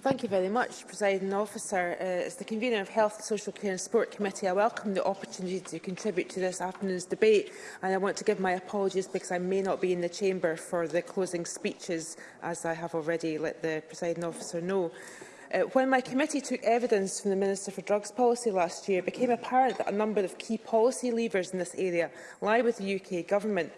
Thank you very much, Presiding Officer. Uh, as the convener of Health, Social Care and Sport Committee, I welcome the opportunity to contribute to this afternoon's debate and I want to give my apologies because I may not be in the chamber for the closing speeches, as I have already let the Presiding Officer know. Uh, when my committee took evidence from the Minister for Drugs policy last year, it became apparent that a number of key policy levers in this area lie with the UK Government.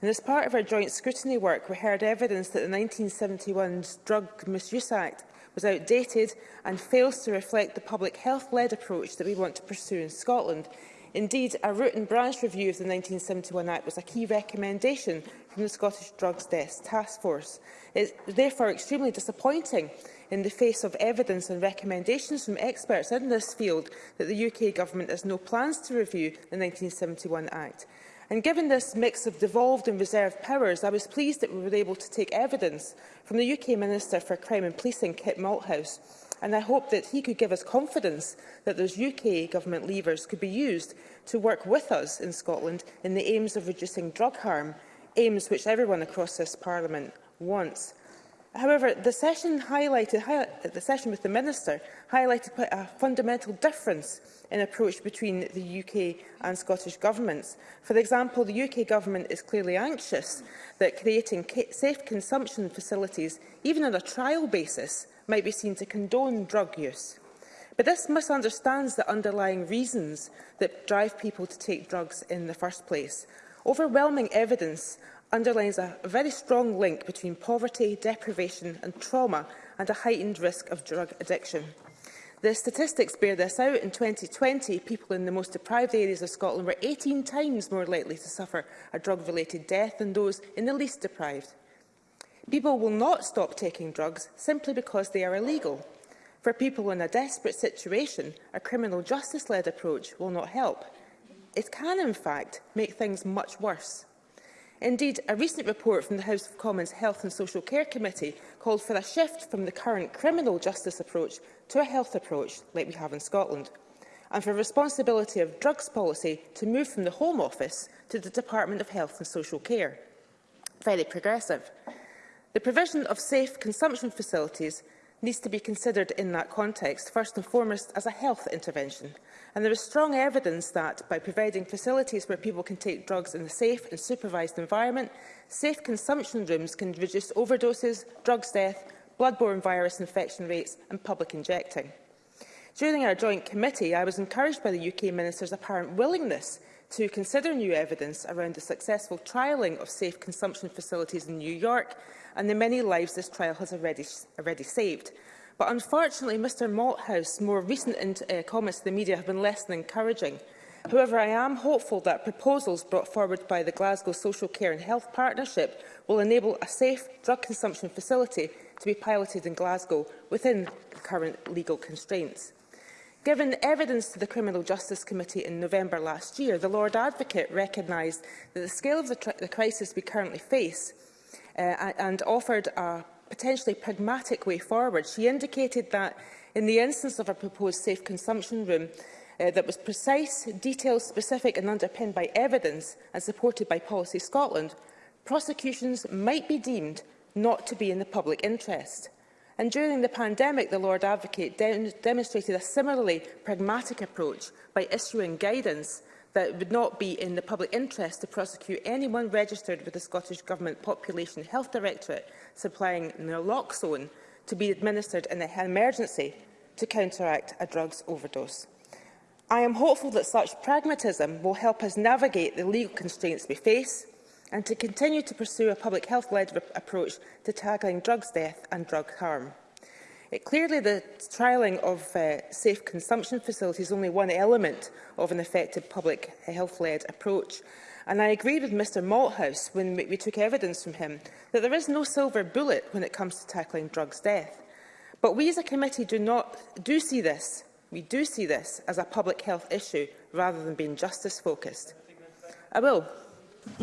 And as part of our joint scrutiny work, we heard evidence that the 1971 Drug Misuse Act was outdated and fails to reflect the public health-led approach that we want to pursue in Scotland. Indeed, a root and branch review of the 1971 Act was a key recommendation from the Scottish Drugs Death Task Force. It is therefore extremely disappointing in the face of evidence and recommendations from experts in this field that the UK Government has no plans to review the 1971 Act. And given this mix of devolved and reserved powers, I was pleased that we were able to take evidence from the UK Minister for Crime and Policing, Kit Malthouse, and I hope that he could give us confidence that those UK government levers could be used to work with us in Scotland in the aims of reducing drug harm, aims which everyone across this Parliament wants. However, the session, highlighted, highlight, the session with the Minister highlighted quite a fundamental difference in approach between the UK and Scottish governments. For example, the UK government is clearly anxious that creating safe consumption facilities, even on a trial basis, might be seen to condone drug use. But this misunderstands the underlying reasons that drive people to take drugs in the first place. Overwhelming evidence underlines a very strong link between poverty, deprivation and trauma and a heightened risk of drug addiction. The statistics bear this out. In 2020, people in the most deprived areas of Scotland were 18 times more likely to suffer a drug-related death than those in the least deprived. People will not stop taking drugs simply because they are illegal. For people in a desperate situation, a criminal justice-led approach will not help. It can, in fact, make things much worse. Indeed, a recent report from the House of Commons Health and Social Care Committee called for a shift from the current criminal justice approach to a health approach like we have in Scotland, and for responsibility of drugs policy to move from the Home Office to the Department of Health and Social Care. Very progressive. The provision of safe consumption facilities needs to be considered in that context, first and foremost as a health intervention. And there is strong evidence that by providing facilities where people can take drugs in a safe and supervised environment, safe consumption rooms can reduce overdoses, drugs death, bloodborne virus infection rates and public injecting. During our joint committee, I was encouraged by the UK Minister's apparent willingness to consider new evidence around the successful trialling of safe consumption facilities in New York and the many lives this trial has already, already saved. But unfortunately, Mr Malthouse's more recent uh, comments to the media have been less than encouraging. However, I am hopeful that proposals brought forward by the Glasgow Social Care and Health Partnership will enable a safe drug consumption facility to be piloted in Glasgow within current legal constraints. Given evidence to the Criminal Justice Committee in November last year, the Lord Advocate recognised that the scale of the, the crisis we currently face uh, and offered a potentially pragmatic way forward. She indicated that in the instance of a proposed safe consumption room, uh, that was precise, detailed, specific and underpinned by evidence and supported by Policy Scotland, prosecutions might be deemed not to be in the public interest. And during the pandemic, the Lord Advocate de demonstrated a similarly pragmatic approach by issuing guidance that it would not be in the public interest to prosecute anyone registered with the Scottish Government Population Health Directorate supplying naloxone to be administered in an emergency to counteract a drugs overdose. I am hopeful that such pragmatism will help us navigate the legal constraints we face and to continue to pursue a public health-led approach to tackling drugs death and drug harm. It, clearly, the trialling of uh, safe consumption facilities is only one element of an effective public health-led approach. And I agree with Mr Malthouse when we took evidence from him that there is no silver bullet when it comes to tackling drugs death. But we as a committee do, not, do see this. We do see this as a public health issue rather than being justice focused. I will.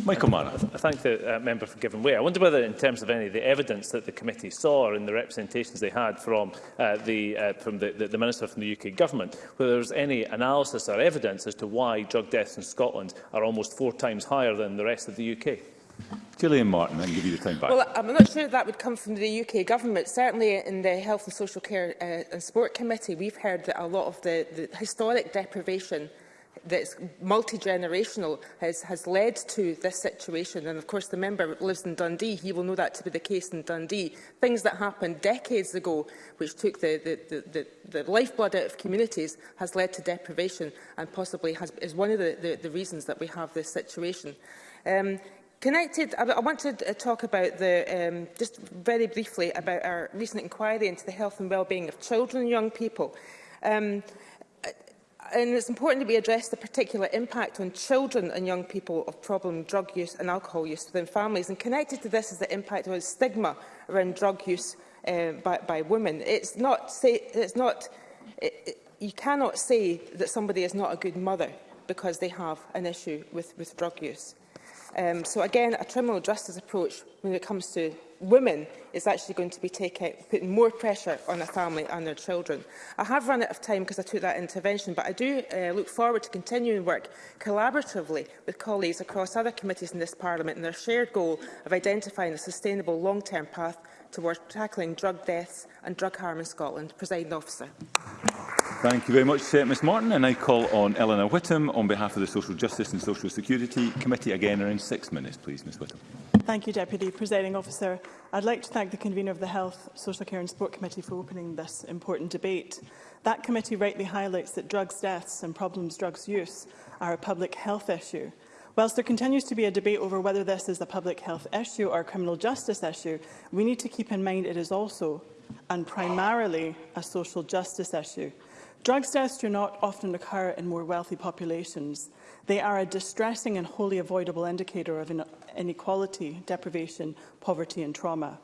Michael Mara. I thank the uh, member for giving way. I wonder whether, in terms of any of the evidence that the committee saw and the representations they had from uh, the uh, from the, the, the minister from the UK government, whether there was any analysis or evidence as to why drug deaths in Scotland are almost four times higher than the rest of the UK. Gillian Martin, I can give you the time back. Well, I'm not sure that would come from the UK government. Certainly in the Health and Social Care uh, and Sport Committee, we've heard that a lot of the, the historic deprivation that's multi-generational has, has led to this situation. And of course, the member lives in Dundee. He will know that to be the case in Dundee. Things that happened decades ago, which took the, the, the, the, the lifeblood out of communities, has led to deprivation and possibly has, is one of the, the, the reasons that we have this situation. Um, Connected, I, I want to uh, talk about the, um, just very briefly about our recent inquiry into the health and well-being of children and young people. Um, and it's important that we address the particular impact on children and young people of problem drug use and alcohol use within families. And connected to this is the impact of stigma around drug use uh, by, by women. It's not, say, it's not, it, it, you cannot say that somebody is not a good mother because they have an issue with, with drug use. Um, so again, a criminal justice approach when it comes to women is actually going to be taking, putting more pressure on a family and their children. I have run out of time because I took that intervention, but I do uh, look forward to continuing work collaboratively with colleagues across other committees in this Parliament and their shared goal of identifying a sustainable long-term path towards tackling drug deaths and drug harm in Scotland. Presiding officer. Thank you very much, uh, Ms Martin. And I call on Eleanor Whittam on behalf of the Social Justice and Social Security Committee. Again, in six minutes, please, Ms Whittam. Thank you, Deputy Presiding Officer. I'd like to thank the convener of the Health, Social Care and Sport Committee for opening this important debate. That committee rightly highlights that drugs deaths and problems drugs use are a public health issue Whilst there continues to be a debate over whether this is a public health issue or a criminal justice issue, we need to keep in mind it is also and primarily a social justice issue. Drugs deaths do not often occur in more wealthy populations. They are a distressing and wholly avoidable indicator of inequality, deprivation, poverty and trauma.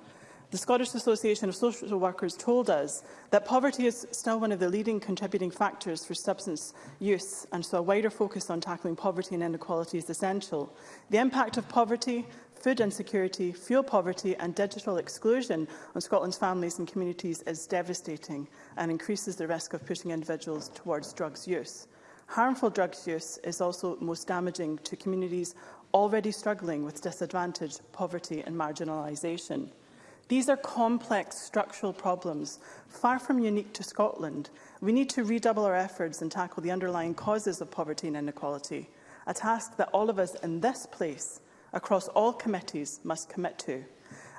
The Scottish Association of Social Workers told us that poverty is still one of the leading contributing factors for substance use, and so a wider focus on tackling poverty and inequality is essential. The impact of poverty, food insecurity, fuel poverty and digital exclusion on Scotland's families and communities is devastating and increases the risk of pushing individuals towards drugs use. Harmful drugs use is also most damaging to communities already struggling with disadvantage, poverty and marginalisation. These are complex structural problems, far from unique to Scotland. We need to redouble our efforts and tackle the underlying causes of poverty and inequality, a task that all of us in this place, across all committees, must commit to.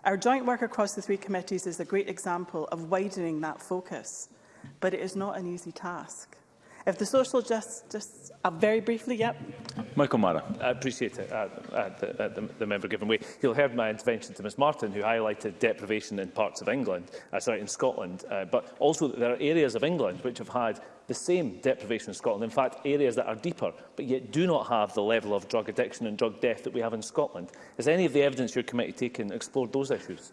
Our joint work across the three committees is a great example of widening that focus, but it is not an easy task. If the social justice, uh, very briefly, yep. Michael Mara. I appreciate it, uh, uh, the, uh, the, the member giving way. You'll have heard my intervention to Ms Martin, who highlighted deprivation in parts of England, uh, sorry, in Scotland, uh, but also there are areas of England which have had the same deprivation in Scotland. In fact, areas that are deeper, but yet do not have the level of drug addiction and drug death that we have in Scotland. Is any of the evidence your committee taken explored those issues?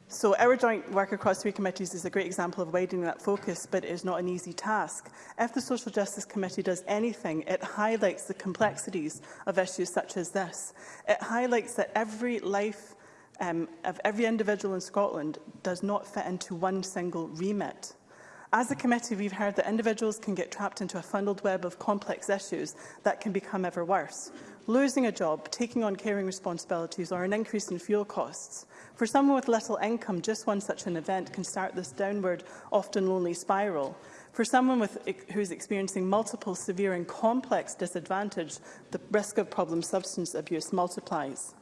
So our joint work across three committees is a great example of widening that focus, but it is not an easy task. If the Social Justice Committee does anything, it highlights the complexities of issues such as this. It highlights that every life um, of every individual in Scotland does not fit into one single remit. As a committee, we've heard that individuals can get trapped into a funneled web of complex issues that can become ever worse losing a job, taking on caring responsibilities or an increase in fuel costs. For someone with little income, just one such an event can start this downward, often lonely spiral. For someone with, who's experiencing multiple severe and complex disadvantage, the risk of problem substance abuse multiplies.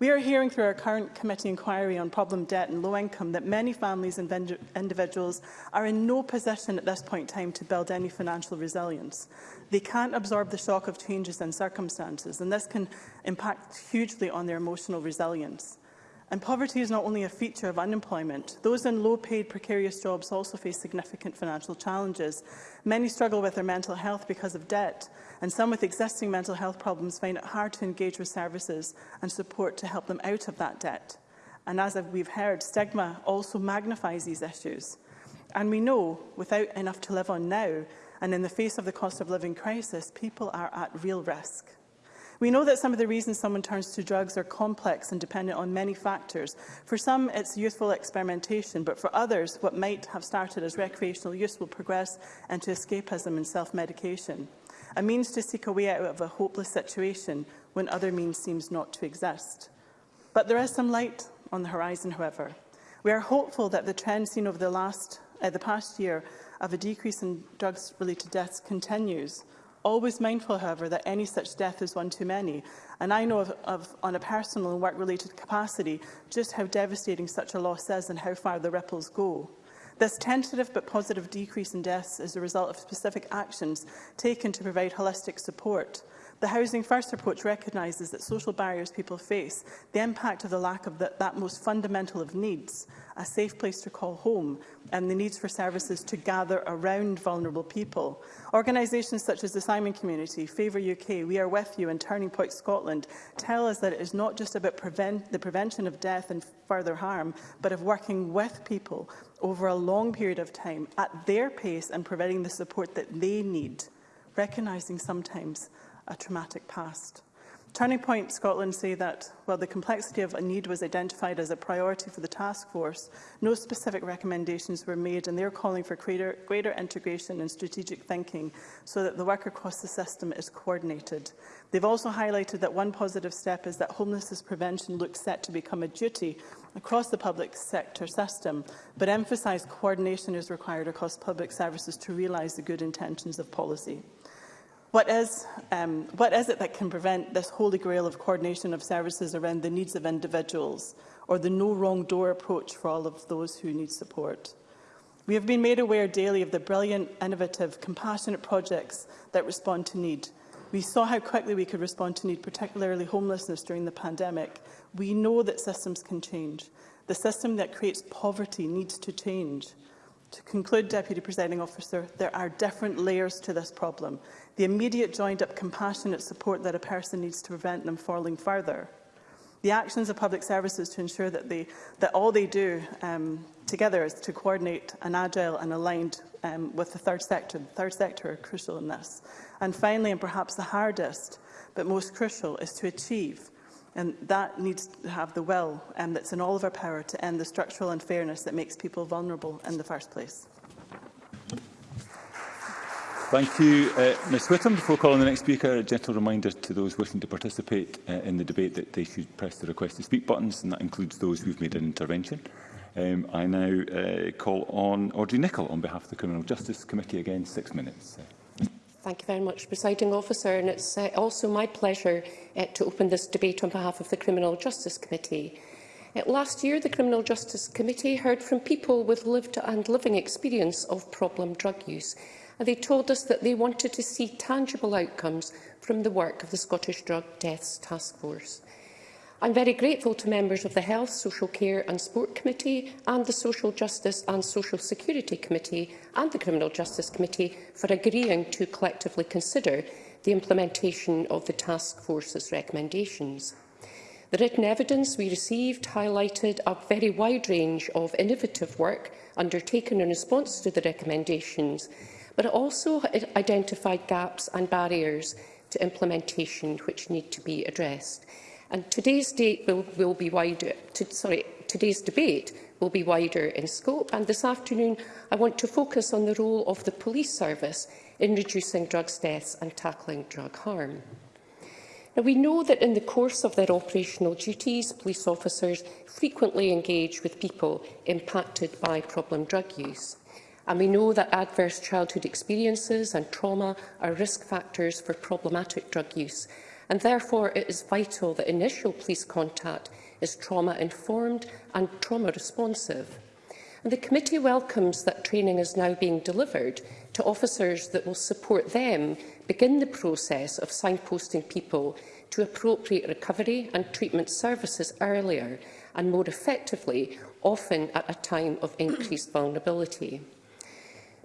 We are hearing through our current committee inquiry on problem debt and low income that many families and individuals are in no position at this point in time to build any financial resilience. They can't absorb the shock of changes and circumstances, and this can impact hugely on their emotional resilience. And poverty is not only a feature of unemployment. Those in low-paid, precarious jobs also face significant financial challenges. Many struggle with their mental health because of debt, and some with existing mental health problems find it hard to engage with services and support to help them out of that debt. And as we've heard, stigma also magnifies these issues. And we know, without enough to live on now, and in the face of the cost of living crisis, people are at real risk. We know that some of the reasons someone turns to drugs are complex and dependent on many factors. For some, it's youthful experimentation, but for others, what might have started as recreational use will progress into escapism and self-medication a means to seek a way out of a hopeless situation when other means seems not to exist. But there is some light on the horizon, however. We are hopeful that the trend seen over the, last, uh, the past year of a decrease in drugs-related deaths continues, always mindful, however, that any such death is one too many. And I know of, of on a personal and work-related capacity, just how devastating such a loss is and how far the ripples go. This tentative but positive decrease in deaths is a result of specific actions taken to provide holistic support. The Housing First approach recognises that social barriers people face, the impact of the lack of the, that most fundamental of needs, a safe place to call home, and the needs for services to gather around vulnerable people. Organisations such as the Simon Community, Favour UK, We Are With You and Turning Point Scotland tell us that it is not just about prevent the prevention of death and further harm, but of working with people over a long period of time at their pace and providing the support that they need, recognising sometimes a traumatic past. Turning Point Scotland say that while the complexity of a need was identified as a priority for the task force, no specific recommendations were made and they are calling for greater, greater integration and strategic thinking so that the work across the system is coordinated. They've also highlighted that one positive step is that homelessness prevention looks set to become a duty across the public sector system, but emphasised coordination is required across public services to realise the good intentions of policy. What is, um, what is it that can prevent this holy grail of coordination of services around the needs of individuals or the no wrong door approach for all of those who need support? We have been made aware daily of the brilliant, innovative, compassionate projects that respond to need. We saw how quickly we could respond to need, particularly homelessness during the pandemic. We know that systems can change. The system that creates poverty needs to change. To conclude, Deputy Presiding Officer, there are different layers to this problem the immediate joined-up compassionate support that a person needs to prevent them falling further. The actions of public services to ensure that, they, that all they do um, together is to coordinate and agile and aligned um, with the third sector. The third sector are crucial in this. And finally, and perhaps the hardest but most crucial, is to achieve and that needs to have the will um, that's in all of our power to end the structural unfairness that makes people vulnerable in the first place. Thank you, uh, Ms Whittam. Before calling the next speaker, a gentle reminder to those wishing to participate uh, in the debate that they should press the request to speak buttons, and that includes those who've made an intervention. Um, I now uh, call on Audrey Nicholl on behalf of the Criminal Justice Committee. Again, six minutes. Thank you very much, Presiding Officer. And it's uh, also my pleasure uh, to open this debate on behalf of the Criminal Justice Committee. Uh, last year, the Criminal Justice Committee heard from people with lived and living experience of problem drug use they told us that they wanted to see tangible outcomes from the work of the Scottish Drug Deaths Task Force. I'm very grateful to members of the Health, Social Care and Sport Committee and the Social Justice and Social Security Committee and the Criminal Justice Committee for agreeing to collectively consider the implementation of the task force's recommendations. The written evidence we received highlighted a very wide range of innovative work undertaken in response to the recommendations, but it also identified gaps and barriers to implementation which need to be addressed. And today's date will, will be wider. To, sorry, today's debate will be wider in scope. And this afternoon, I want to focus on the role of the police service in reducing drugs deaths and tackling drug harm. Now, we know that in the course of their operational duties, police officers frequently engage with people impacted by problem drug use and we know that adverse childhood experiences and trauma are risk factors for problematic drug use, and therefore it is vital that initial police contact is trauma-informed and trauma-responsive. The committee welcomes that training is now being delivered to officers that will support them begin the process of signposting people to appropriate recovery and treatment services earlier and more effectively, often at a time of increased vulnerability.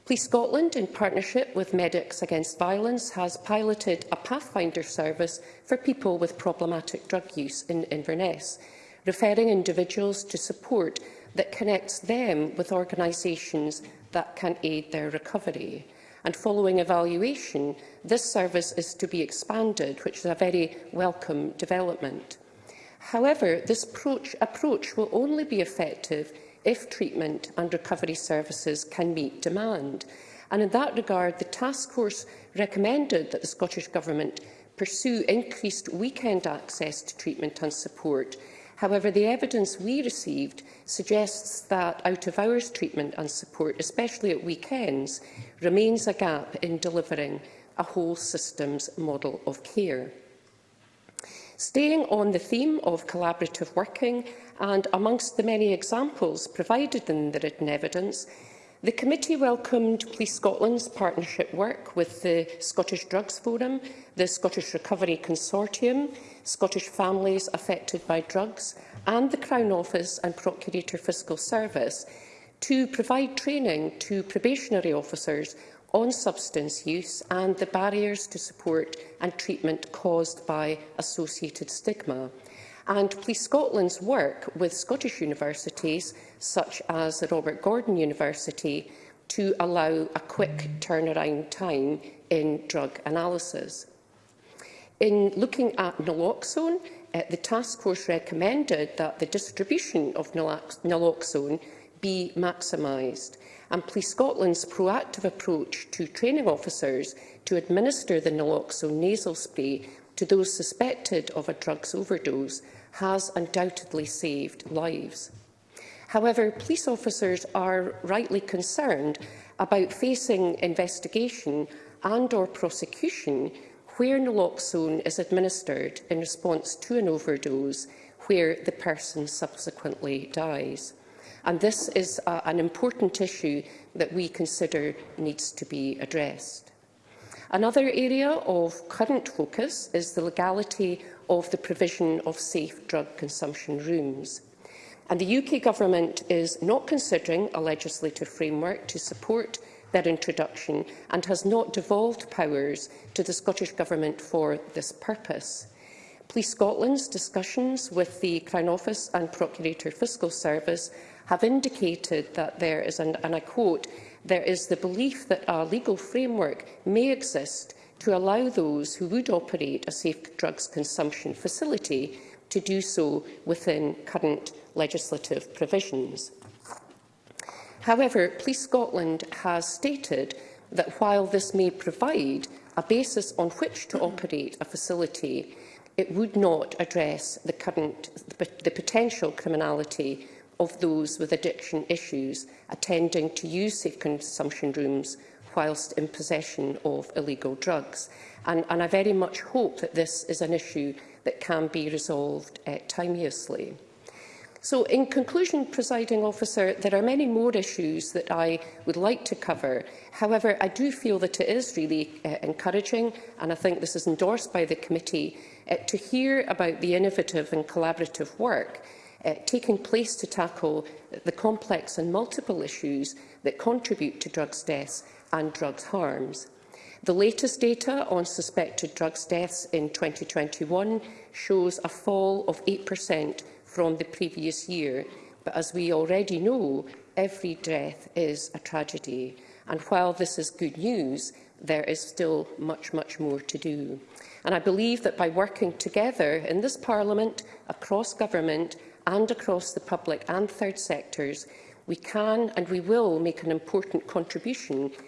Police Scotland, in partnership with Medics Against Violence, has piloted a Pathfinder service for people with problematic drug use in Inverness, referring individuals to support that connects them with organisations that can aid their recovery. And following evaluation, this service is to be expanded, which is a very welcome development. However, this approach, approach will only be effective if treatment and recovery services can meet demand. And in that regard, the task force recommended that the Scottish Government pursue increased weekend access to treatment and support. However, the evidence we received suggests that out-of-hours treatment and support, especially at weekends, remains a gap in delivering a whole systems model of care. Staying on the theme of collaborative working, and amongst the many examples provided in the written evidence, the committee welcomed Police Scotland's partnership work with the Scottish Drugs Forum, the Scottish Recovery Consortium, Scottish families affected by drugs and the Crown Office and Procurator Fiscal Service to provide training to probationary officers on substance use and the barriers to support and treatment caused by associated stigma and Police Scotland's work with Scottish universities, such as the Robert Gordon University, to allow a quick turnaround time in drug analysis. In looking at naloxone, uh, the task force recommended that the distribution of naloxone be maximised, and Police Scotland's proactive approach to training officers to administer the naloxone nasal spray to those suspected of a drugs overdose has undoubtedly saved lives. However, police officers are rightly concerned about facing investigation and or prosecution where naloxone is administered in response to an overdose where the person subsequently dies. And this is a, an important issue that we consider needs to be addressed. Another area of current focus is the legality of the provision of safe drug consumption rooms. And the UK Government is not considering a legislative framework to support their introduction and has not devolved powers to the Scottish Government for this purpose. Police Scotland's discussions with the Crown Office and Procurator Fiscal Service have indicated that there is, an, and I quote, there is the belief that a legal framework may exist to allow those who would operate a safe drugs consumption facility to do so within current legislative provisions. However, Police Scotland has stated that while this may provide a basis on which to operate a facility, it would not address the, current, the potential criminality of those with addiction issues attending to use safe consumption rooms whilst in possession of illegal drugs. And, and I very much hope that this is an issue that can be resolved uh, timeously. So, in conclusion, presiding officer, there are many more issues that I would like to cover. However, I do feel that it is really uh, encouraging, and I think this is endorsed by the committee, uh, to hear about the innovative and collaborative work uh, taking place to tackle the complex and multiple issues that contribute to drugs deaths and drug harms. The latest data on suspected drugs deaths in 2021 shows a fall of 8% from the previous year, but as we already know, every death is a tragedy. And while this is good news, there is still much, much more to do. And I believe that by working together in this Parliament, across government and across the public and third sectors, we can and we will make an important contribution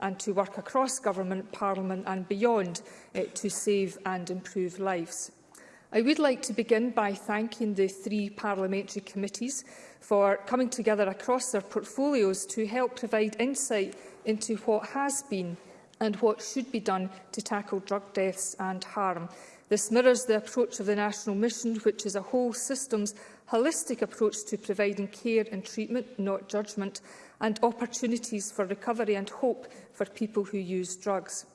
and to work across government, parliament and beyond eh, to save and improve lives. I would like to begin by thanking the three parliamentary committees for coming together across their portfolios to help provide insight into what has been and what should be done to tackle drug deaths and harm. This mirrors the approach of the National Mission, which is a whole systems holistic approach to providing care and treatment, not judgment, and opportunities for recovery and hope for people who use drugs.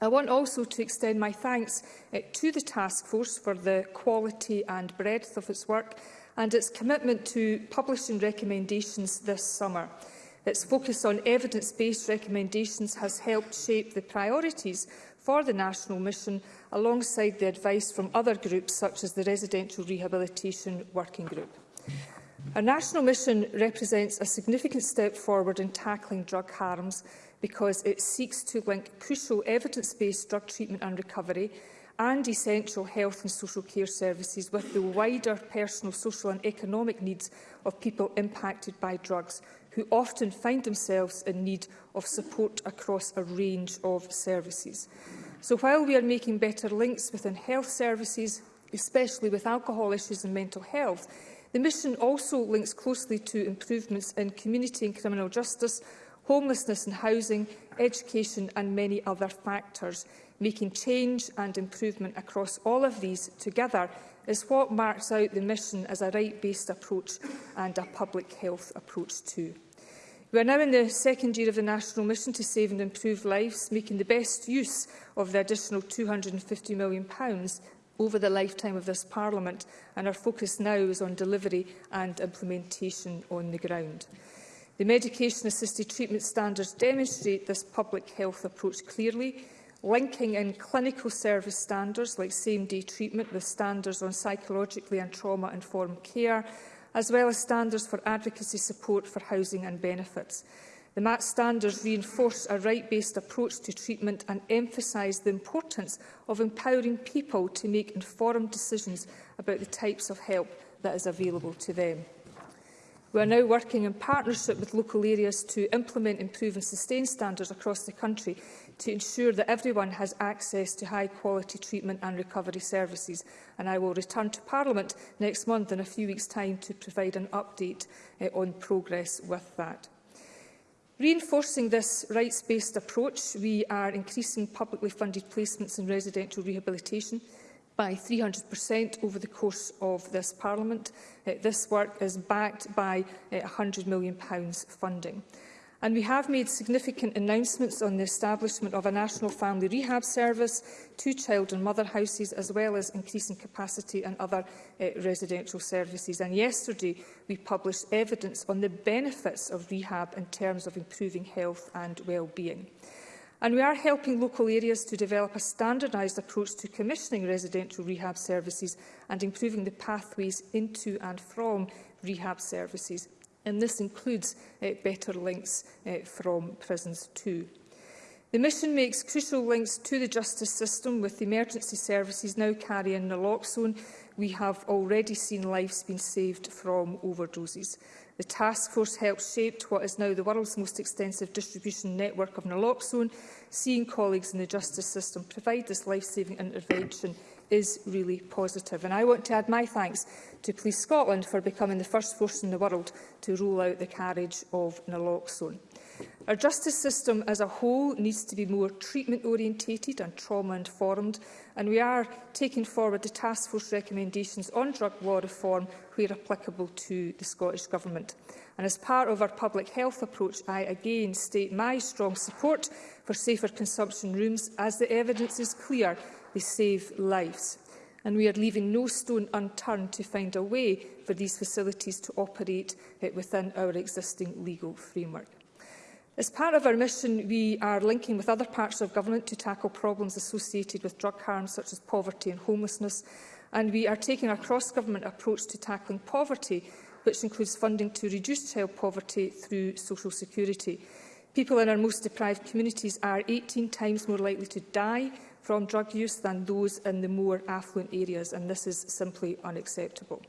I want also to extend my thanks eh, to the task force for the quality and breadth of its work and its commitment to publishing recommendations this summer its focus on evidence-based recommendations has helped shape the priorities for the national mission alongside the advice from other groups such as the Residential Rehabilitation Working Group. Our national mission represents a significant step forward in tackling drug harms because it seeks to link crucial evidence-based drug treatment and recovery and essential health and social care services with the wider personal, social and economic needs of people impacted by drugs who often find themselves in need of support across a range of services. So while we are making better links within health services, especially with alcohol issues and mental health, the mission also links closely to improvements in community and criminal justice, homelessness and housing, education and many other factors, making change and improvement across all of these together is what marks out the mission as a right-based approach and a public health approach too. We are now in the second year of the national mission to save and improve lives, making the best use of the additional £250 million over the lifetime of this Parliament, and our focus now is on delivery and implementation on the ground. The medication-assisted treatment standards demonstrate this public health approach clearly, linking in clinical service standards like same-day treatment with standards on psychologically and trauma-informed care, as well as standards for advocacy support for housing and benefits. The MAT standards reinforce a right-based approach to treatment and emphasise the importance of empowering people to make informed decisions about the types of help that is available to them. We are now working in partnership with local areas to implement, improve and sustain standards across the country to ensure that everyone has access to high-quality treatment and recovery services. And I will return to Parliament next month in a few weeks' time to provide an update uh, on progress with that. Reinforcing this rights-based approach, we are increasing publicly funded placements in residential rehabilitation by 300% over the course of this Parliament. Uh, this work is backed by uh, eh, £100 million funding. And we have made significant announcements on the establishment of a national family rehab service, two child and mother houses, as well as increasing capacity and other uh, residential services. And yesterday, we published evidence on the benefits of rehab in terms of improving health and well-being. And we are helping local areas to develop a standardised approach to commissioning residential rehab services and improving the pathways into and from rehab services and this includes uh, better links uh, from prisons too. The mission makes crucial links to the justice system with emergency services now carrying naloxone. We have already seen lives being saved from overdoses. The task force helped shape what is now the world's most extensive distribution network of naloxone, seeing colleagues in the justice system provide this life-saving intervention is really positive. And I want to add my thanks to Police Scotland for becoming the first force in the world to roll out the carriage of naloxone. Our justice system as a whole needs to be more treatment-orientated and trauma-informed, and we are taking forward the task force recommendations on drug law reform where applicable to the Scottish Government. And as part of our public health approach, I again state my strong support for safer consumption rooms as the evidence is clear we save lives. And we are leaving no stone unturned to find a way for these facilities to operate eh, within our existing legal framework. As part of our mission, we are linking with other parts of government to tackle problems associated with drug harm, such as poverty and homelessness. And we are taking a cross-government approach to tackling poverty, which includes funding to reduce child poverty through social security. People in our most deprived communities are 18 times more likely to die from drug use than those in the more affluent areas, and this is simply unacceptable.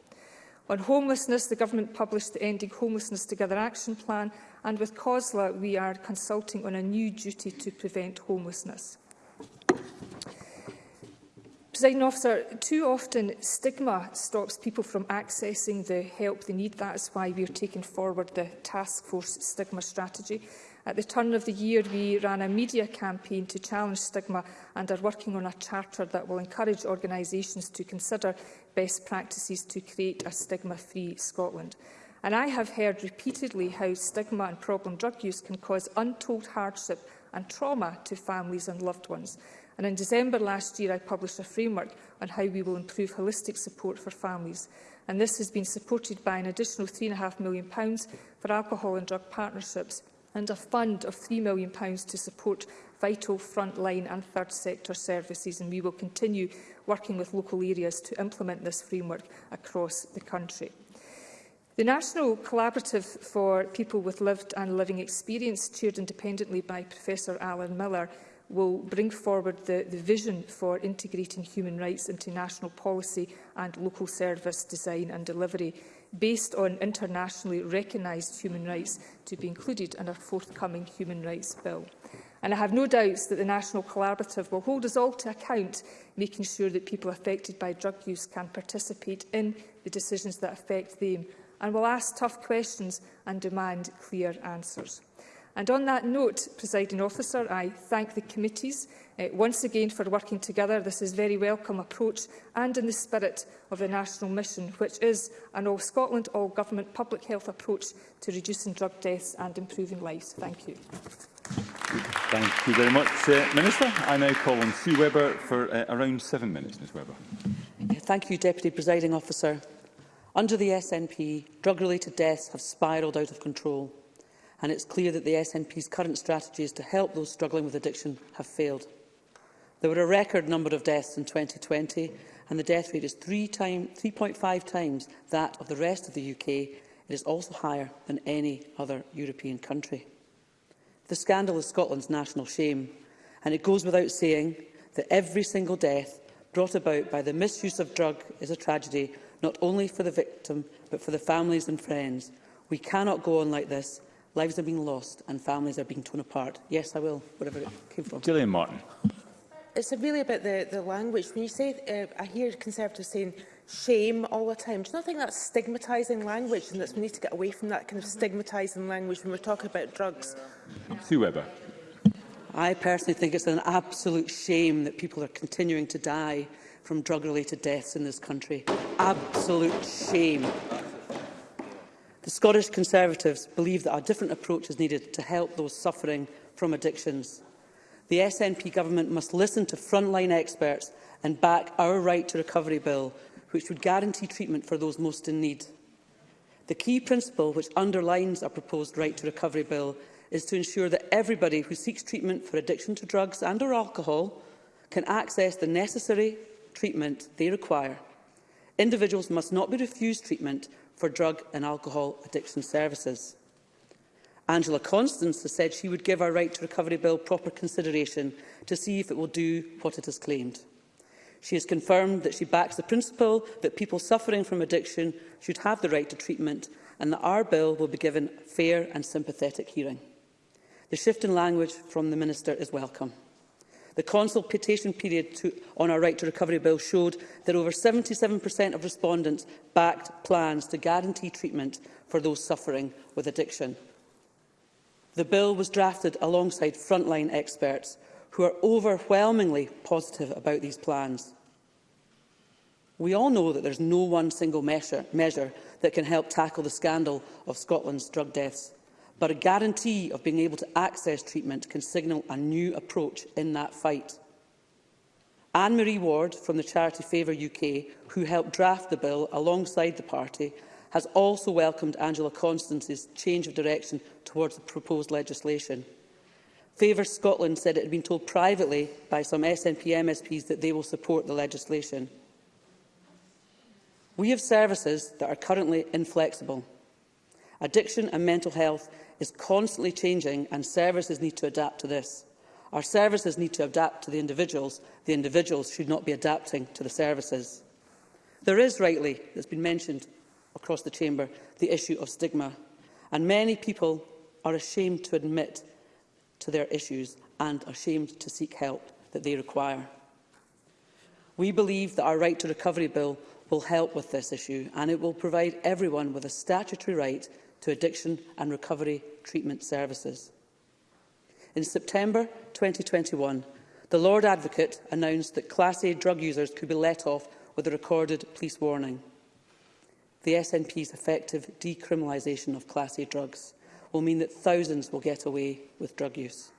On homelessness, the Government published the Ending Homelessness Together Action Plan, and with COSLA, we are consulting on a new duty to prevent homelessness. President officer, too often stigma stops people from accessing the help they need. That is why we are taking forward the task force stigma strategy. At the turn of the year, we ran a media campaign to challenge stigma and are working on a charter that will encourage organisations to consider best practices to create a stigma-free Scotland. And I have heard repeatedly how stigma and problem drug use can cause untold hardship and trauma to families and loved ones. And in December last year, I published a framework on how we will improve holistic support for families. And this has been supported by an additional £3.5 million for alcohol and drug partnerships and a fund of £3 million to support vital frontline and third sector services and we will continue working with local areas to implement this framework across the country. The National Collaborative for People with Lived and Living Experience, chaired independently by Professor Alan Miller, will bring forward the, the vision for integrating human rights into national policy and local service design and delivery based on internationally recognised human rights to be included in our forthcoming Human Rights Bill. And I have no doubts that the National Collaborative will hold us all to account, making sure that people affected by drug use can participate in the decisions that affect them, and will ask tough questions and demand clear answers. And on that note, presiding officer, I thank the committees uh, once again for working together. This is a very welcome approach and in the spirit of the national mission, which is an all Scotland, all government public health approach to reducing drug deaths and improving lives. Thank you. Thank you very much, uh, Minister. I now call on Sue Webber for uh, around seven minutes, Ms Webber. Thank you, Deputy Presiding Officer. Under the SNP, drug-related deaths have spiralled out of control and it's clear that the SNP's current strategies to help those struggling with addiction have failed. There were a record number of deaths in 2020, and the death rate is 3.5 times that of the rest of the UK. It is also higher than any other European country. The scandal is Scotland's national shame, and it goes without saying that every single death brought about by the misuse of drug is a tragedy not only for the victim but for the families and friends. We cannot go on like this Lives are being lost and families are being torn apart. Yes, I will, wherever it came from. Gillian Martin. It's really about the, the language. When you say, uh, I hear Conservatives saying shame all the time. Do you not think that's stigmatising language and that we need to get away from that kind of stigmatising language when we're talking about drugs? Sue Webber. I personally think it's an absolute shame that people are continuing to die from drug-related deaths in this country. Absolute shame. The Scottish Conservatives believe that a different approach is needed to help those suffering from addictions. The SNP government must listen to frontline experts and back our Right to Recovery Bill, which would guarantee treatment for those most in need. The key principle which underlines our proposed Right to Recovery Bill is to ensure that everybody who seeks treatment for addiction to drugs and or alcohol can access the necessary treatment they require. Individuals must not be refused treatment for drug and alcohol addiction services. Angela Constance has said she would give our Right to Recovery Bill proper consideration to see if it will do what it has claimed. She has confirmed that she backs the principle that people suffering from addiction should have the right to treatment and that our bill will be given fair and sympathetic hearing. The shift in language from the Minister is welcome. The consultation period to, on our Right to Recovery Bill showed that over 77% of respondents backed plans to guarantee treatment for those suffering with addiction. The bill was drafted alongside frontline experts who are overwhelmingly positive about these plans. We all know that there's no one single measure, measure that can help tackle the scandal of Scotland's drug deaths but a guarantee of being able to access treatment can signal a new approach in that fight. Anne-Marie Ward from the charity Favour UK, who helped draft the bill alongside the party, has also welcomed Angela Constance's change of direction towards the proposed legislation. Favour Scotland said it had been told privately by some SNP MSPs that they will support the legislation. We have services that are currently inflexible. Addiction and mental health is constantly changing and services need to adapt to this. Our services need to adapt to the individuals. The individuals should not be adapting to the services. There is rightly, that's been mentioned across the chamber, the issue of stigma. And many people are ashamed to admit to their issues and ashamed to seek help that they require. We believe that our Right to Recovery Bill will help with this issue and it will provide everyone with a statutory right to addiction and recovery treatment services. In September 2021, the Lord Advocate announced that Class A drug users could be let off with a recorded police warning. The SNP's effective decriminalisation of Class A drugs will mean that thousands will get away with drug use.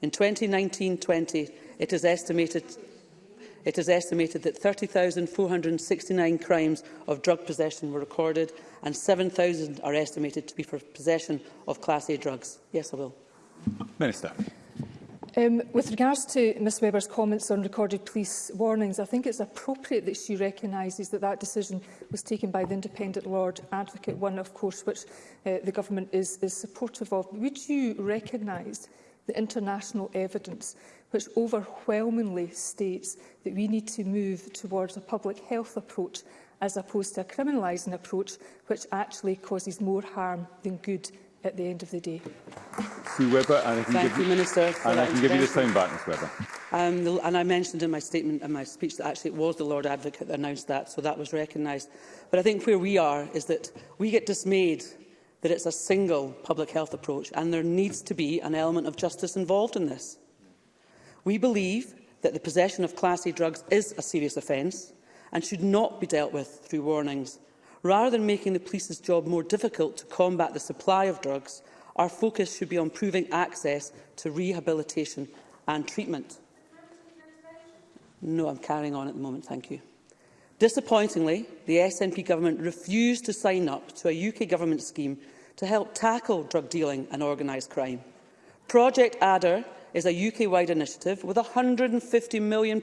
In 2019-20, it is estimated it is estimated that 30,469 crimes of drug possession were recorded and 7,000 are estimated to be for possession of Class A drugs. Yes, I will. Minister. Um, with regards to Ms Weber's comments on recorded police warnings, I think it's appropriate that she recognises that that decision was taken by the independent Lord Advocate, one, of course, which uh, the government is, is supportive of. Would you recognise the international evidence which overwhelmingly states that we need to move towards a public health approach as opposed to a criminalising approach which actually causes more harm than good at the end of the day. Sue Webber, and I can Thank give you, Minister, and I can give you the same back, Ms Webber. Um, the, and I mentioned in my statement and my speech that actually it was the Lord Advocate that announced that, so that was recognised. But I think where we are is that we get dismayed that it's a single public health approach, and there needs to be an element of justice involved in this. We believe that the possession of Class A drugs is a serious offence and should not be dealt with through warnings. Rather than making the police's job more difficult to combat the supply of drugs, our focus should be on proving access to rehabilitation and treatment. No, I'm carrying on at the moment, thank you. Disappointingly, the SNP government refused to sign up to a UK government scheme to help tackle drug dealing and organised crime. Project Adder is a UK-wide initiative with £150 million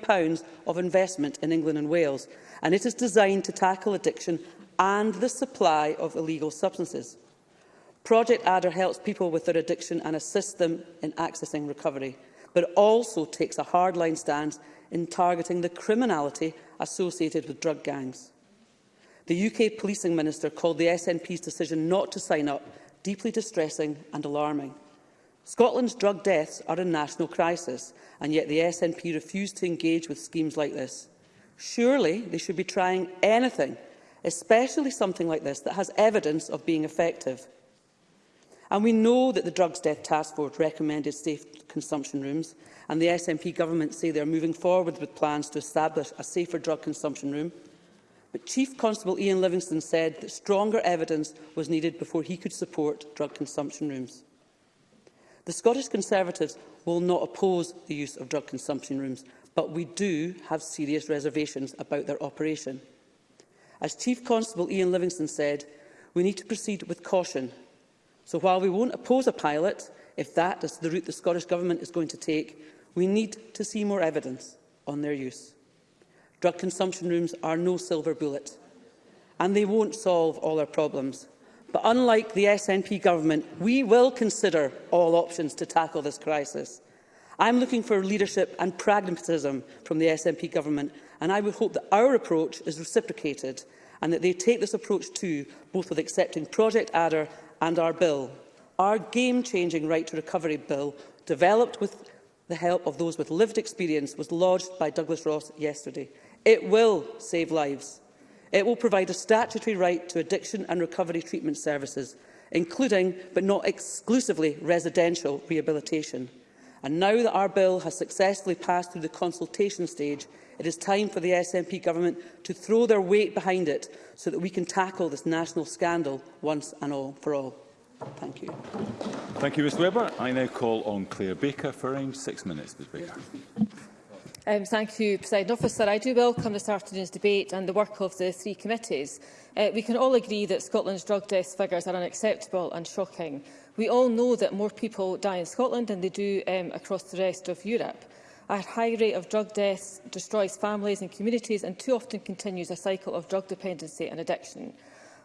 of investment in England and Wales, and it is designed to tackle addiction and the supply of illegal substances. Project Adder helps people with their addiction and assists them in accessing recovery, but also takes a hardline stance in targeting the criminality associated with drug gangs. The UK policing minister called the SNP's decision not to sign up deeply distressing and alarming. Scotland's drug deaths are a national crisis, and yet the SNP refuse to engage with schemes like this. Surely they should be trying anything, especially something like this that has evidence of being effective. And we know that the Drugs Death Task Force recommended safe consumption rooms, and the SNP government say they are moving forward with plans to establish a safer drug consumption room. But Chief Constable Ian Livingston said that stronger evidence was needed before he could support drug consumption rooms. The Scottish Conservatives will not oppose the use of drug consumption rooms, but we do have serious reservations about their operation. As Chief Constable Ian Livingston said, we need to proceed with caution. So while we won't oppose a pilot, if that is the route the Scottish Government is going to take, we need to see more evidence on their use. Drug consumption rooms are no silver bullet, and they won't solve all our problems. But unlike the SNP government, we will consider all options to tackle this crisis. I'm looking for leadership and pragmatism from the SNP government, and I would hope that our approach is reciprocated and that they take this approach too, both with accepting Project Adder and our bill. Our game-changing right to recovery bill, developed with the help of those with lived experience, was lodged by Douglas Ross yesterday. It will save lives. It will provide a statutory right to addiction and recovery treatment services, including but not exclusively residential rehabilitation. And now that our bill has successfully passed through the consultation stage, it is time for the SNP government to throw their weight behind it so that we can tackle this national scandal once and all for all. Thank you. Thank you, Mr Weber. I now call on Claire Baker for around six minutes, Ms Baker. Yes. Um, thank you, President Officer. I do welcome this afternoon's debate and the work of the three committees. Uh, we can all agree that Scotland's drug death figures are unacceptable and shocking. We all know that more people die in Scotland than they do um, across the rest of Europe. A high rate of drug deaths destroys families and communities and too often continues a cycle of drug dependency and addiction.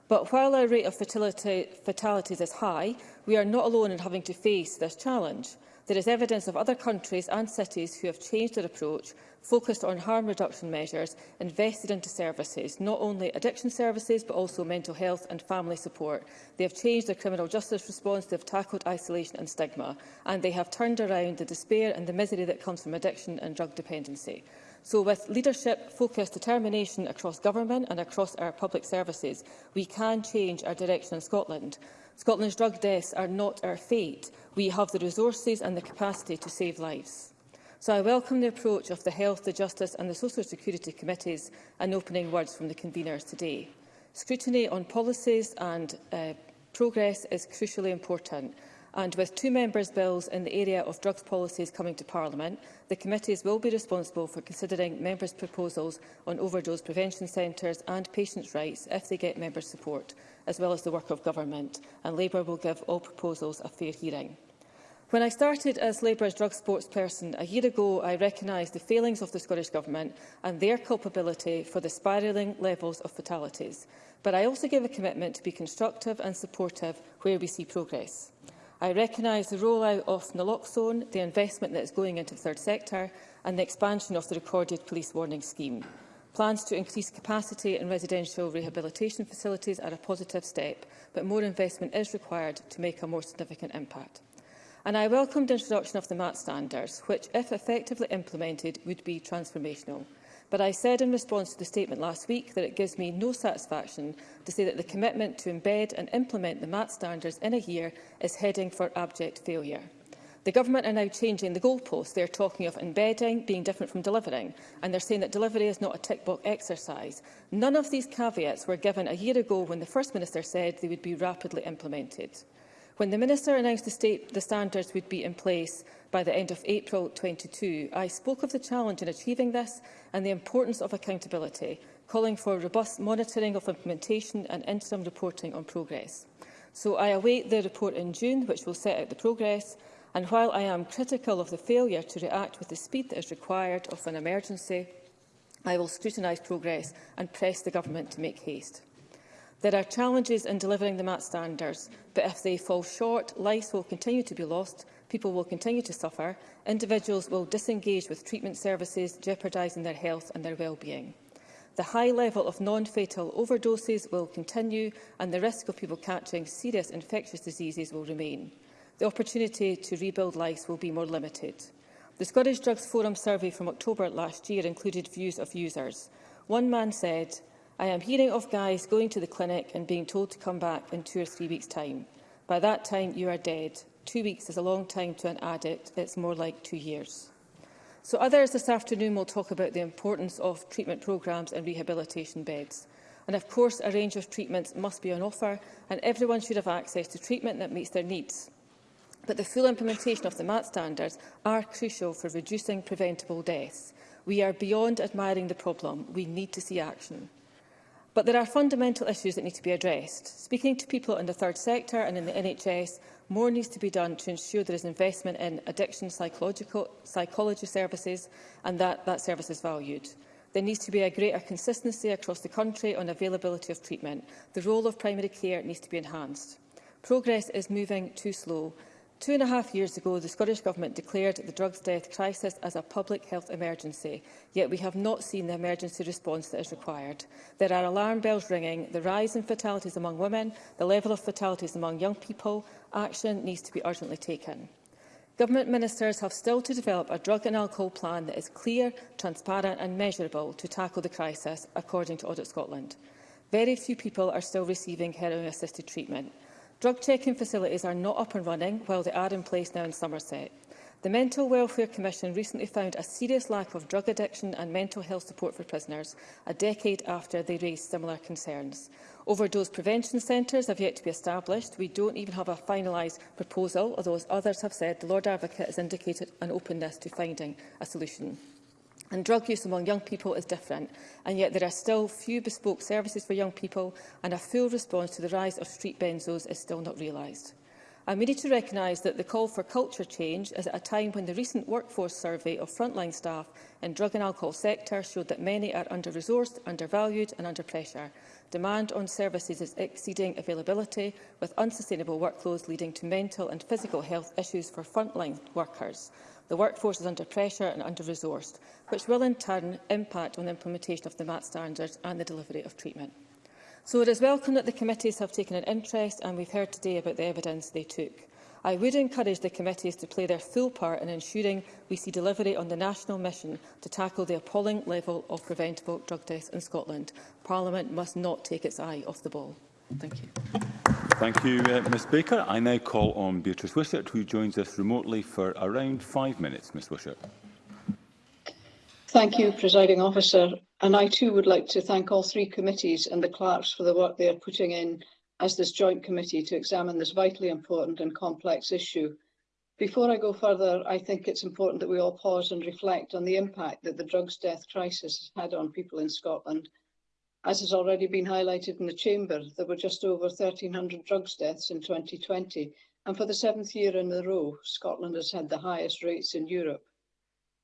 But while our rate of fatality, fatalities is high, we are not alone in having to face this challenge. There is evidence of other countries and cities who have changed their approach, focused on harm reduction measures, invested into services, not only addiction services but also mental health and family support. They have changed their criminal justice response, they have tackled isolation and stigma, and they have turned around the despair and the misery that comes from addiction and drug dependency. So with leadership, focus, determination across government and across our public services, we can change our direction in Scotland. Scotland's drug deaths are not our fate. We have the resources and the capacity to save lives. So I welcome the approach of the Health, the Justice and the Social Security Committees and opening words from the conveners today. Scrutiny on policies and uh, progress is crucially important and with two members' bills in the area of drugs policies coming to Parliament, the committees will be responsible for considering members' proposals on overdose prevention centres and patients' rights if they get members' support, as well as the work of government, and Labour will give all proposals a fair hearing. When I started as Labour's drug sports person a year ago, I recognised the failings of the Scottish Government and their culpability for the spiralling levels of fatalities. But I also gave a commitment to be constructive and supportive where we see progress. I recognise the rollout of naloxone, the investment that is going into the third sector and the expansion of the recorded police warning scheme. Plans to increase capacity in residential rehabilitation facilities are a positive step, but more investment is required to make a more significant impact. And I welcome the introduction of the MAT standards, which, if effectively implemented, would be transformational but I said in response to the statement last week that it gives me no satisfaction to say that the commitment to embed and implement the MAT standards in a year is heading for abject failure. The government are now changing the goalposts. They're talking of embedding being different from delivering, and they're saying that delivery is not a tick-box exercise. None of these caveats were given a year ago when the First Minister said they would be rapidly implemented. When the Minister announced the, state, the standards would be in place by the end of April 22, I spoke of the challenge in achieving this and the importance of accountability, calling for robust monitoring of implementation and interim reporting on progress. So I await the report in June, which will set out the progress, and while I am critical of the failure to react with the speed that is required of an emergency, I will scrutinise progress and press the Government to make haste. There are challenges in delivering the at standards, but if they fall short, lives will continue to be lost, people will continue to suffer, individuals will disengage with treatment services, jeopardising their health and their well-being. The high level of non-fatal overdoses will continue and the risk of people catching serious infectious diseases will remain. The opportunity to rebuild lives will be more limited. The Scottish Drugs Forum survey from October last year included views of users. One man said, I am hearing of guys going to the clinic and being told to come back in two or three weeks' time. By that time, you are dead. Two weeks is a long time to an addict. It's more like two years. So others this afternoon will talk about the importance of treatment programmes and rehabilitation beds. And of course, a range of treatments must be on offer and everyone should have access to treatment that meets their needs. But the full implementation of the MAT standards are crucial for reducing preventable deaths. We are beyond admiring the problem. We need to see action. But there are fundamental issues that need to be addressed. Speaking to people in the third sector and in the NHS, more needs to be done to ensure there is investment in addiction psychological, psychology services and that that service is valued. There needs to be a greater consistency across the country on availability of treatment. The role of primary care needs to be enhanced. Progress is moving too slow Two and a half years ago, the Scottish Government declared the drugs death crisis as a public health emergency, yet we have not seen the emergency response that is required. There are alarm bells ringing, the rise in fatalities among women, the level of fatalities among young people. Action needs to be urgently taken. Government ministers have still to develop a drug and alcohol plan that is clear, transparent and measurable to tackle the crisis, according to Audit Scotland. Very few people are still receiving heroin-assisted treatment. Drug checking facilities are not up and running, while they are in place now in Somerset. The Mental Welfare Commission recently found a serious lack of drug addiction and mental health support for prisoners, a decade after they raised similar concerns. Overdose prevention centres have yet to be established. We don't even have a finalised proposal, although, as others have said, the Lord Advocate has indicated an openness to finding a solution. And drug use among young people is different, and yet there are still few bespoke services for young people, and a full response to the rise of street benzos is still not realised. And we need to recognise that the call for culture change is at a time when the recent workforce survey of frontline staff in drug and alcohol sector showed that many are under-resourced, undervalued and under pressure. Demand on services is exceeding availability, with unsustainable workloads leading to mental and physical health issues for frontline workers. The workforce is under pressure and under-resourced, which will in turn impact on the implementation of the MAT standards and the delivery of treatment. So it is welcome that the committees have taken an interest and we've heard today about the evidence they took. I would encourage the committees to play their full part in ensuring we see delivery on the national mission to tackle the appalling level of preventable drug deaths in Scotland. Parliament must not take its eye off the ball. Thank you. Thank you, uh, Ms Baker. I now call on Beatrice Wishart, who joins us remotely for around five minutes. Ms Wishart. Thank you, Presiding Officer. And I too would like to thank all three committees and the clerks for the work they are putting in as this joint committee to examine this vitally important and complex issue. Before I go further, I think it's important that we all pause and reflect on the impact that the drugs death crisis has had on people in Scotland – As has already been highlighted in the Chamber, there were just over 1,300 drugs deaths in 2020, and for the seventh year in a row, Scotland has had the highest rates in Europe.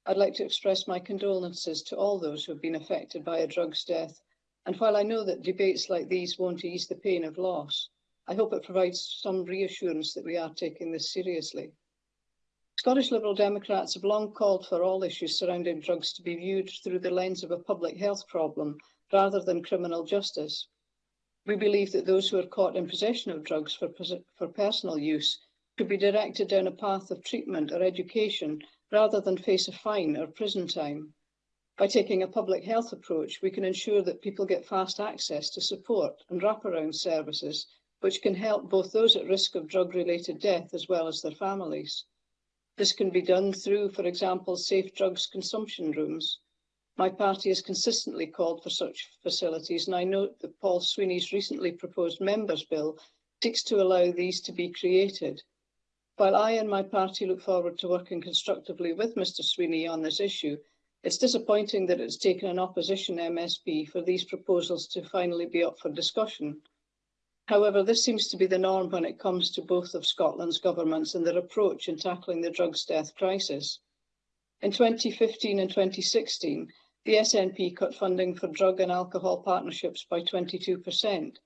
I'd like to express my condolences to all those who have been affected by a drugs death, and while I know that debates like these won't ease the pain of loss, I hope it provides some reassurance that we are taking this seriously. Scottish Liberal Democrats have long called for all issues surrounding drugs to be viewed through the lens of a public health problem rather than criminal justice. We believe that those who are caught in possession of drugs for, for personal use should be directed down a path of treatment or education rather than face a fine or prison time. By taking a public health approach, we can ensure that people get fast access to support and wraparound services, which can help both those at risk of drug-related death as well as their families. This can be done through, for example, safe drugs consumption rooms, My party has consistently called for such facilities, and I note that Paul Sweeney's recently proposed Members' Bill seeks to allow these to be created. While I and my party look forward to working constructively with Mr Sweeney on this issue, it's disappointing that it's taken an opposition MSB for these proposals to finally be up for discussion. However, this seems to be the norm when it comes to both of Scotland's governments and their approach in tackling the drugs death crisis. In 2015 and 2016, The SNP cut funding for drug and alcohol partnerships by 22%.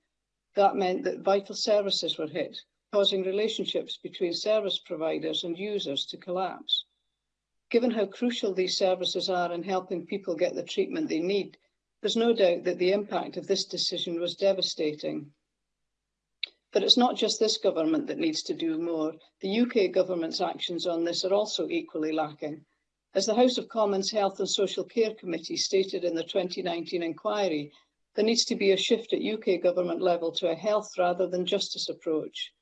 That meant that vital services were hit, causing relationships between service providers and users to collapse. Given how crucial these services are in helping people get the treatment they need, there's no doubt that the impact of this decision was devastating. But it's not just this government that needs to do more. The UK government's actions on this are also equally lacking. As the House of Commons Health and Social Care Committee stated in the 2019 inquiry, there needs to be a shift at UK government level to a health rather than justice approach.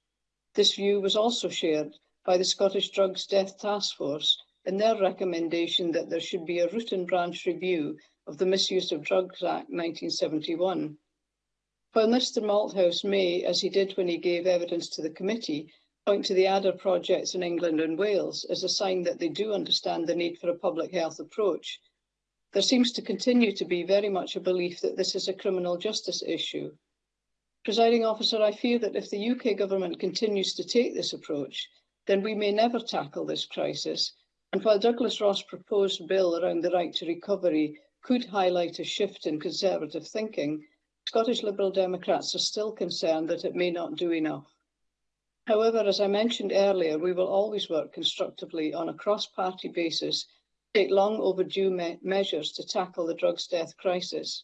This view was also shared by the Scottish Drugs Death Task Force in their recommendation that there should be a root and branch review of the Misuse of Drugs Act 1971. While Mr Malthouse may, as he did when he gave evidence to the committee, point to the ADA projects in England and Wales as a sign that they do understand the need for a public health approach. There seems to continue to be very much a belief that this is a criminal justice issue. Presiding officer, I fear that if the UK government continues to take this approach, then we may never tackle this crisis. And while Douglas Ross' proposed bill around the right to recovery could highlight a shift in conservative thinking, Scottish Liberal Democrats are still concerned that it may not do enough. However, as I mentioned earlier, we will always work constructively on a cross-party basis to take long overdue me measures to tackle the drugs death crisis.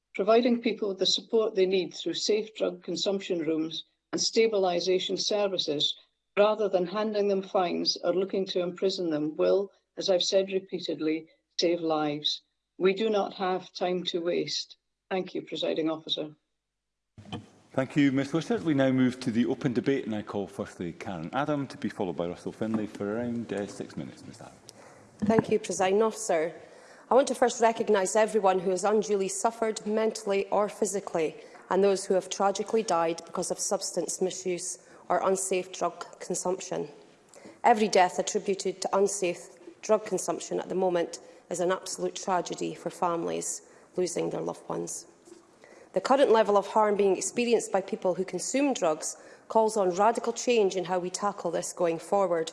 Providing people with the support they need through safe drug consumption rooms and stabilisation services, rather than handing them fines or looking to imprison them, will, as I've said repeatedly, save lives. We do not have time to waste. Thank you, Presiding Officer. Thank you, Ms Lewis. We now move to the open debate and I call firstly Karen Adam to be followed by Russell Finlay for around uh, six minutes. Ms Adam. Thank you, President Officer. I want to first recognise everyone who has unduly suffered mentally or physically and those who have tragically died because of substance misuse or unsafe drug consumption. Every death attributed to unsafe drug consumption at the moment is an absolute tragedy for families losing their loved ones. The current level of harm being experienced by people who consume drugs calls on radical change in how we tackle this going forward.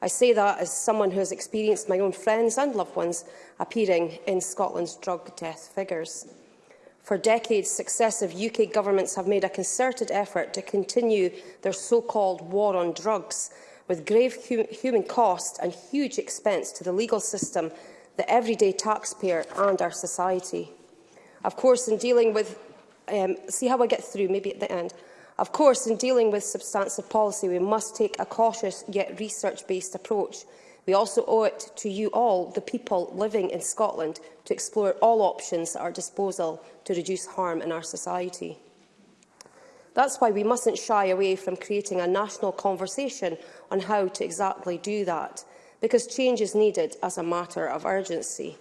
I say that as someone who has experienced my own friends and loved ones appearing in Scotland's drug death figures. For decades, successive UK governments have made a concerted effort to continue their so-called war on drugs, with grave hum human cost and huge expense to the legal system, the everyday taxpayer and our society. Of course, in dealing with um, see how I get through, maybe at the end. Of course, in dealing with substantive policy, we must take a cautious yet research-based approach. We also owe it to you all, the people living in Scotland, to explore all options at our disposal to reduce harm in our society. That's why we mustn't shy away from creating a national conversation on how to exactly do that, because change is needed as a matter of urgency.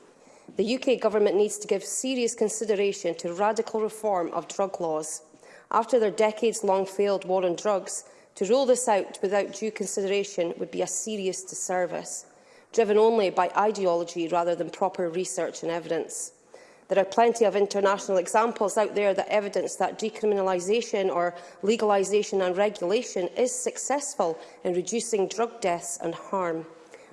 The UK Government needs to give serious consideration to radical reform of drug laws. After their decades-long failed war on drugs, to roll this out without due consideration would be a serious disservice, driven only by ideology rather than proper research and evidence. There are plenty of international examples out there that evidence that decriminalisation or legalisation and regulation is successful in reducing drug deaths and harm.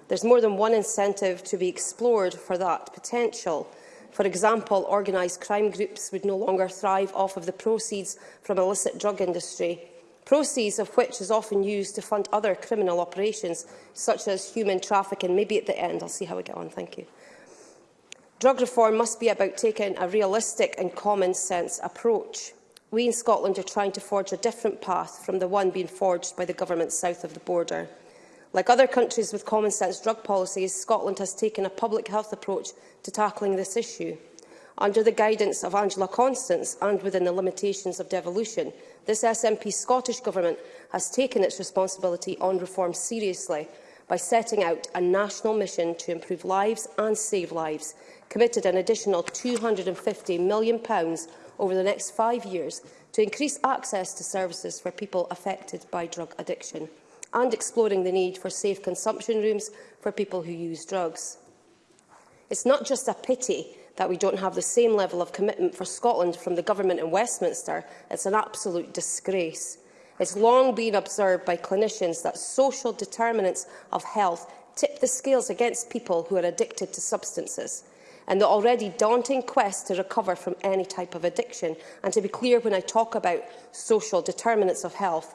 There's more than one incentive to be explored for that potential. For example, organised crime groups would no longer thrive off of the proceeds from illicit drug industry, proceeds of which is often used to fund other criminal operations, such as human trafficking. Maybe at the end, I'll see how we get on. Thank you. Drug reform must be about taking a realistic and common-sense approach. We in Scotland are trying to forge a different path from the one being forged by the government south of the border. Like other countries with common sense drug policies, Scotland has taken a public health approach to tackling this issue. Under the guidance of Angela Constance and within the limitations of devolution, this SNP Scottish Government has taken its responsibility on reform seriously by setting out a national mission to improve lives and save lives, committed an additional £250 million over the next five years to increase access to services for people affected by drug addiction and exploring the need for safe consumption rooms for people who use drugs. It's not just a pity that we don't have the same level of commitment for Scotland from the Government in Westminster. It's an absolute disgrace. It's long been observed by clinicians that social determinants of health tip the scales against people who are addicted to substances and the already daunting quest to recover from any type of addiction. And to be clear, when I talk about social determinants of health,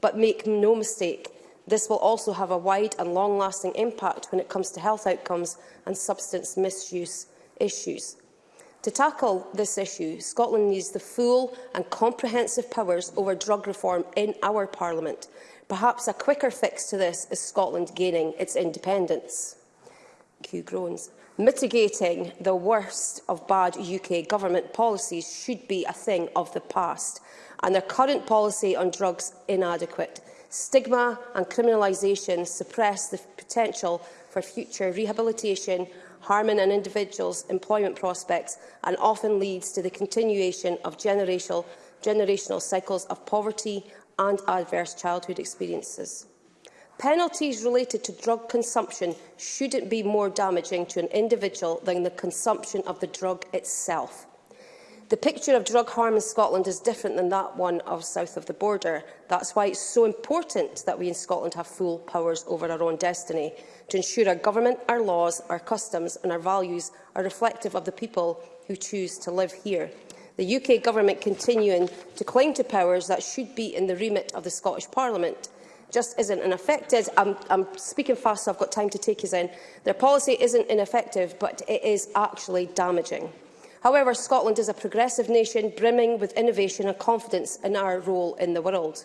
But make no mistake, This will also have a wide and long-lasting impact when it comes to health outcomes and substance misuse issues. To tackle this issue, Scotland needs the full and comprehensive powers over drug reform in our Parliament. Perhaps a quicker fix to this is Scotland gaining its independence. Q groans. Mitigating the worst of bad UK government policies should be a thing of the past, and their current policy on drugs inadequate. Stigma and criminalisation suppress the potential for future rehabilitation, harming an individual's employment prospects and often leads to the continuation of generational, generational cycles of poverty and adverse childhood experiences. Penalties related to drug consumption shouldn't be more damaging to an individual than the consumption of the drug itself. The picture of drug harm in Scotland is different than that one of south of the border. That's why it's so important that we in Scotland have full powers over our own destiny, to ensure our government, our laws, our customs and our values are reflective of the people who choose to live here. The UK Government continuing to cling to powers that should be in the remit of the Scottish Parliament just isn't ineffective. I'm, I'm speaking fast, so I've got time to take his in. Their policy isn't ineffective, but it is actually damaging. However, Scotland is a progressive nation brimming with innovation and confidence in our role in the world.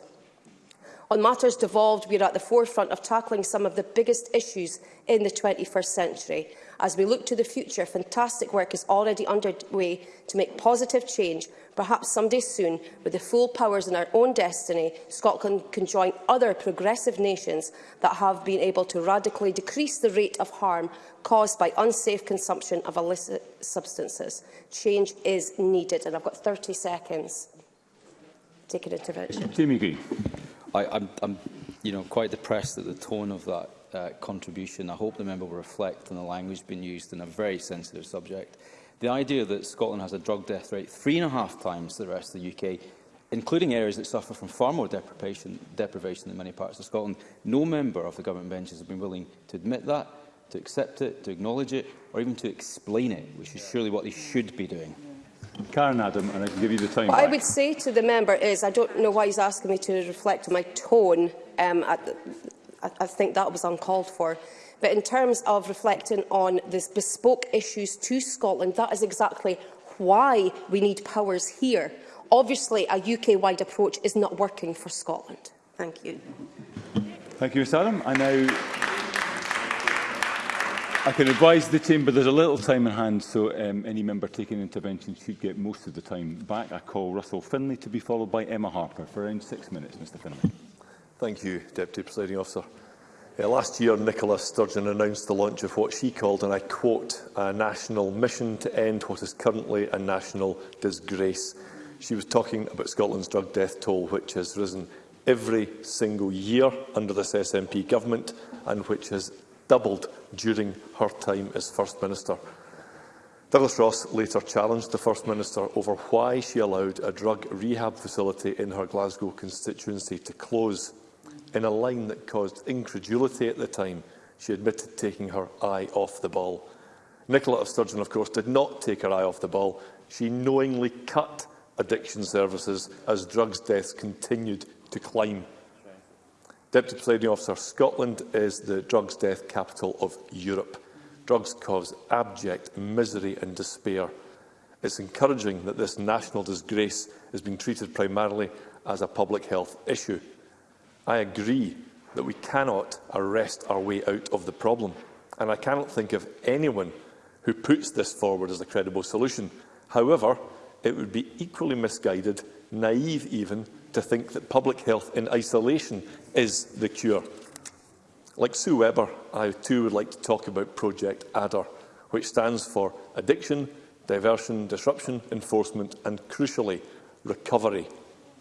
On matters devolved, we are at the forefront of tackling some of the biggest issues in the 21st century. As we look to the future, fantastic work is already underway to make positive change. Perhaps someday soon, with the full powers in our own destiny, Scotland can join other progressive nations that have been able to radically decrease the rate of harm caused by unsafe consumption of illicit substances. Change is needed. And I've got 30 seconds. Take an intervention. Timmy I, I'm, I'm you know, quite depressed at the tone of that uh, contribution. I hope the member will reflect on the language being used in a very sensitive subject. The idea that Scotland has a drug death rate three and a half times the rest of the UK, including areas that suffer from far more deprivation, deprivation than many parts of Scotland, no member of the government benches has been willing to admit that, to accept it, to acknowledge it, or even to explain it, which is surely what they should be doing. Karen Adam, and I can give you the time What back. I would say to the member is, I don't know why he's asking me to reflect on my tone. Um, I, I, I think that was uncalled for. But in terms of reflecting on the bespoke issues to Scotland, that is exactly why we need powers here. Obviously, a UK-wide approach is not working for Scotland. Thank you. Thank you, Ms Adam. I now I can advise the but there's a little time in hand, so um, any member taking intervention should get most of the time back. I call Russell Finlay to be followed by Emma Harper for around six minutes, Mr Finlay. Thank you, Deputy Presiding Officer. Uh, last year, Nicola Sturgeon announced the launch of what she called, and I quote, a national mission to end what is currently a national disgrace. She was talking about Scotland's drug death toll, which has risen every single year under this SNP government and which has doubled during her time as First Minister. Douglas Ross later challenged the First Minister over why she allowed a drug rehab facility in her Glasgow constituency to close. In a line that caused incredulity at the time, she admitted taking her eye off the ball. Nicola of Sturgeon, of course, did not take her eye off the ball. She knowingly cut addiction services as drugs deaths continued to climb. Deputy Presiding Officer, Scotland is the drugs death capital of Europe. Drugs cause abject misery and despair. It's encouraging that this national disgrace is being treated primarily as a public health issue. I agree that we cannot arrest our way out of the problem, and I cannot think of anyone who puts this forward as a credible solution. However, it would be equally misguided, naive even, to think that public health in isolation is the cure. Like Sue Webber, I too would like to talk about Project ADDER, which stands for Addiction, Diversion, Disruption, Enforcement and, crucially, Recovery.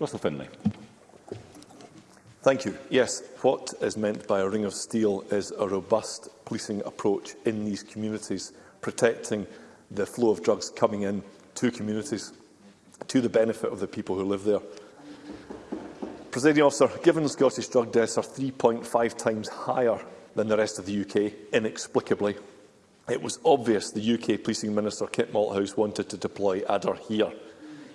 Russell Finlay. Thank you. Yes, what is meant by a ring of steel is a robust policing approach in these communities, protecting the flow of drugs coming in to communities to the benefit of the people who live there. Presiding officer, given Scottish drug deaths are 3.5 times higher than the rest of the UK, inexplicably, It was obvious the UK Policing Minister, Kit Malthouse, wanted to deploy Adder here.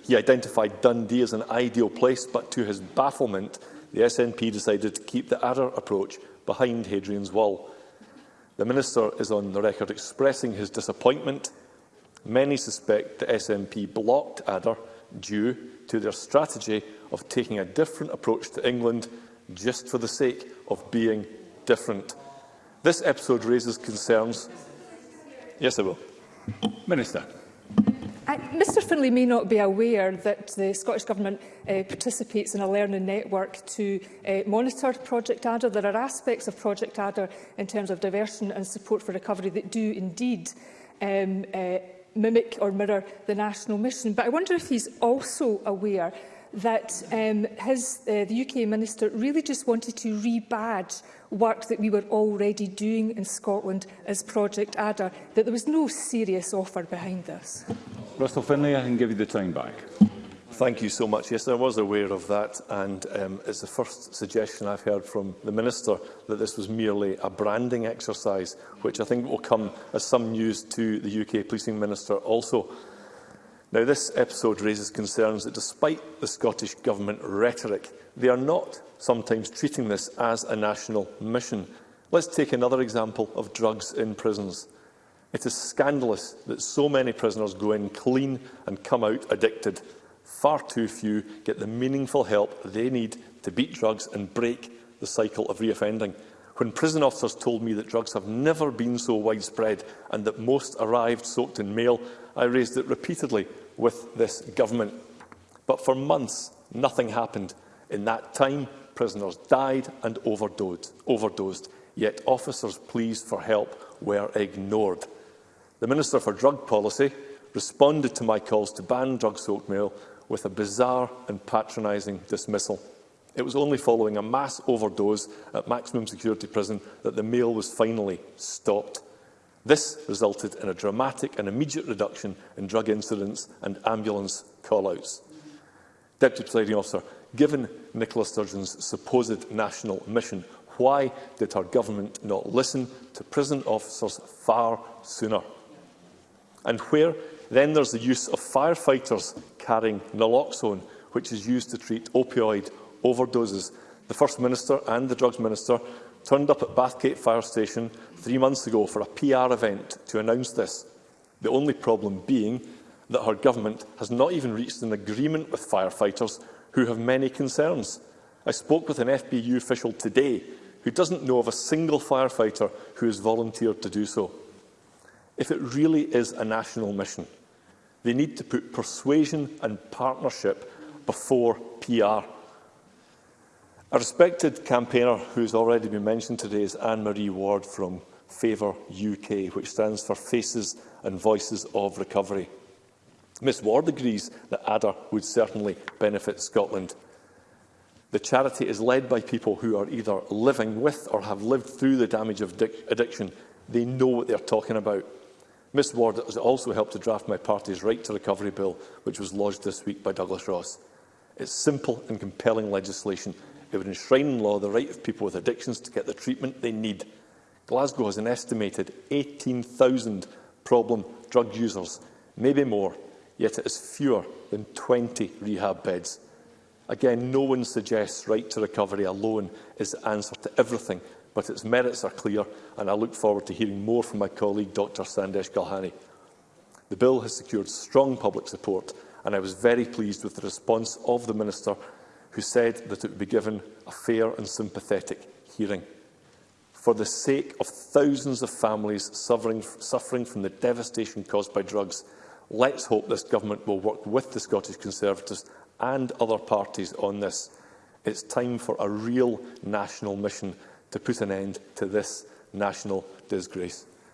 He identified Dundee as an ideal place, but to his bafflement, the SNP decided to keep the Adder approach behind Hadrian's Wall. The Minister is on the record expressing his disappointment. Many suspect the SNP blocked Adder due to their strategy of taking a different approach to England just for the sake of being different. This episode raises concerns Yes, I will. Minister. Uh, Mr Finlay may not be aware that the Scottish Government uh, participates in a learning network to uh, monitor Project Adder. There are aspects of Project Adder in terms of diversion and support for recovery that do indeed um, uh, mimic or mirror the national mission. But I wonder if he's also aware that um, his, uh, the UK Minister really just wanted to rebadge work that we were already doing in Scotland as Project Adder, that there was no serious offer behind this. Russell Finlay, I can give you the time back. Thank you so much. Yes, I was aware of that, and um, it's the first suggestion I've heard from the Minister that this was merely a branding exercise, which I think will come as some news to the UK Policing Minister also. Now, this episode raises concerns that despite the Scottish Government rhetoric, they are not sometimes treating this as a national mission. Let's take another example of drugs in prisons. It is scandalous that so many prisoners go in clean and come out addicted. Far too few get the meaningful help they need to beat drugs and break the cycle of reoffending. When prison officers told me that drugs have never been so widespread and that most arrived soaked in mail, I raised it repeatedly with this government. But for months, nothing happened. In that time, prisoners died and overdosed, overdosed, yet officers' pleas for help were ignored. The Minister for Drug Policy responded to my calls to ban drug-soaked mail with a bizarre and patronising dismissal. It was only following a mass overdose at maximum security prison that the mail was finally stopped. This resulted in a dramatic and immediate reduction in drug incidents and ambulance call-outs. Deputy Presiding Officer, given Nicola Sturgeon's supposed national mission, why did her government not listen to prison officers far sooner? And where then there's the use of firefighters carrying naloxone, which is used to treat opioid overdoses. The First Minister and the Drugs Minister turned up at Bathgate Fire Station three months ago for a PR event to announce this, the only problem being that her government has not even reached an agreement with firefighters who have many concerns. I spoke with an FBU official today who doesn't know of a single firefighter who has volunteered to do so. If it really is a national mission, they need to put persuasion and partnership before PR. A respected campaigner who has already been mentioned today is Anne-Marie Ward from Favour UK, which stands for Faces and Voices of Recovery. Ms Ward agrees that ADDER would certainly benefit Scotland. The charity is led by people who are either living with or have lived through the damage of addiction. They know what they are talking about. Ms Ward has also helped to draft my party's Right to Recovery Bill, which was lodged this week by Douglas Ross. It's simple and compelling legislation It would enshrine in law the right of people with addictions to get the treatment they need. Glasgow has an estimated 18,000 problem drug users, maybe more, yet it is fewer than 20 rehab beds. Again, no one suggests right to recovery alone is the answer to everything, but its merits are clear, and I look forward to hearing more from my colleague, Dr Sandesh Galhani. The bill has secured strong public support, and I was very pleased with the response of the Minister who said that it would be given a fair and sympathetic hearing. For the sake of thousands of families suffering, suffering from the devastation caused by drugs, let's hope this government will work with the Scottish Conservatives and other parties on this. It's time for a real national mission to put an end to this national disgrace.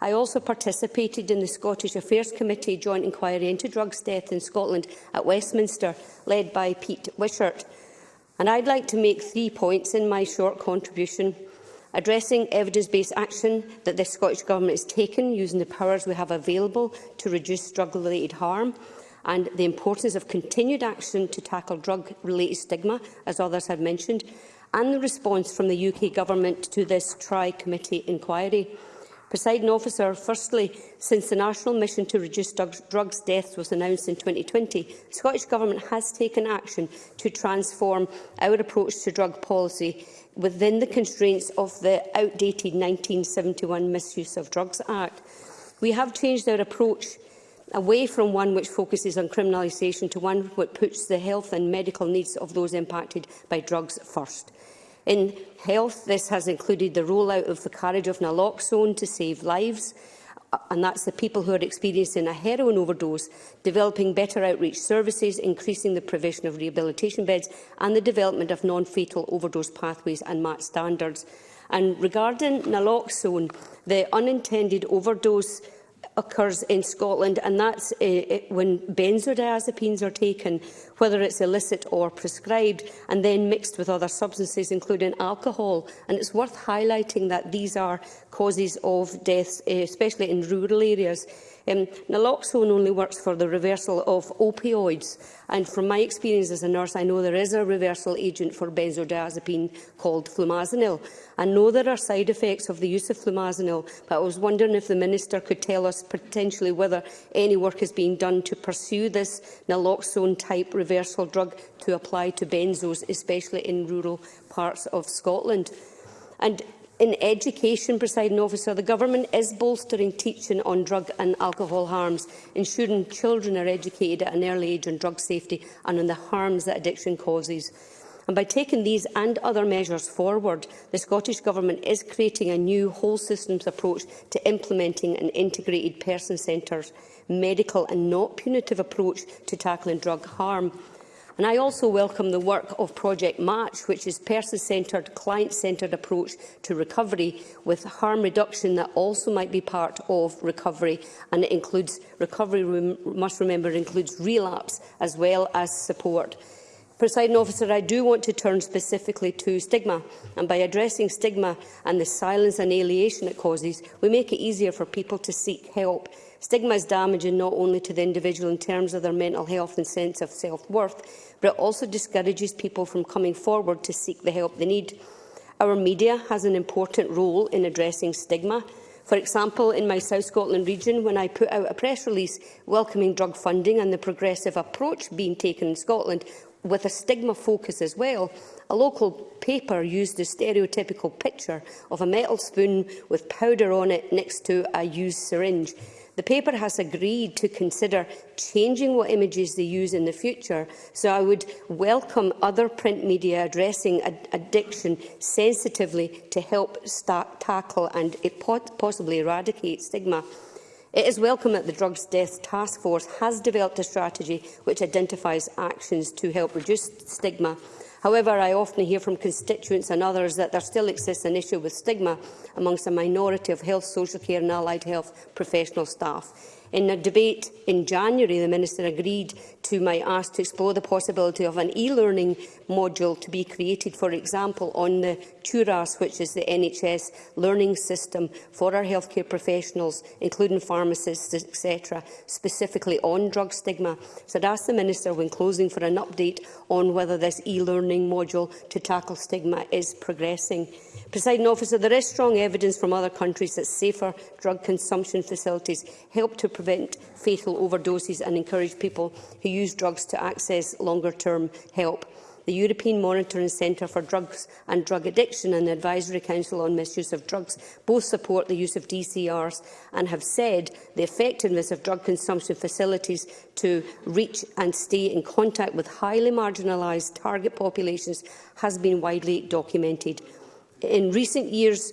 I also participated in the Scottish Affairs Committee joint inquiry into drugs death in Scotland at Westminster, led by Pete Wishart. And I'd like to make three points in my short contribution addressing evidence-based action that the Scottish Government has taken using the powers we have available to reduce drug-related harm and the importance of continued action to tackle drug-related stigma, as others have mentioned, and the response from the UK Government to this Tri-Committee inquiry. Presiding officer, firstly, since the national mission to reduce drug drugs deaths was announced in 2020, the Scottish Government has taken action to transform our approach to drug policy within the constraints of the outdated 1971 Misuse of Drugs Act. We have changed our approach away from one which focuses on criminalisation to one which puts the health and medical needs of those impacted by drugs first. In health, this has included the rollout of the carriage of naloxone to save lives, and that's the people who are experiencing a heroin overdose, developing better outreach services, increasing the provision of rehabilitation beds and the development of non-fatal overdose pathways and match standards. And regarding naloxone, the unintended overdose occurs in Scotland, and that's uh, when benzodiazepines are taken, whether it's illicit or prescribed, and then mixed with other substances, including alcohol. And it's worth highlighting that these are causes of deaths, eh, especially in rural areas. Um, naloxone only works for the reversal of opioids, and from my experience as a nurse, I know there is a reversal agent for benzodiazepine called flumazenil. I know there are side effects of the use of flumazenil, but I was wondering if the Minister could tell us potentially whether any work is being done to pursue this naloxone-type reversal drug to apply to benzos, especially in rural parts of Scotland. And in education, presiding officer, the government is bolstering teaching on drug and alcohol harms, ensuring children are educated at an early age on drug safety and on the harms that addiction causes. And by taking these and other measures forward, the Scottish Government is creating a new whole systems approach to implementing an integrated person-centred medical and not punitive approach to tackling drug harm. And I also welcome the work of Project Match, which is person-centred, client-centred approach to recovery with harm reduction that also might be part of recovery. And it includes recovery, rem must remember, includes relapse as well as support. Presiding officer, I do want to turn specifically to stigma, and by addressing stigma and the silence and alienation it causes, we make it easier for people to seek help. Stigma is damaging not only to the individual in terms of their mental health and sense of self-worth, but it also discourages people from coming forward to seek the help they need. Our media has an important role in addressing stigma. For example, in my South Scotland region, when I put out a press release welcoming drug funding and the progressive approach being taken in Scotland, with a stigma focus as well, a local paper used a stereotypical picture of a metal spoon with powder on it next to a used syringe. The paper has agreed to consider changing what images they use in the future, so I would welcome other print media addressing ad addiction sensitively to help start, tackle and possibly eradicate stigma. It is welcome that the Drugs Death Task Force has developed a strategy which identifies actions to help reduce stigma However, I often hear from constituents and others that there still exists an issue with stigma amongst a minority of health, social care and allied health professional staff. In a debate in January, the Minister agreed to my ask to explore the possibility of an e-learning module to be created, for example, on the TURAS, which is the NHS learning system for our healthcare professionals, including pharmacists, etc., specifically on drug stigma. So I'd ask the Minister, when closing, for an update on whether this e-learning module to tackle stigma is progressing. Presiding officer, there is strong evidence from other countries that safer drug consumption facilities help to prevent fatal overdoses and encourage people who use drugs to access longer-term help. The European Monitoring Centre for Drugs and Drug Addiction and the Advisory Council on Misuse of Drugs both support the use of DCRs and have said the effectiveness of drug consumption facilities to reach and stay in contact with highly marginalised target populations has been widely documented. In recent years,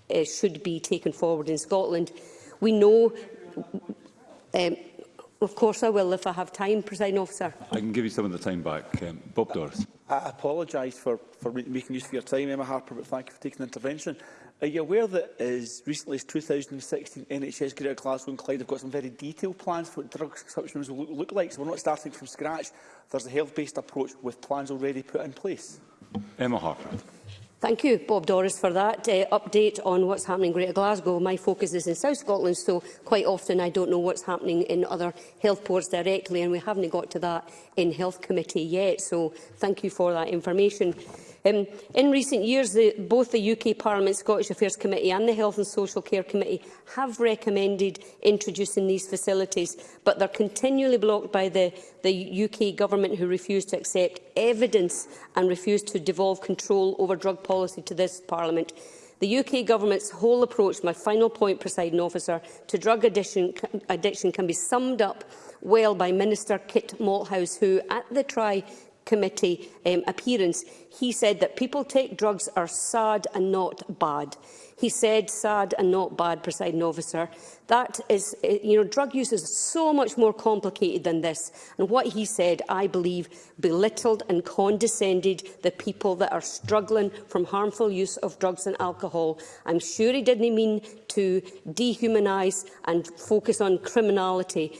uh, should be taken forward in Scotland. We know... Um, Of course I will, if I have time, President Officer. I can give you some of the time back. Um, Bob Doris. I, I apologise for, for making use of your time, Emma Harper, but thank you for taking the intervention. Are you aware that as recently as 2016, NHS Greater Glasgow and Clyde have got some very detailed plans for what drug consumption will look like, so we're not starting from scratch. There's a health-based approach with plans already put in place. Emma Harper. Thank you, Bob Doris, for that uh, update on what's happening in Greater Glasgow. My focus is in South Scotland, so quite often I don't know what's happening in other health boards directly, and we haven't got to that in Health Committee yet. So thank you for that information. Um, in recent years, the, both the UK Parliament Scottish Affairs Committee and the Health and Social Care Committee have recommended introducing these facilities, but they're continually blocked by the, the UK government who refuse to accept evidence and refuse to devolve control over drug policy to this Parliament. The UK government's whole approach, my final point, presiding officer, to drug addiction, addiction can be summed up well by Minister Kit Malthouse, who at the tri committee um, appearance, he said that people take drugs are sad and not bad. He said sad and not bad, presiding officer. That is, uh, you know, drug use is so much more complicated than this. And what he said, I believe, belittled and condescended the people that are struggling from harmful use of drugs and alcohol. I'm sure he didn't mean to dehumanise and focus on criminality,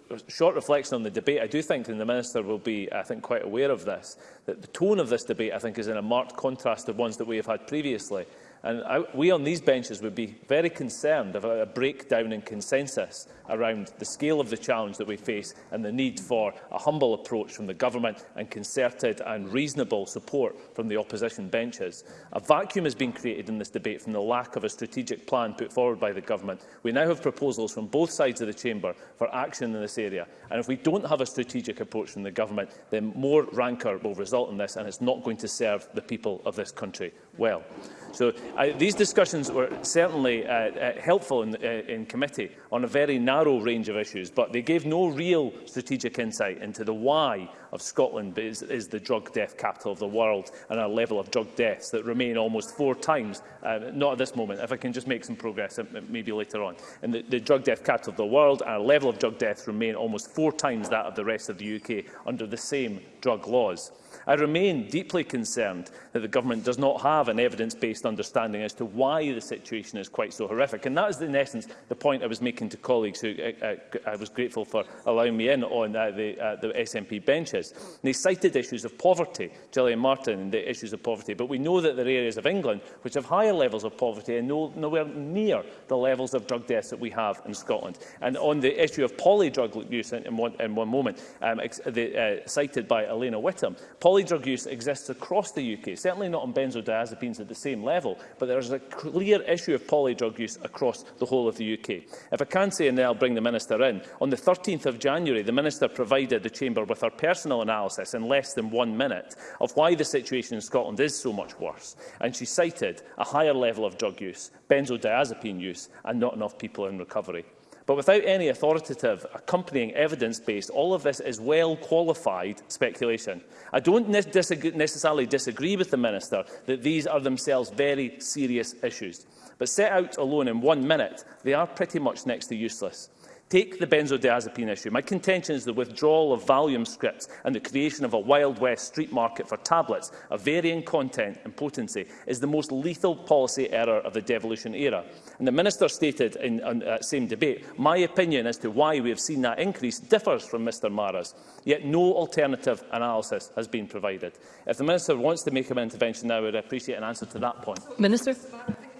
short reflection on the debate, I do think, and the Minister will be, I think, quite aware of this, that the tone of this debate, I think, is in a marked contrast to ones that we have had previously. And I, we on these benches would be very concerned about a breakdown in consensus around the scale of the challenge that we face and the need for a humble approach from the government and concerted and reasonable support from the opposition benches. A vacuum has been created in this debate from the lack of a strategic plan put forward by the government. We now have proposals from both sides of the chamber for action in this area. And if we don't have a strategic approach from the government, then more rancour will result in this and it's not going to serve the people of this country well. So uh, these discussions were certainly uh, uh, helpful in, uh, in committee on a very narrow narrow range of issues, but they gave no real strategic insight into the why of Scotland is, is the drug death capital of the world and our level of drug deaths that remain almost four times, uh, not at this moment, if I can just make some progress uh, maybe later on. And the, the drug death capital of the world, our level of drug deaths remain almost four times that of the rest of the UK under the same drug laws. I remain deeply concerned that the government does not have an evidence-based understanding as to why the situation is quite so horrific. And that is, in essence, the point I was making to colleagues who uh, uh I was grateful for allowing me in on uh, the, uh, the SNP benches. And they cited issues of poverty, Gillian Martin, and the issues of poverty. But we know that there are areas of England which have higher levels of poverty and no, nowhere near the levels of drug deaths that we have in Scotland. And on the issue of polydrug use, in, in, one, in one moment, um, the, uh, cited by Elena Whittam, poly illy drug use exists across the UK, certainly not on benzodiazepines at the same level, but there is a clear issue of poly drug use across the whole of the UK. If I can say, and then I'll bring the Minister in, on the 13th of January, the Minister provided the Chamber with her personal analysis in less than one minute of why the situation in Scotland is so much worse, and she cited a higher level of drug use, benzodiazepine use, and not enough people in recovery. But without any authoritative accompanying evidence base, all of this is well-qualified speculation. I don't ne disagree, necessarily disagree with the Minister that these are themselves very serious issues. But set out alone in one minute, they are pretty much next to useless. Take the benzodiazepine issue. My contention is the withdrawal of Valium scripts and the creation of a Wild West street market for tablets of varying content and potency is the most lethal policy error of the devolution era. And the Minister stated in that uh, same debate, my opinion as to why we have seen that increase differs from Mr Mara's, yet no alternative analysis has been provided. If the Minister wants to make an intervention now, I would appreciate an answer to that point. Minister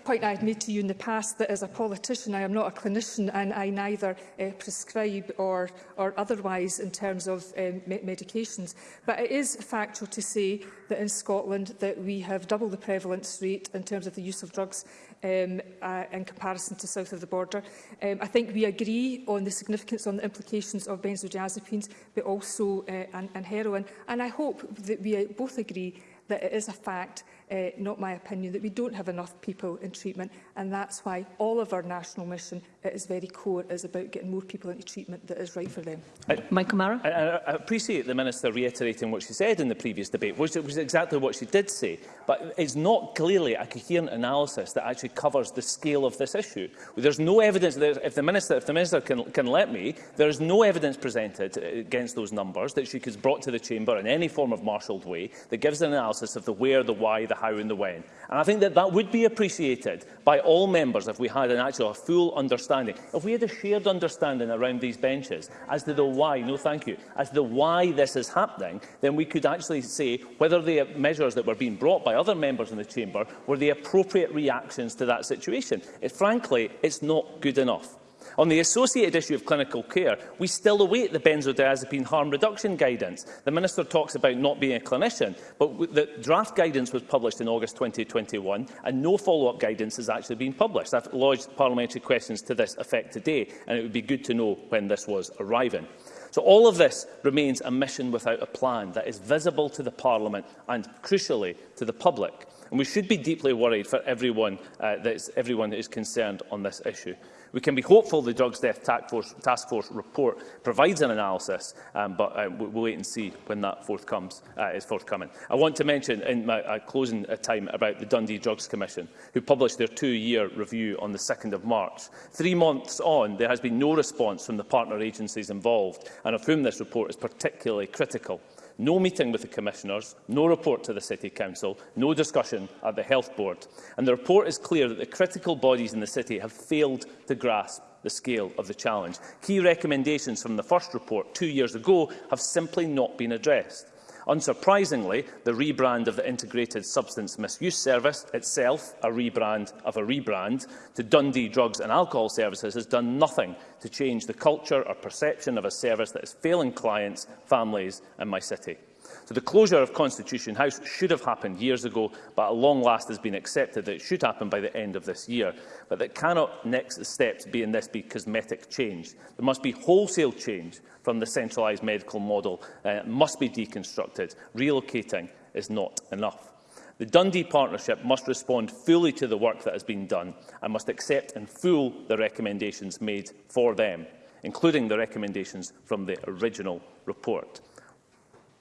point I've made to you in the past that as a politician I am not a clinician and I neither uh, prescribe or, or otherwise in terms of um, me medications. But it is factual to say that in Scotland that we have double the prevalence rate in terms of the use of drugs um, uh, in comparison to south of the border. Um, I think we agree on the significance on the implications of benzodiazepines but also uh, and, and heroin and I hope that we both agree that it is a fact uh, not my opinion, that we don't have enough people in treatment. And that's why all of our national mission at its very core is about getting more people into treatment that is right for them. I, Michael Mara? I, I, appreciate the Minister reiterating what she said in the previous debate, which was exactly what she did say. But it's not clearly a coherent analysis that actually covers the scale of this issue. There's no evidence, that if the Minister, if the minister can, can let me, there is no evidence presented uh, against those numbers that she has brought to the Chamber in any form of marshalled way that gives an analysis of the where, the why, the how and the when. And I think that that would be appreciated by all members if we had an actual a full understanding. If we had a shared understanding around these benches as to the why, no thank you, as to the why this is happening, then we could actually say whether the measures that were being brought by other members in the chamber were the appropriate reactions to that situation. It, frankly, it's not good enough. On the associated issue of clinical care, we still await the benzodiazepine harm reduction guidance. The Minister talks about not being a clinician, but the draft guidance was published in August 2021 and no follow-up guidance has actually been published. I've lodged parliamentary questions to this effect today and it would be good to know when this was arriving. So all of this remains a mission without a plan that is visible to the Parliament and, crucially, to the public. And we should be deeply worried for everyone, uh, that's, everyone that is concerned on this issue. We can be hopeful the Drugs Death Task Force, Task Force report provides an analysis, um, but uh, we'll wait and see when that forth comes, uh, is forthcoming. I want to mention in my uh, closing uh, time about the Dundee Drugs Commission, who published their two-year review on the 2nd of March. Three months on, there has been no response from the partner agencies involved, and of whom this report is particularly critical no meeting with the Commissioners, no report to the City Council, no discussion at the Health Board. And the report is clear that the critical bodies in the City have failed to grasp the scale of the challenge. Key recommendations from the first report two years ago have simply not been addressed. Unsurprisingly, the rebrand of the Integrated Substance Misuse Service, itself a rebrand of a rebrand, to Dundee Drugs and Alcohol Services has done nothing to change the culture or perception of a service that is failing clients, families and my city. So the closure of Constitution House should have happened years ago, but at long last has been accepted that it should happen by the end of this year. But that cannot next steps be in this be cosmetic change. There must be wholesale change from the centralised medical model. Uh, must be deconstructed. Relocating is not enough. The Dundee Partnership must respond fully to the work that has been done and must accept in full the recommendations made for them, including the recommendations from the original report.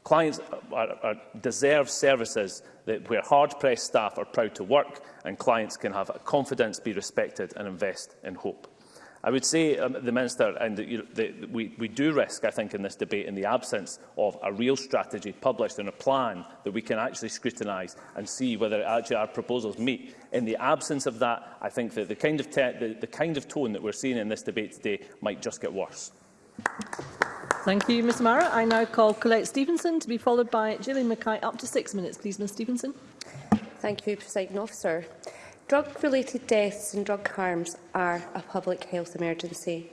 Clients are, are, deserve services that, where hard-pressed staff are proud to work and clients can have confidence, be respected and invest in hope. I would say, um, the Minister, and you know, the, we, we do risk, I think, in this debate in the absence of a real strategy published and a plan that we can actually scrutinise and see whether actually our proposals meet. In the absence of that, I think that the kind of, the, the kind of tone that we're seeing in this debate today might just get worse. Thank you, Mr Mara. I now call Colette Stevenson to be followed by Gillian Mackay. Up to six minutes, please, Ms Stevenson. Thank you, Presiding Officer. Drug-related deaths and drug harms are a public health emergency.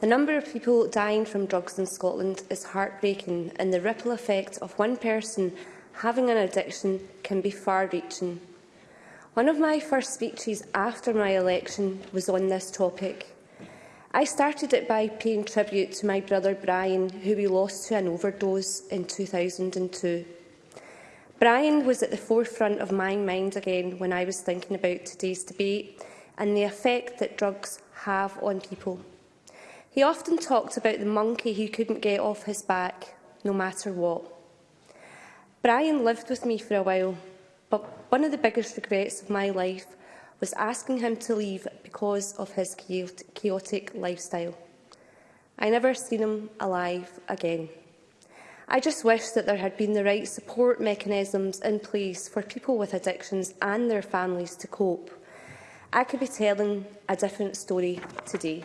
The number of people dying from drugs in Scotland is heartbreaking and the ripple effect of one person having an addiction can be far-reaching. One of my first speeches after my election was on this topic. I started it by paying tribute to my brother Brian, who we lost to an overdose in 2002. Brian was at the forefront of my mind again when I was thinking about today's debate and the effect that drugs have on people. He often talked about the monkey he couldn't get off his back, no matter what. Brian lived with me for a while, but one of the biggest regrets of my life was asking him to leave because of his chaotic lifestyle. I never seen him alive again. I just wish that there had been the right support mechanisms in place for people with addictions and their families to cope. I could be telling a different story today.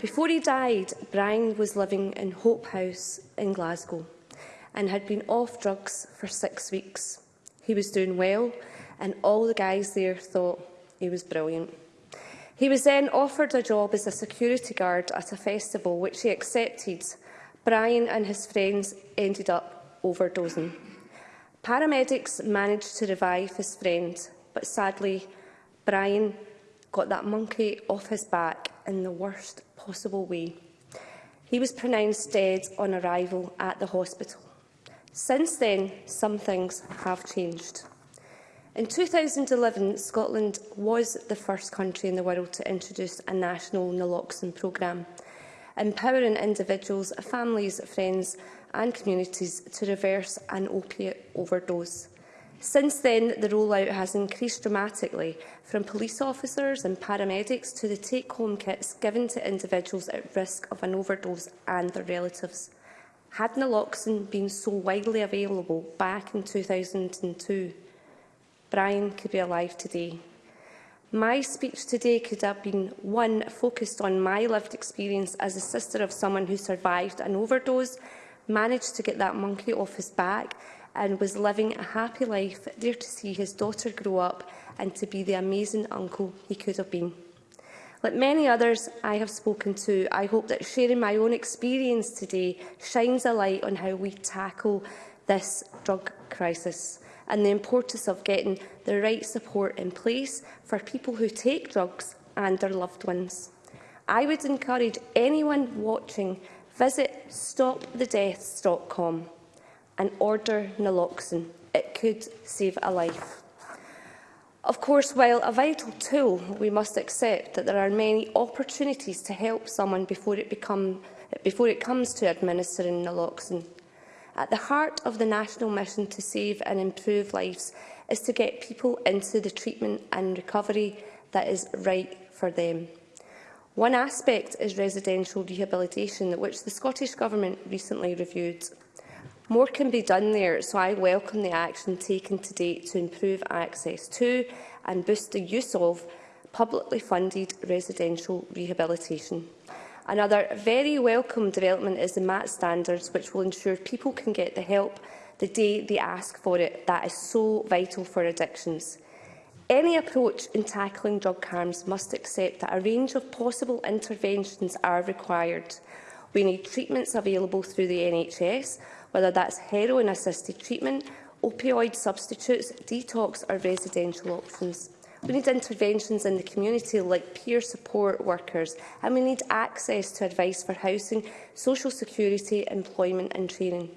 Before he died, Brian was living in Hope House in Glasgow and had been off drugs for six weeks. He was doing well and all the guys there thought he was brilliant. He was then offered a job as a security guard at a festival, which he accepted. Brian and his friends ended up overdosing. Paramedics managed to revive his friend, but sadly, Brian got that monkey off his back in the worst possible way. He was pronounced dead on arrival at the hospital. Since then, some things have changed. In 2011, Scotland was the first country in the world to introduce a national naloxone programme, empowering individuals, families, friends and communities to reverse an opiate overdose. Since then, the rollout has increased dramatically, from police officers and paramedics to the take-home kits given to individuals at risk of an overdose and their relatives. Had naloxone been so widely available back in 2002, Brian could be alive today. My speech today could have been one focused on my lived experience as a sister of someone who survived an overdose, managed to get that monkey off his back and was living a happy life there to see his daughter grow up and to be the amazing uncle he could have been. Like many others I have spoken to, I hope that sharing my own experience today shines a light on how we tackle this drug crisis and the importance of getting the right support in place for people who take drugs and their loved ones. I would encourage anyone watching visit stopthedeaths.com and order naloxone. It could save a life. Of course, while a vital tool, we must accept that there are many opportunities to help someone before it, become, before it comes to administering naloxone. At the heart of the national mission to save and improve lives is to get people into the treatment and recovery that is right for them. One aspect is residential rehabilitation, which the Scottish Government recently reviewed. More can be done there, so I welcome the action taken to date to improve access to and boost the use of publicly funded residential rehabilitation. Another very welcome development is the MAT standards, which will ensure people can get the help the day they ask for it. That is so vital for addictions. Any approach in tackling drug harms must accept that a range of possible interventions are required. We need treatments available through the NHS, whether that's heroin-assisted treatment, opioid substitutes, detox or residential options. We need interventions in the community like peer support workers and we need access to advice for housing, social security, employment and training.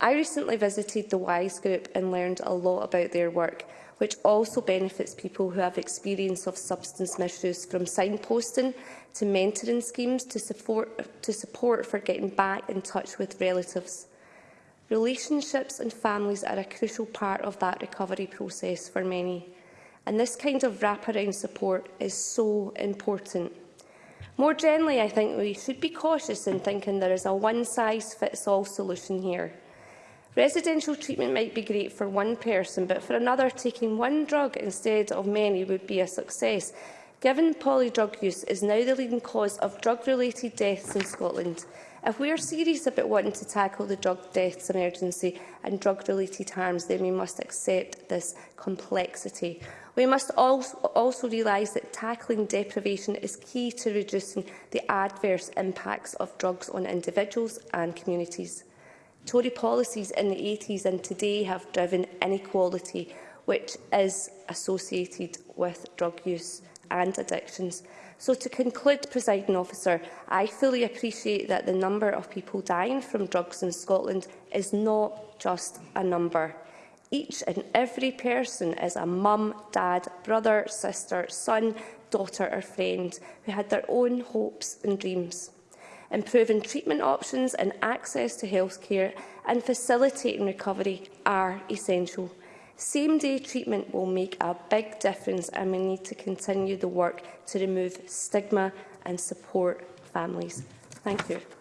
I recently visited the WISE group and learned a lot about their work, which also benefits people who have experience of substance misuse from signposting to mentoring schemes to support, to support for getting back in touch with relatives. Relationships and families are a crucial part of that recovery process for many and this kind of wraparound support is so important. More generally, I think we should be cautious in thinking there is a one-size-fits-all solution here. Residential treatment might be great for one person, but for another, taking one drug instead of many would be a success, given polydrug use is now the leading cause of drug-related deaths in Scotland. If we are serious about wanting to tackle the drug deaths emergency and drug-related harms, then we must accept this complexity. We must also realise that tackling deprivation is key to reducing the adverse impacts of drugs on individuals and communities. Tory policies in the 80s and today have driven inequality, which is associated with drug use and addictions. So to conclude, presiding officer, I fully appreciate that the number of people dying from drugs in Scotland is not just a number each and every person is a mum, dad, brother, sister, son, daughter or friend who had their own hopes and dreams. Improving treatment options and access to healthcare and facilitating recovery are essential. Same-day treatment will make a big difference and we need to continue the work to remove stigma and support families. Thank you.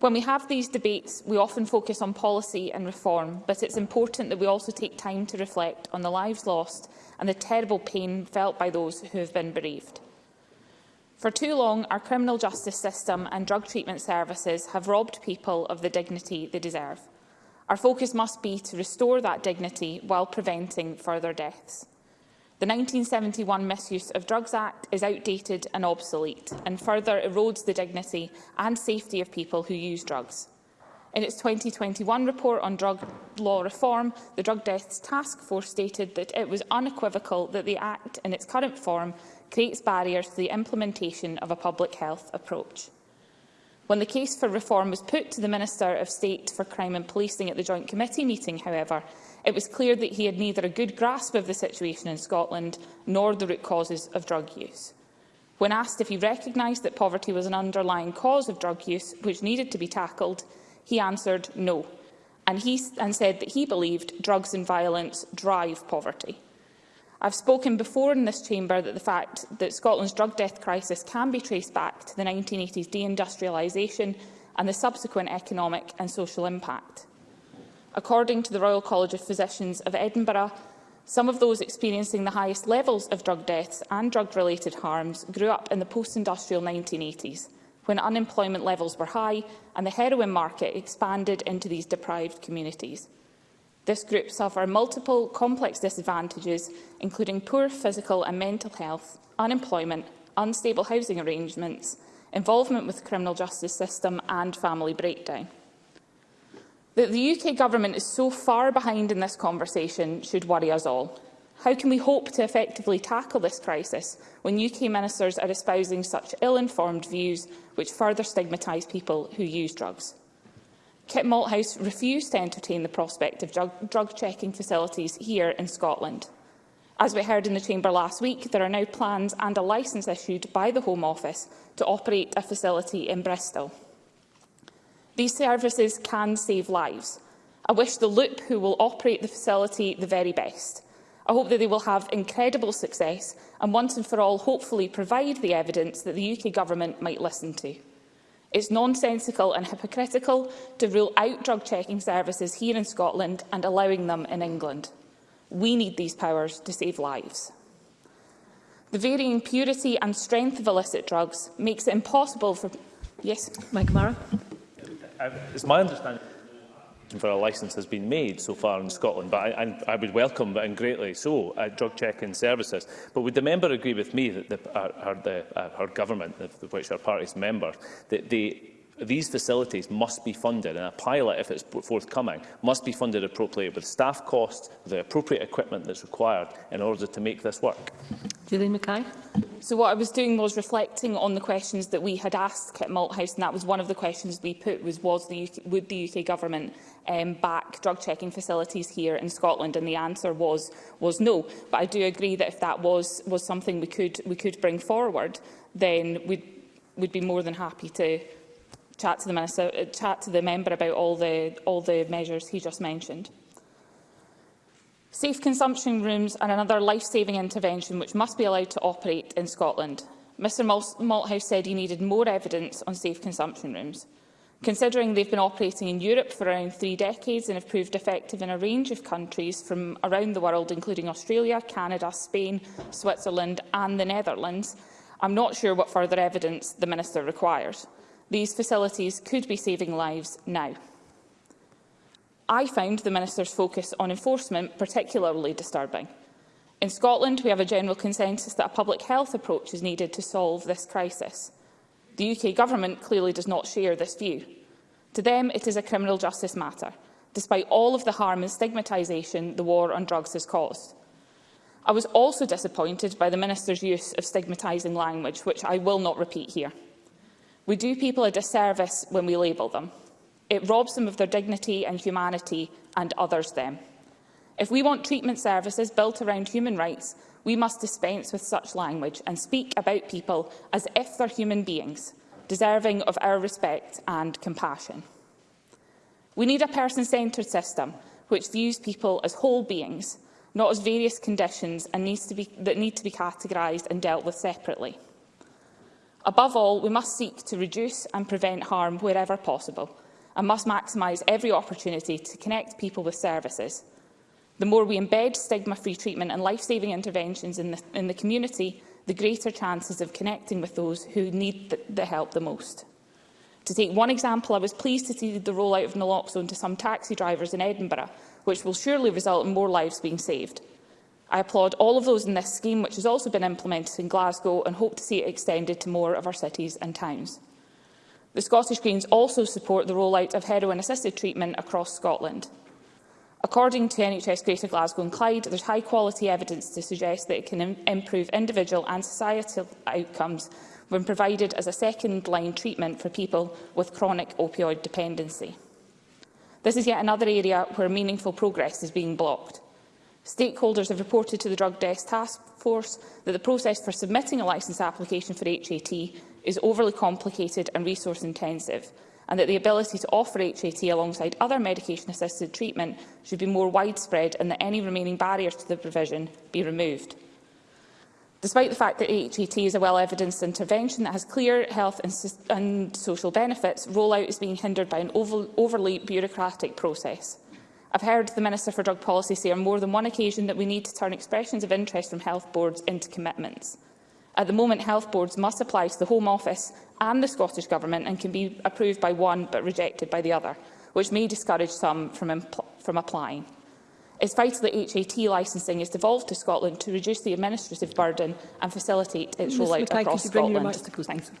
When we have these debates, we often focus on policy and reform, but it's important that we also take time to reflect on the lives lost and the terrible pain felt by those who have been bereaved. For too long, our criminal justice system and drug treatment services have robbed people of the dignity they deserve. Our focus must be to restore that dignity while preventing further deaths. The 1971 Misuse of Drugs Act is outdated and obsolete and further erodes the dignity and safety of people who use drugs. In its 2021 report on drug law reform, the Drug Deaths Task Force stated that it was unequivocal that the Act, in its current form, creates barriers to the implementation of a public health approach. When the case for reform was put to the Minister of State for Crime and Policing at the Joint Committee meeting, however, it was clear that he had neither a good grasp of the situation in Scotland nor the root causes of drug use. When asked if he recognised that poverty was an underlying cause of drug use which needed to be tackled, he answered no, and, he, and said that he believed drugs and violence drive poverty. I've spoken before in this chamber that the fact that Scotland's drug death crisis can be traced back to the 1980s deindustrialisation and the subsequent economic and social impact. According to the Royal College of Physicians of Edinburgh, some of those experiencing the highest levels of drug deaths and drug-related harms grew up in the post-industrial 1980s, when unemployment levels were high and the heroin market expanded into these deprived communities. This group suffer multiple complex disadvantages, including poor physical and mental health, unemployment, unstable housing arrangements, involvement with the criminal justice system and family breakdown. That the UK Government is so far behind in this conversation should worry us all. How can we hope to effectively tackle this crisis when UK ministers are espousing such ill-informed views which further stigmatise people who use drugs? Kit Malthouse refused to entertain the prospect of drug, drug checking facilities here in Scotland. As we heard in the Chamber last week, there are now plans and a licence issued by the Home Office to operate a facility in Bristol. These services can save lives. I wish the Loop, who will operate the facility, the very best. I hope that they will have incredible success and once and for all hopefully provide the evidence that the UK Government might listen to. It's nonsensical and hypocritical to rule out drug checking services here in Scotland and allowing them in England. We need these powers to save lives. The varying purity and strength of illicit drugs makes it impossible for... Yes? Mike Mara. Um, it's my understanding for a licence has been made so far in Scotland, but I, I, I would welcome and greatly so uh, drug check-in services. But would the member agree with me that the, uh, her, the, uh, her government, of which her party is member, that they these facilities must be funded, and a pilot, if it's forthcoming, must be funded appropriately with staff costs, the appropriate equipment that's required in order to make this work. Julian Mackay. So what I was doing was reflecting on the questions that we had asked at Malthouse, and that was one of the questions we put was, was the UK, would the UK government um, back drug checking facilities here in Scotland? And the answer was was no. But I do agree that if that was was something we could we could bring forward, then we'd we'd be more than happy to chat to the minister, uh, chat to the member about all the all the measures he just mentioned. Safe consumption rooms are another life-saving intervention which must be allowed to operate in Scotland. Mr Malthouse said he needed more evidence on safe consumption rooms. Considering they've been operating in Europe for around three decades and have proved effective in a range of countries from around the world, including Australia, Canada, Spain, Switzerland and the Netherlands, I'm not sure what further evidence the Minister requires. These facilities could be saving lives now. I found the Minister's focus on enforcement particularly disturbing. In Scotland, we have a general consensus that a public health approach is needed to solve this crisis. The UK Government clearly does not share this view. To them, it is a criminal justice matter, despite all of the harm and stigmatisation the war on drugs has caused. I was also disappointed by the Minister's use of stigmatising language, which I will not repeat here. We do people a disservice when we label them. It robs them of their dignity and humanity and others them. If we want treatment services built around human rights, we must dispense with such language and speak about people as if they're human beings, deserving of our respect and compassion. We need a person-centred system which views people as whole beings, not as various conditions and needs to be, that need to be categorised and dealt with separately. Above all, we must seek to reduce and prevent harm wherever possible and must maximise every opportunity to connect people with services. The more we embed stigma-free treatment and life-saving interventions in the, in the community, the greater chances of connecting with those who need the, the help the most. To take one example, I was pleased to see the rollout of naloxone to some taxi drivers in Edinburgh, which will surely result in more lives being saved. I applaud all of those in this scheme, which has also been implemented in Glasgow, and hope to see it extended to more of our cities and towns. The Scottish Greens also support the rollout of heroin-assisted treatment across Scotland. According to NHS Greater Glasgow and Clyde, there is high-quality evidence to suggest that it can Im improve individual and societal outcomes when provided as a second-line treatment for people with chronic opioid dependency. This is yet another area where meaningful progress is being blocked. Stakeholders have reported to the Drug Desk Task Force that the process for submitting a licence application for HAT is overly complicated and resource intensive and that the ability to offer HAT alongside other medication-assisted treatment should be more widespread and that any remaining barriers to the provision be removed. Despite the fact that HAT is a well-evidenced intervention that has clear health and, and social benefits, rollout is being hindered by an over overly bureaucratic process. I've heard the Minister for Drug Policy say on more than one occasion that we need to turn expressions of interest from health boards into commitments. At the moment, health boards must apply to the Home Office and the Scottish Government and can be approved by one but rejected by the other, which may discourage some from, from applying. It's vital that HAT licensing is devolved to Scotland to reduce the administrative burden and facilitate its rollout across Scotland. Thank you.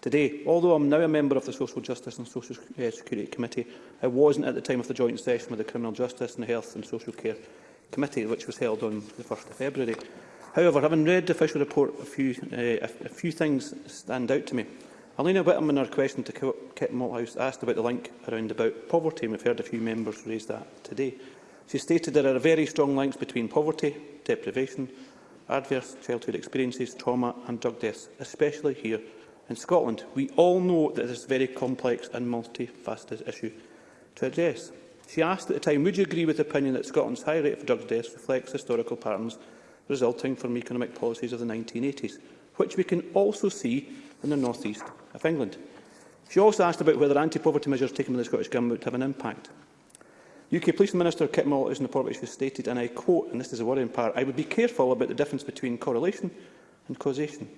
today. Although I'm now a member of the Social Justice and Social uh, Security Committee, I wasn't at the time of the joint session with the Criminal Justice and Health and Social Care committee, which was held on the 1st of February. However, having read the official report, a few, uh, a, a few things stand out to me. Alina Whittam in her question to Kit Malthouse asked about the link around about poverty, and we've heard a few members raise that today. She stated there are very strong links between poverty, deprivation, adverse childhood experiences, trauma and drug deaths, especially here in Scotland. We all know that this is a very complex and multifaceted issue to address. She asked at the time, would you agree with the opinion that Scotland's high rate of drug deaths reflects historical patterns resulting from economic policies of the 1980s, which we can also see in the northeast of England? She also asked about whether anti-poverty measures taken by the Scottish Government would have an impact. UK Police Minister Kit Mall is in the report which has stated, and I quote, and this is a worrying part, I would be careful about the difference between correlation and causation.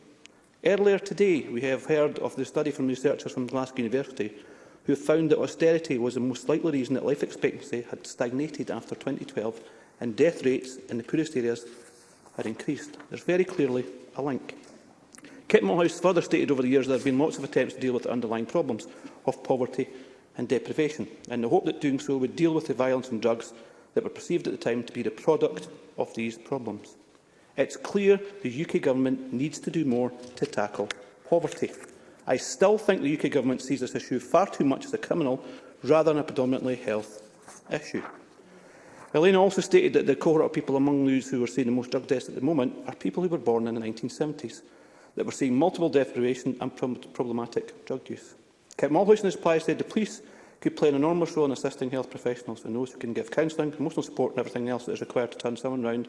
Earlier today, we have heard of the study from researchers from Glasgow University who found that austerity was the most likely reason that life expectancy had stagnated after 2012 and death rates in the poorest areas had increased. There's very clearly a link. Kit Mulhouse further stated over the years there have been lots of attempts to deal with the underlying problems of poverty and deprivation, in the hope that doing so would deal with the violence and drugs that were perceived at the time to be the product of these problems. It's clear the UK Government needs to do more to tackle poverty. I still think the UK Government sees this issue far too much as a criminal rather than a predominantly health issue. Elena also stated that the cohort of people among those who are seeing the most drug deaths at the moment are people who were born in the 1970s, that were seeing multiple deprivation and problematic drug use. Kit Mulhouse in his reply said the police could play an enormous role in assisting health professionals and those who can give counselling, emotional support and everything else that is required to turn someone round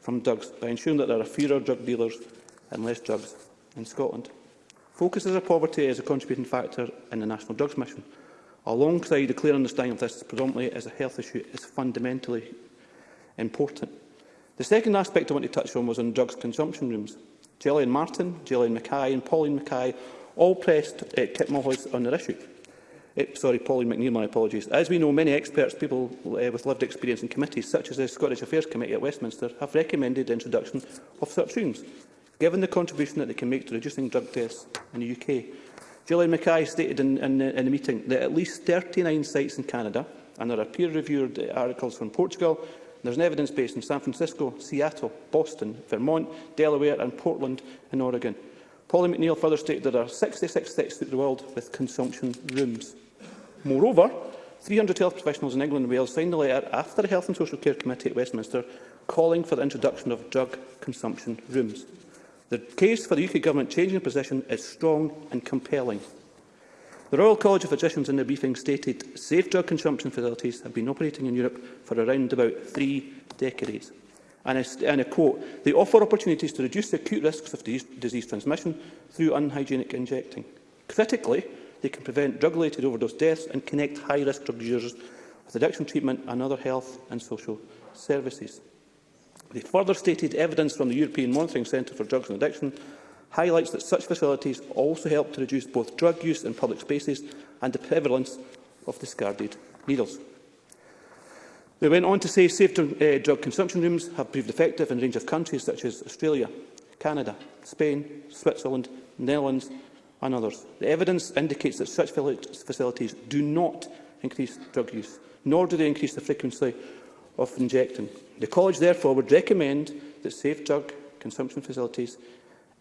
from drugs by ensuring that there are fewer drug dealers and less drugs in Scotland focuses on poverty as a contributing factor in the National Drugs Mission. Alongside a clear understanding of this predominantly as a health issue is fundamentally important. The second aspect I want to touch on was on drugs consumption rooms. Gillian Martin, Gillian Mackay and Pauline Mackay all pressed uh, Kit Mulhouse on their issue. It, uh, sorry, Pauline McNeill, my apologies. As we know, many experts, people uh, with lived experience in committees, such as the Scottish Affairs Committee at Westminster, have recommended the introduction of such rooms given the contribution that they can make to reducing drug deaths in the UK. Gillian Mackay stated in, in, the, in the meeting that at least 39 sites in Canada, and there are peer-reviewed articles from Portugal, There is an evidence base in San Francisco, Seattle, Boston, Vermont, Delaware and Portland in Oregon. Polly McNeill further stated that there are 66 sites throughout the world with consumption rooms. Moreover, 300 health professionals in England and Wales signed a letter after the Health and Social Care Committee at Westminster calling for the introduction of drug consumption rooms. The case for the UK Government changing position is strong and compelling. The Royal College of Physicians in their briefing stated safe drug consumption facilities have been operating in Europe for around about three decades. And I, and I quote, they offer opportunities to reduce the acute risks of disease, disease transmission through unhygienic injecting. Critically, they can prevent drug-related overdose deaths and connect high-risk drug users with addiction treatment and other health and social services. They further stated evidence from the European Monitoring Centre for Drugs and Addiction highlights that such facilities also help to reduce both drug use in public spaces and the prevalence of discarded needles. They went on to say safe uh, drug consumption rooms have proved effective in a range of countries such as Australia, Canada, Spain, Switzerland, Netherlands and others. The evidence indicates that such facilities do not increase drug use, nor do they increase the frequency of injecting. The College therefore would recommend that safe drug consumption facilities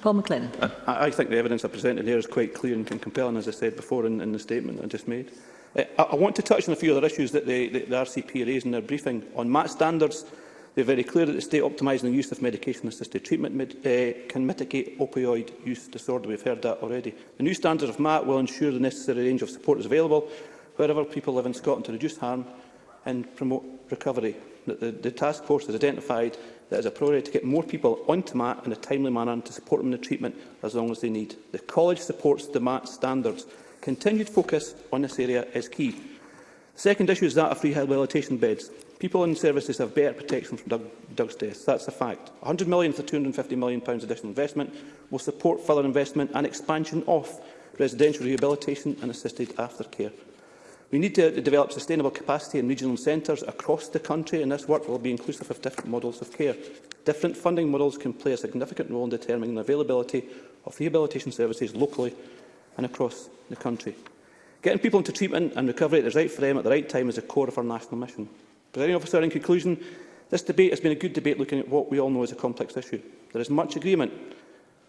Paul McLennan. I, I think the evidence I presented here is quite clear and compelling, as I said before in, in the statement I just made. Uh, I, I want to touch on a few other issues that the, the, the RCP raised in their briefing on match standards. They're very clear that the state optimising the use of medication-assisted treatment mid, uh, eh, can mitigate opioid use disorder. We've heard that already. The new standard of MAT will ensure the necessary range of support is available wherever people live in Scotland to reduce harm and promote recovery. The, the, the task force has identified that as a priority to get more people onto MAT in a timely manner and to support them in the treatment as long as they need. The college supports the MAT standards. Continued focus on this area is key. The second issue is that of rehabilitation beds. People in services have better protection from Doug, Doug's death. That's a fact. £100 million for £250 million pounds additional investment will support further investment and expansion of residential rehabilitation and assisted aftercare. We need to develop sustainable capacity in regional centres across the country, and this work will be inclusive of different models of care. Different funding models can play a significant role in determining the availability of rehabilitation services locally and across the country. Getting people into treatment and recovery at the right frame at the right time is the core of our national mission. Presiding officer, in conclusion, this debate has been a good debate looking at what we all know is a complex issue. There is much agreement.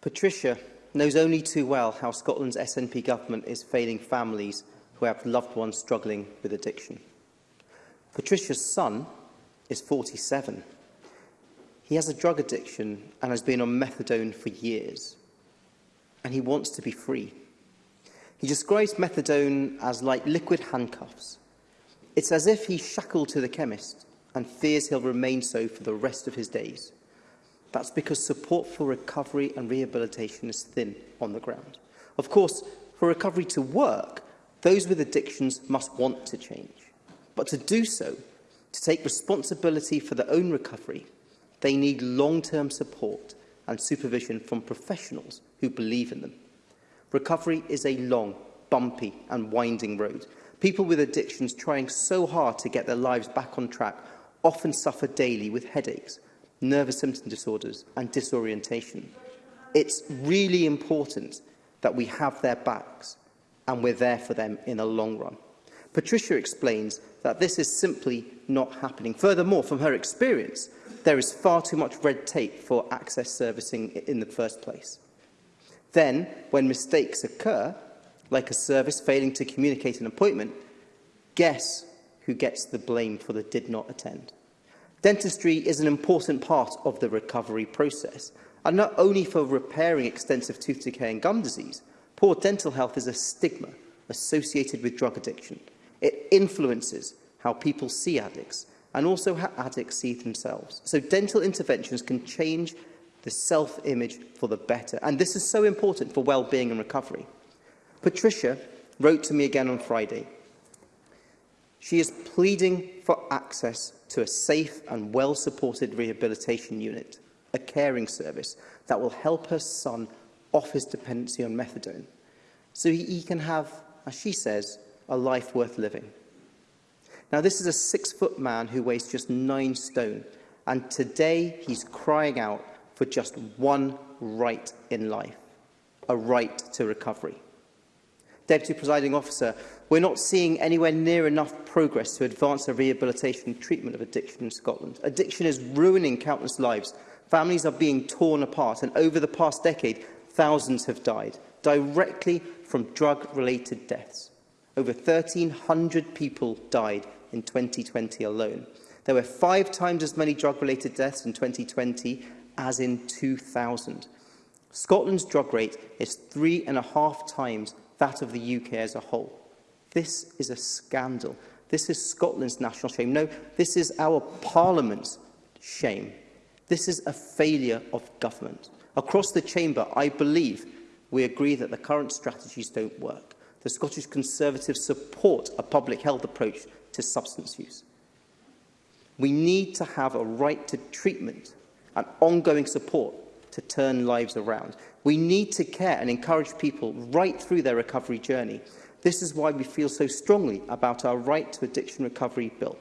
Patricia, knows only too well how Scotland's SNP government is failing families who have loved ones struggling with addiction. Patricia's son is 47. He has a drug addiction and has been on methadone for years. And he wants to be free. He describes methadone as like liquid handcuffs. It's as if he's shackled to the chemist and fears he'll remain so for the rest of his days. That's because support for recovery and rehabilitation is thin on the ground. Of course, for recovery to work, those with addictions must want to change. But to do so, to take responsibility for their own recovery, they need long-term support and supervision from professionals who believe in them. Recovery is a long, bumpy and winding road. People with addictions trying so hard to get their lives back on track often suffer daily with headaches, nervous symptom disorders and disorientation. It's really important that we have their backs and we're there for them in the long run. Patricia explains that this is simply not happening. Furthermore, from her experience, there is far too much red tape for access servicing in the first place. Then, when mistakes occur, like a service failing to communicate an appointment, guess who gets the blame for the did not attend? Dentistry is an important part of the recovery process, and not only for repairing extensive tooth decay and gum disease, poor dental health is a stigma associated with drug addiction. It influences how people see addicts and also how addicts see themselves. So dental interventions can change the self-image for the better. And this is so important for well-being and recovery. Patricia wrote to me again on Friday. She is pleading for access to a safe and well-supported rehabilitation unit, a caring service that will help her son off his dependency on methadone, so he, he can have, as she says, a life worth living. Now, this is a six-foot man who weighs just nine stone, and today he's crying out for just one right in life, a right to recovery. Deputy Presiding Officer, We're not seeing anywhere near enough progress to advance the rehabilitation and treatment of addiction in Scotland. Addiction is ruining countless lives. Families are being torn apart, and over the past decade, thousands have died, directly from drug-related deaths. Over 1,300 people died in 2020 alone. There were five times as many drug-related deaths in 2020 as in 2000. Scotland's drug rate is three and a half times that of the UK as a whole. This is a scandal. This is Scotland's national shame. No, this is our Parliament's shame. This is a failure of government. Across the chamber, I believe we agree that the current strategies don't work. The Scottish Conservatives support a public health approach to substance use. We need to have a right to treatment and ongoing support to turn lives around. We need to care and encourage people right through their recovery journey This is why we feel so strongly about our Right to Addiction Recovery Bill.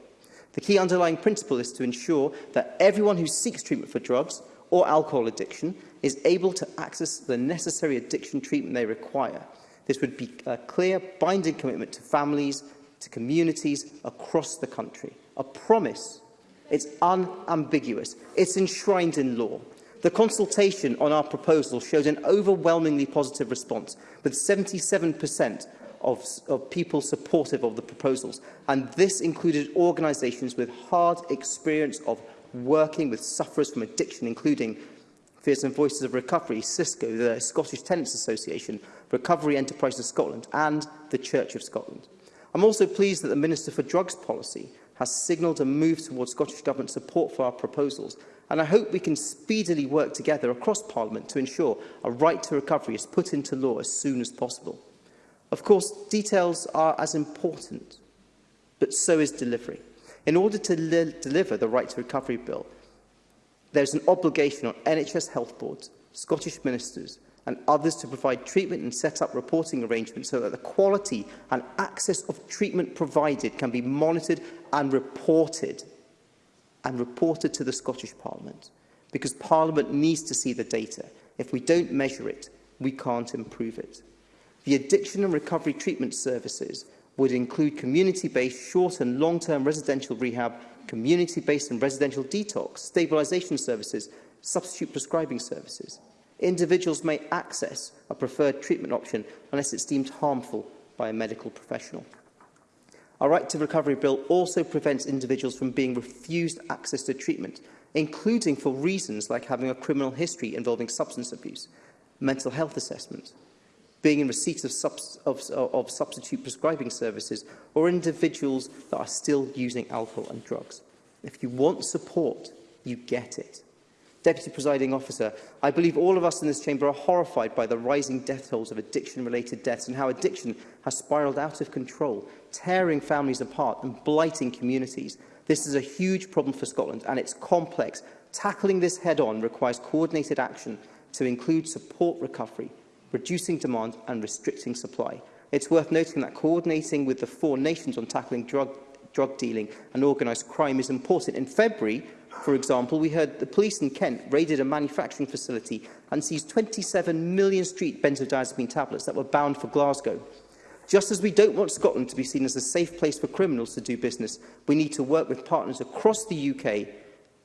The key underlying principle is to ensure that everyone who seeks treatment for drugs or alcohol addiction is able to access the necessary addiction treatment they require. This would be a clear, binding commitment to families, to communities across the country. A promise. It's unambiguous. It's enshrined in law. The consultation on our proposal showed an overwhelmingly positive response, with 77% of, of people supportive of the proposals, and this included organisations with hard experience of working with sufferers from addiction, including Fears and Voices of Recovery, Cisco, the Scottish Tenants Association, Recovery Enterprises Scotland and the Church of Scotland. I'm also pleased that the Minister for Drugs Policy has signalled a move towards Scottish Government support for our proposals, and I hope we can speedily work together across Parliament to ensure a right to recovery is put into law as soon as possible. Of course, details are as important, but so is delivery. In order to deliver the Right to Recovery Bill, there is an obligation on NHS health boards, Scottish ministers and others to provide treatment and set up reporting arrangements so that the quality and access of treatment provided can be monitored and reported and reported to the Scottish Parliament because Parliament needs to see the data. If we don't measure it, we can't improve it. The Addiction and Recovery Treatment Services would include community-based short and long-term residential rehab, community-based and residential detox, stabilisation services, substitute prescribing services. Individuals may access a preferred treatment option unless it's deemed harmful by a medical professional. Our Right to Recovery Bill also prevents individuals from being refused access to treatment, including for reasons like having a criminal history involving substance abuse, mental health assessments, being in receipt of, subs of, of substitute prescribing services, or individuals that are still using alcohol and drugs. If you want support, you get it. Deputy Presiding Officer, I believe all of us in this chamber are horrified by the rising death tolls of addiction-related deaths and how addiction has spiralled out of control, tearing families apart and blighting communities. This is a huge problem for Scotland and it's complex. Tackling this head-on requires coordinated action to include support recovery, reducing demand and restricting supply. It's worth noting that coordinating with the four nations on tackling drug, drug dealing and organised crime is important. In February, for example, we heard the police in Kent raided a manufacturing facility and seized 27 million street benzodiazepine tablets that were bound for Glasgow. Just as we don't want Scotland to be seen as a safe place for criminals to do business, we need to work with partners across the UK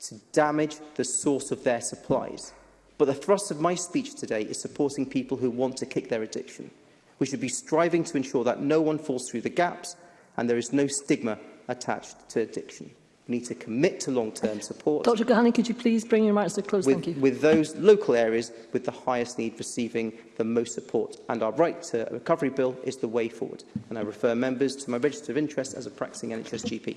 to damage the source of their supplies. But the thrust of my speech today is supporting people who want to kick their addiction. We should be striving to ensure that no one falls through the gaps and there is no stigma attached to addiction. We need to commit to long-term support. Dr Gahani, could you please bring your remarks to a close? With, Thank you. With those local areas with the highest need receiving the most support. And our right to a recovery bill is the way forward. And I refer members to my register of interest as a practising NHS GP.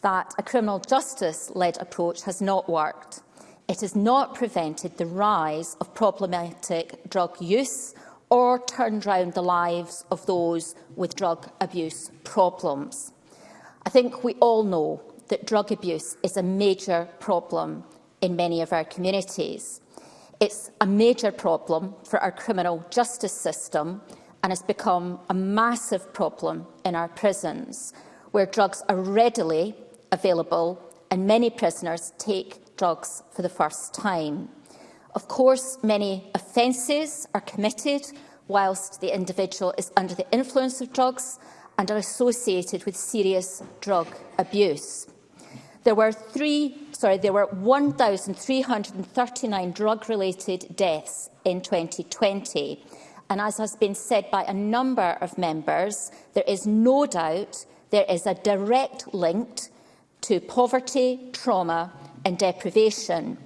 that a criminal justice-led approach has not worked. It has not prevented the rise of problematic drug use or turned round the lives of those with drug abuse problems. I think we all know that drug abuse is a major problem in many of our communities. It's a major problem for our criminal justice system and has become a massive problem in our prisons, where drugs are readily available and many prisoners take drugs for the first time. Of course, many offences are committed whilst the individual is under the influence of drugs and are associated with serious drug abuse. There were three, sorry, there were 1,339 drug-related deaths in 2020. And as has been said by a number of members, there is no doubt there is a direct link to poverty, trauma and deprivation.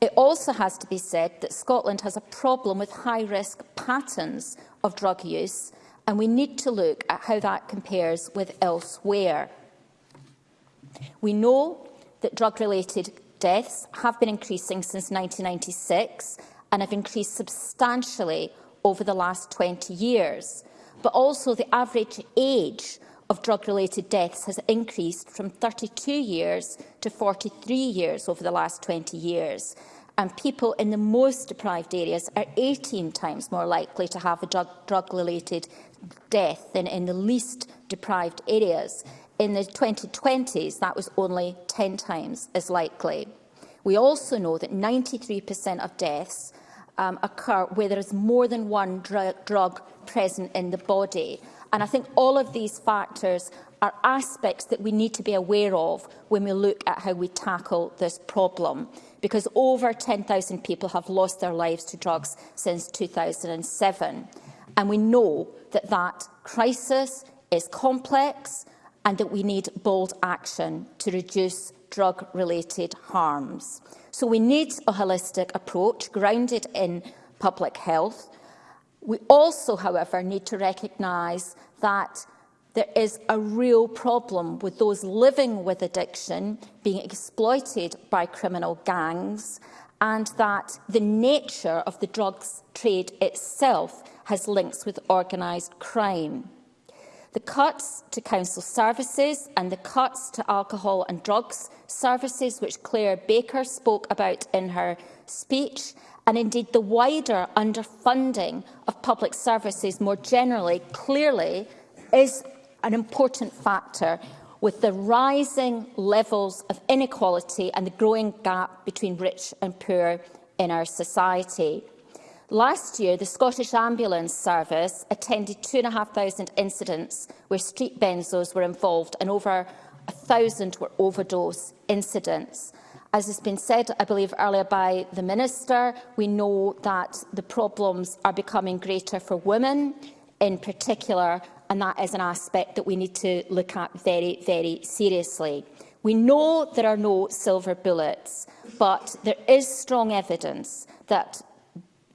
It also has to be said that Scotland has a problem with high-risk patterns of drug use, and we need to look at how that compares with elsewhere. We know that drug-related deaths have been increasing since 1996 and have increased substantially over the last 20 years, but also the average age of drug-related deaths has increased from 32 years to 43 years over the last 20 years. And people in the most deprived areas are 18 times more likely to have a drug-related death than in the least deprived areas. In the 2020s, that was only 10 times as likely. We also know that 93% of deaths um, occur where there is more than one dr drug present in the body. And I think all of these factors are aspects that we need to be aware of when we look at how we tackle this problem. Because over 10,000 people have lost their lives to drugs since 2007. And we know that that crisis is complex and that we need bold action to reduce drug-related harms. So we need a holistic approach grounded in public health, We also, however, need to recognise that there is a real problem with those living with addiction being exploited by criminal gangs and that the nature of the drugs trade itself has links with organised crime. The cuts to council services and the cuts to alcohol and drugs services, which Claire Baker spoke about in her speech, and indeed the wider underfunding of public services more generally, clearly is an important factor with the rising levels of inequality and the growing gap between rich and poor in our society. Last year, the Scottish Ambulance Service attended 2,500 incidents where street benzos were involved and over 1,000 were overdose incidents. As has been said, I believe, earlier by the Minister, we know that the problems are becoming greater for women in particular, and that is an aspect that we need to look at very, very seriously. We know there are no silver bullets, but there is strong evidence that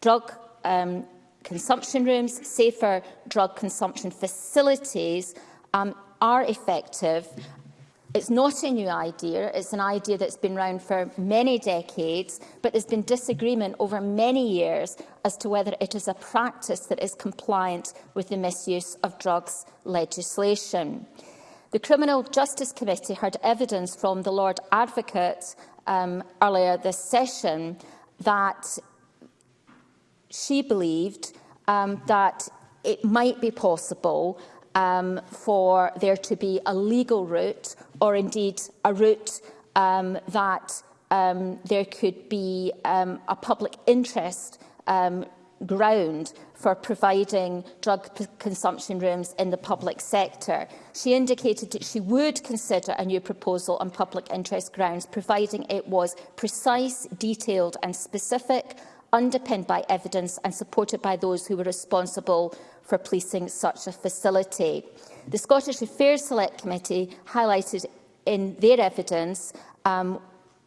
drug um, consumption rooms, safer drug consumption facilities um, are effective It's not a new idea, it's an idea that's been around for many decades, but there's been disagreement over many years as to whether it is a practice that is compliant with the misuse of drugs legislation. The Criminal Justice Committee heard evidence from the Lord Advocate um, earlier this session that she believed um, that it might be possible um, for there to be a legal route or indeed a route um, that um, there could be um, a public interest um, ground for providing drug consumption rooms in the public sector. She indicated that she would consider a new proposal on public interest grounds, providing it was precise, detailed and specific, underpinned by evidence and supported by those who were responsible for policing such a facility. The Scottish Affairs Select Committee highlighted in their evidence um,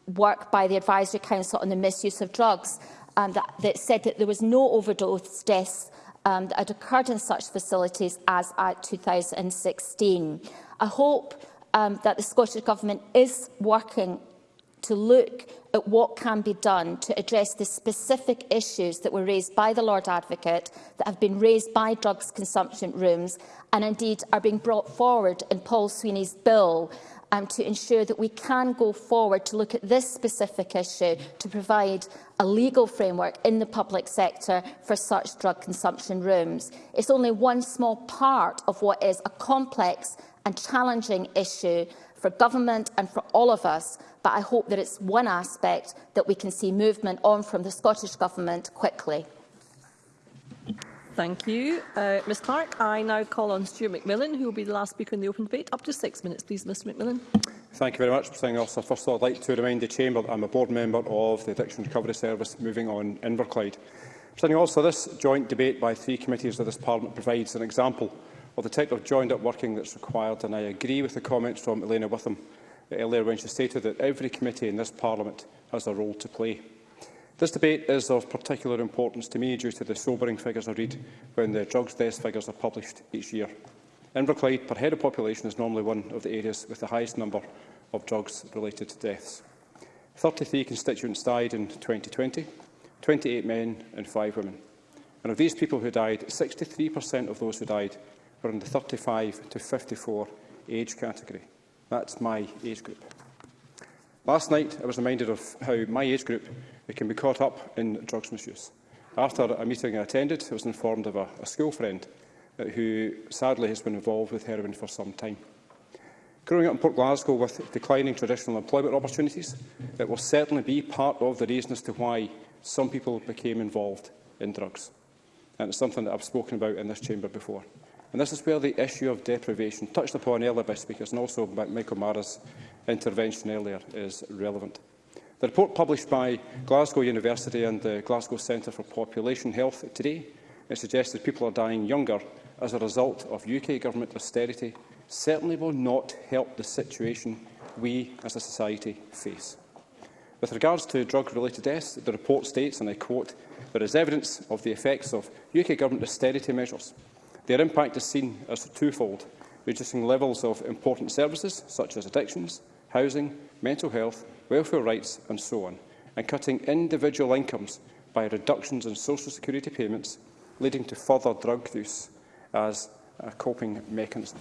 work by the Advisory Council on the Misuse of Drugs um, that, that said that there was no overdose deaths um, that had occurred in such facilities as at 2016. I hope um, that the Scottish Government is working to look at what can be done to address the specific issues that were raised by the Lord Advocate, that have been raised by drugs consumption rooms, and indeed are being brought forward in Paul Sweeney's bill um, to ensure that we can go forward to look at this specific issue to provide a legal framework in the public sector for such drug consumption rooms. It's only one small part of what is a complex and challenging issue for government and for all of us, but I hope that it's one aspect that we can see movement on from the Scottish Government quickly. Thank you. Uh, Ms Clark, I now call on Stuart McMillan, who will be the last speaker in the open debate. Up to six minutes, please, Mr McMillan. Thank you very much, Presiding Officer. First of all, I'd like to remind the Chamber that I'm a board member of the Addiction Recovery Service moving on Inverclyde. Presiding Officer, this joint debate by three committees of this Parliament provides an example of the type of joined-up working that's required, and I agree with the comments from Elena Witham uh, earlier when she stated that every committee in this Parliament has a role to play. This debate is of particular importance to me due to the sobering figures I read when the drugs death figures are published each year. Inverclyde per head of population is normally one of the areas with the highest number of drugs-related deaths. 33 constituents died in 2020, 28 men and 5 women. And of these people who died, 63% of those who died from in the 35 to 54 age category. That's my age group. Last night, I was reminded of how my age group can be caught up in drugs misuse. After a meeting I attended, I was informed of a, a school friend uh, who sadly has been involved with heroin for some time. Growing up in Port Glasgow with declining traditional employment opportunities, it will certainly be part of the reason as to why some people became involved in drugs. And it's something that I've spoken about in this chamber before. And this is where the issue of deprivation, touched upon earlier by speakers and also by Michael Mara's intervention earlier, is relevant. The report published by Glasgow University and the Glasgow Centre for Population Health today it suggests that people are dying younger as a result of UK government austerity certainly will not help the situation we as a society face. With regards to drug-related deaths, the report states, and I quote, there is evidence of the effects of UK government austerity measures Their impact is seen as twofold, reducing levels of important services such as addictions, housing, mental health, welfare rights and so on, and cutting individual incomes by reductions in social security payments, leading to further drug use as a coping mechanism.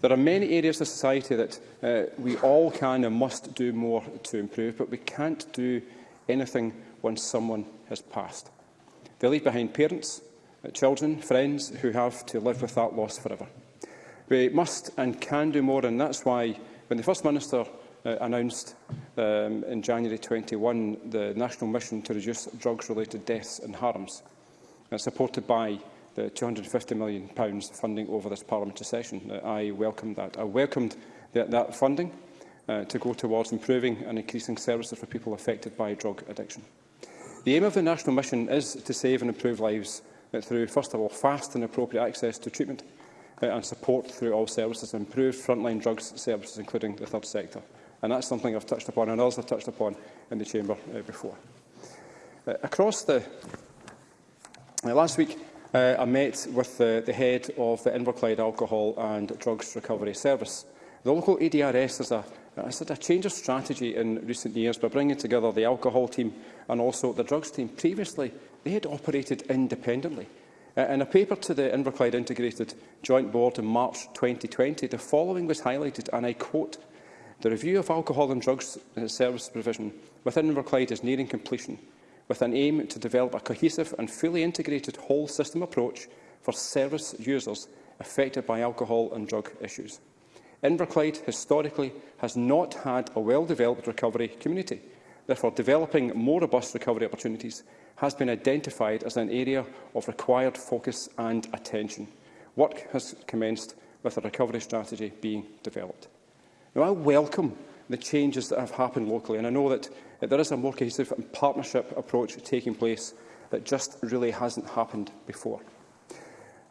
There are many areas of society that uh, we all can and must do more to improve, but we can't do anything once someone has passed. They leave behind parents, Uh, children, friends who have to live with that loss forever. We must and can do more, and that's why when the First Minister uh, announced um, in January 21 the national mission to reduce drugs-related deaths and harms, uh, supported by the £250 million funding over this parliamentary session. Uh, I welcomed that. I welcomed the, that funding uh, to go towards improving and increasing services for people affected by drug addiction. The aim of the national mission is to save and improve lives uh, through, first of all, fast and appropriate access to treatment uh, and support through all services, improved frontline drugs services, including the third sector. And that's something I've touched upon and others have touched upon in the Chamber uh, before. Uh, across the... Uh, last week, uh, I met with uh, the head of the Inverclyde Alcohol and Drugs Recovery Service. The local ADRS has a has had a change of strategy in recent years by bringing together the alcohol team and also the drugs team. Previously, they had operated independently. in a paper to the Inverclyde Integrated Joint Board in March 2020, the following was highlighted, and I quote, The review of alcohol and drugs uh, service provision within Inverclyde is nearing completion, with an aim to develop a cohesive and fully integrated whole system approach for service users affected by alcohol and drug issues. Inverclyde historically has not had a well-developed recovery community. Therefore, developing more robust recovery opportunities has been identified as an area of required focus and attention. Work has commenced with a recovery strategy being developed. Now, I welcome the changes that have happened locally, and I know that there is a more cohesive and partnership approach taking place that just really hasn't happened before.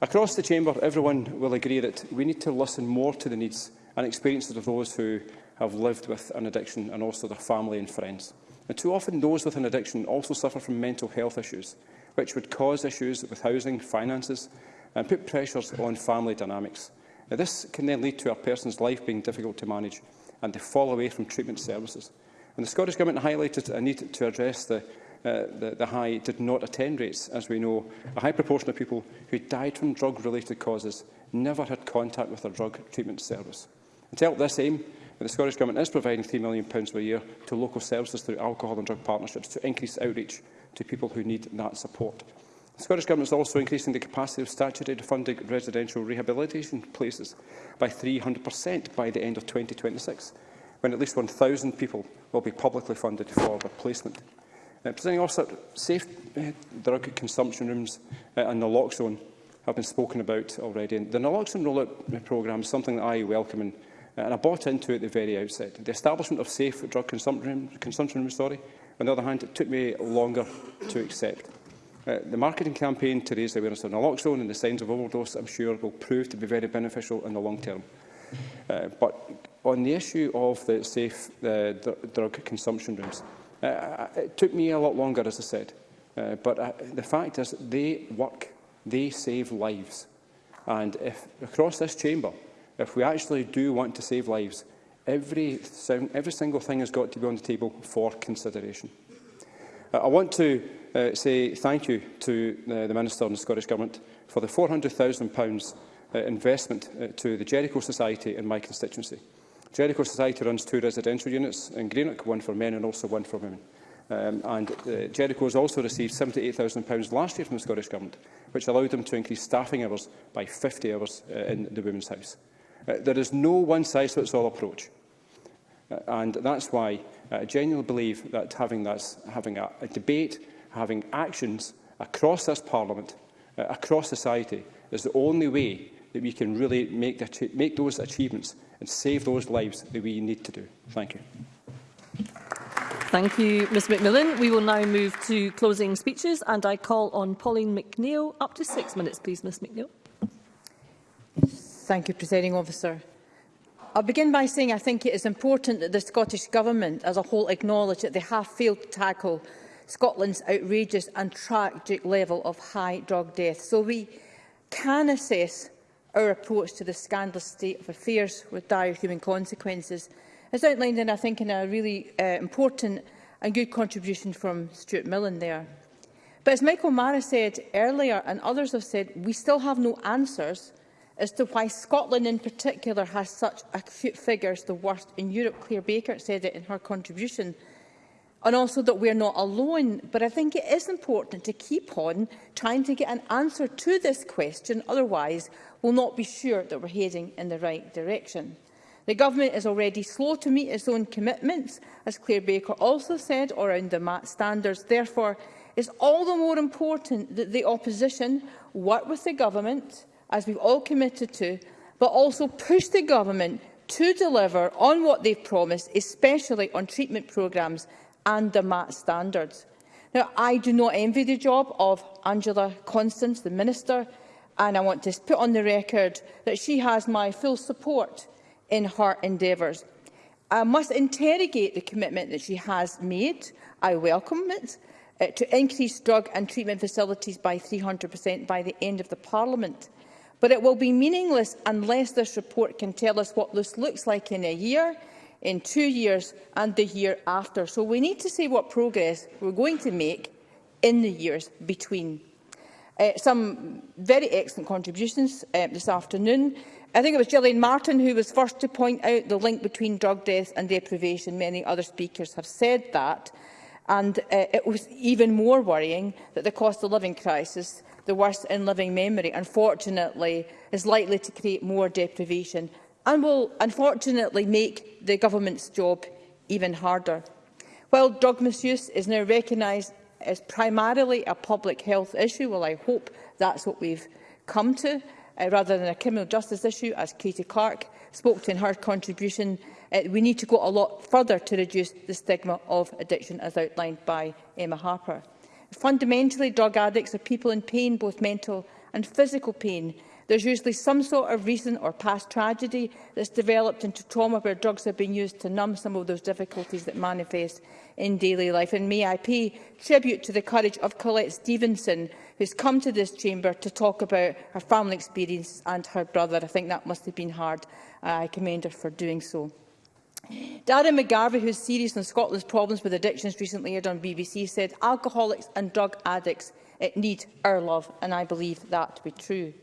Across the Chamber, everyone will agree that we need to listen more to the needs and experiences of those who have lived with an addiction and also their family and friends. Now, too often those with an addiction also suffer from mental health issues, which would cause issues with housing, finances and put pressures on family dynamics. Now, this can then lead to a person's life being difficult to manage and to fall away from treatment services. And the Scottish Government highlighted a need to address the, uh, the, the high did-not-attend rates. As we know, a high proportion of people who died from drug-related causes never had contact with their drug treatment service. And to help this aim, the Scottish Government is providing £3 million per year to local services through alcohol and drug partnerships to increase outreach to people who need that support. The Scottish Government is also increasing the capacity of statutory funded residential rehabilitation places by 300% by the end of 2026, when at least 1,000 people will be publicly funded for their placement. Uh, presenting officer, safe uh, drug consumption rooms uh, and naloxone have been spoken about already. And the naloxone rollout programme is something that I welcome and Uh, and I bought into it at the very outset. The establishment of safe drug consumption, consumption sorry, on the other hand, it took me longer to accept. Uh, the marketing campaign to raise awareness of naloxone and the signs of overdose, I'm sure, will prove to be very beneficial in the long term. Uh, but on the issue of the safe uh, dr drug consumption rooms, uh, it took me a lot longer, as I said. Uh, but uh, the fact is, they work, they save lives. And if across this chamber, If we actually do want to save lives, every, every single thing has got to be on the table for consideration. Uh, I want to uh, say thank you to uh, the Minister and the Scottish Government for the £400,000 uh, investment uh, to the Jericho Society in my constituency. Jericho Society runs two residential units in Greenock, one for men and also one for women. Um, and uh, Jericho has also received £78,000 last year from the Scottish Government, which allowed them to increase staffing hours by 50 hours uh, in the Women's House. Uh, there is no one-size-fits-all approach. Uh, and that's why uh, I genuinely believe that having, this, having a, a debate, having actions across this Parliament, uh, across society, is the only way that we can really make, the, make those achievements and save those lives that we need to do. Thank you. Thank you, Ms McMillan. We will now move to closing speeches and I call on Pauline McNeill. Up to six minutes, please, Ms McNeill. Thank you, Presiding Officer. I'll begin by saying I think it is important that the Scottish Government as a whole acknowledge that they have failed to tackle Scotland's outrageous and tragic level of high drug death. So we can assess our approach to the scandalous state of affairs with dire human consequences. As outlined, in, I think, in a really uh, important and good contribution from Stuart Millen there. But as Michael Mara said earlier, and others have said, we still have no answers as to why Scotland in particular has such acute figures, the worst in Europe. Claire Baker said it in her contribution. And also that we're not alone. But I think it is important to keep on trying to get an answer to this question. Otherwise, we'll not be sure that we're heading in the right direction. The Government is already slow to meet its own commitments, as Claire Baker also said, around the MAT standards. Therefore, it's all the more important that the opposition work with the Government as we've all committed to, but also push the government to deliver on what they've promised, especially on treatment programmes and the MAT standards. Now, I do not envy the job of Angela Constance, the Minister, and I want to put on the record that she has my full support in her endeavours. I must interrogate the commitment that she has made, I welcome it, uh, to increase drug and treatment facilities by 300% by the end of the Parliament. But it will be meaningless unless this report can tell us what this looks like in a year, in two years and the year after. So we need to see what progress we're going to make in the years between. Uh, some very excellent contributions uh, this afternoon. I think it was Gillian Martin who was first to point out the link between drug death and deprivation. Many other speakers have said that. And uh, it was even more worrying that the cost of living crisis the worst in living memory, unfortunately, is likely to create more deprivation and will unfortunately make the government's job even harder. While drug misuse is now recognised as primarily a public health issue, well, I hope that's what we've come to, uh, rather than a criminal justice issue, as Katie Clark spoke to in her contribution, uh, we need to go a lot further to reduce the stigma of addiction, as outlined by Emma Harper. Fundamentally, drug addicts are people in pain, both mental and physical pain. There's usually some sort of recent or past tragedy that's developed into trauma where drugs have been used to numb some of those difficulties that manifest in daily life. And may I pay tribute to the courage of Colette Stevenson, who's come to this chamber to talk about her family experience and her brother. I think that must have been hard. I commend her for doing so. Darren McGarvey, is series on Scotland's problems with addictions recently aired on BBC, said alcoholics and drug addicts need our love, and I believe that to be true.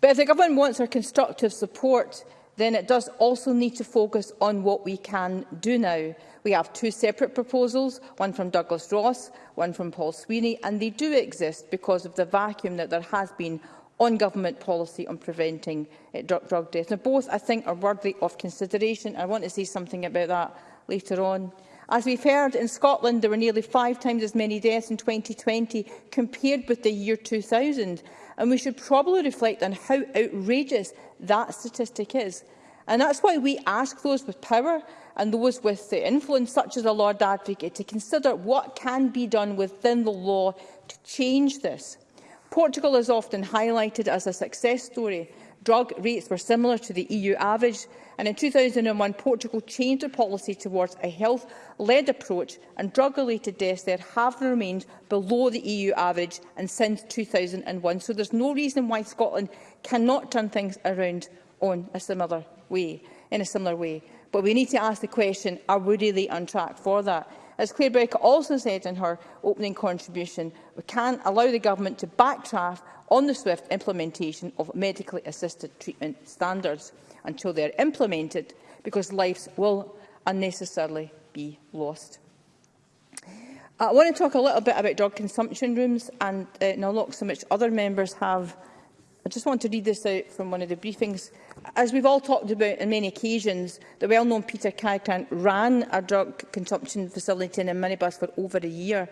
But if the government wants our constructive support, then it does also need to focus on what we can do now. We have two separate proposals, one from Douglas Ross, one from Paul Sweeney, and they do exist because of the vacuum that there has been on government policy on preventing uh, eh, drug, drug deaths. Now, both, I think, are worthy of consideration. I want to say something about that later on. As we've heard, in Scotland there were nearly five times as many deaths in 2020 compared with the year 2000, and we should probably reflect on how outrageous that statistic is. And that's why we ask those with power and those with the influence, such as the Lord Advocate, to consider what can be done within the law to change this. Portugal is often highlighted as a success story. Drug rates were similar to the EU average, and in 2001 Portugal changed its policy towards a health-led approach, and drug-related deaths there have remained below the EU average and since 2001. So there's no reason why Scotland cannot turn things around on a similar way, in a similar way. But we need to ask the question, are we really on track for that? As Claire Breaker also said in her opening contribution, we can allow the government to backtrack on the swift implementation of medically assisted treatment standards until they are implemented, because lives will unnecessarily be lost. I want to talk a little bit about drug consumption rooms, and uh, now, look, so much other members have. I just want to read this out from one of the briefings as we've all talked about on many occasions, the well-known Peter Cadgrant ran a drug consumption facility in a minibus for over a year.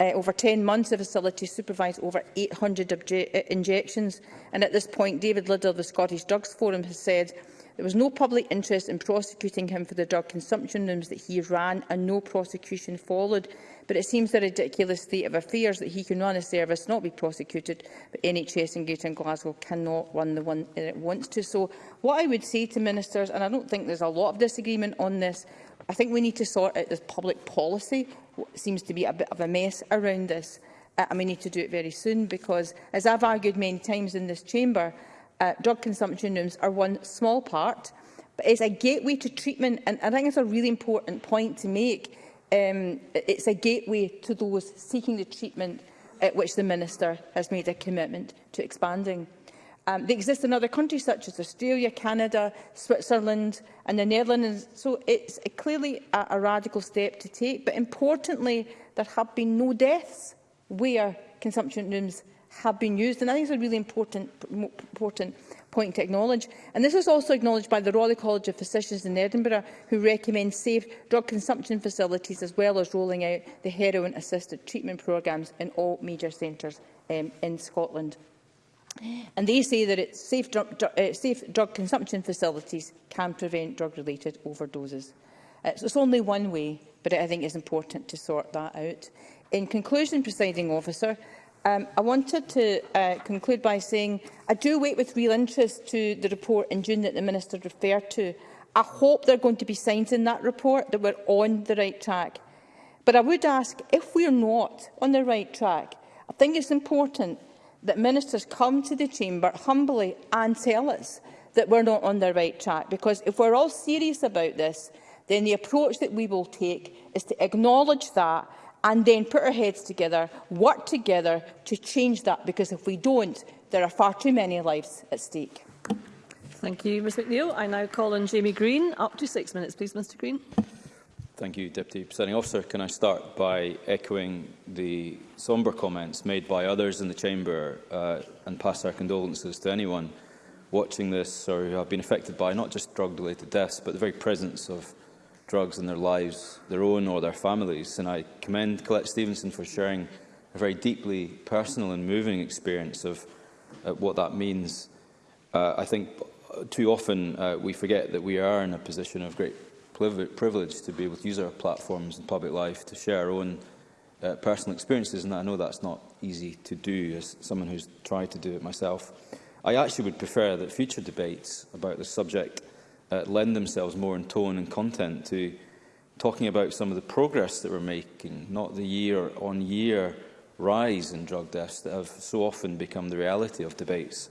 Uh, over 10 months, the facility supervised over 800 uh, injections. And at this point, David Liddell of the Scottish Drugs Forum has said There was no public interest in prosecuting him for the drug consumption rooms that he ran and no prosecution followed. But it seems a ridiculous state of affairs that he can run a service, not be prosecuted, but NHS in Greater Glasgow cannot run the one it wants to. So what I would say to ministers, and I don't think there's a lot of disagreement on this, I think we need to sort out this public policy. It seems to be a bit of a mess around this. Uh, and we need to do it very soon because, as I've argued many times in this chamber, uh, drug consumption rooms are one small part, but it's a gateway to treatment. And I think it's a really important point to make. Um, it's a gateway to those seeking the treatment at which the Minister has made a commitment to expanding. Um, they exist in other countries such as Australia, Canada, Switzerland and the Netherlands. So it's a, clearly a, a radical step to take. But importantly, there have been no deaths where consumption rooms have been used. And I think it's a really important, important point to acknowledge. And this is also acknowledged by the Royal College of Physicians in Edinburgh, who recommend safe drug consumption facilities as well as rolling out the heroin-assisted treatment programmes in all major centres um, in Scotland. And they say that it's safe, drug, dr uh, safe drug consumption facilities can prevent drug-related overdoses. Uh, so it's only one way, but I think it's important to sort that out. In conclusion, presiding officer, Um, I wanted to uh, conclude by saying I do wait with real interest to the report in June that the Minister referred to. I hope there are going to be signs in that report that we're on the right track. But I would ask, if we're not on the right track, I think it's important that ministers come to the chamber humbly and tell us that we're not on the right track. Because if we're all serious about this, then the approach that we will take is to acknowledge that and then put our heads together, work together to change that, because if we don't, there are far too many lives at stake. Thank you, Ms McNeill. I now call on Jamie Green. Up to six minutes, please, Mr Green. Thank you, Deputy Presiding Officer. Can I start by echoing the sombre comments made by others in the Chamber uh, and pass our condolences to anyone watching this or who have been affected by not just drug-related deaths, but the very presence of drugs in their lives, their own or their families. And I commend Colette Stevenson for sharing a very deeply personal and moving experience of uh, what that means. Uh, I think too often uh, we forget that we are in a position of great privilege to be able to use our platforms in public life to share our own uh, personal experiences, and I know that's not easy to do as someone who's tried to do it myself. I actually would prefer that future debates about the subject uh, lend themselves more in tone and content to talking about some of the progress that we're making, not the year-on-year -year rise in drug deaths that have so often become the reality of debates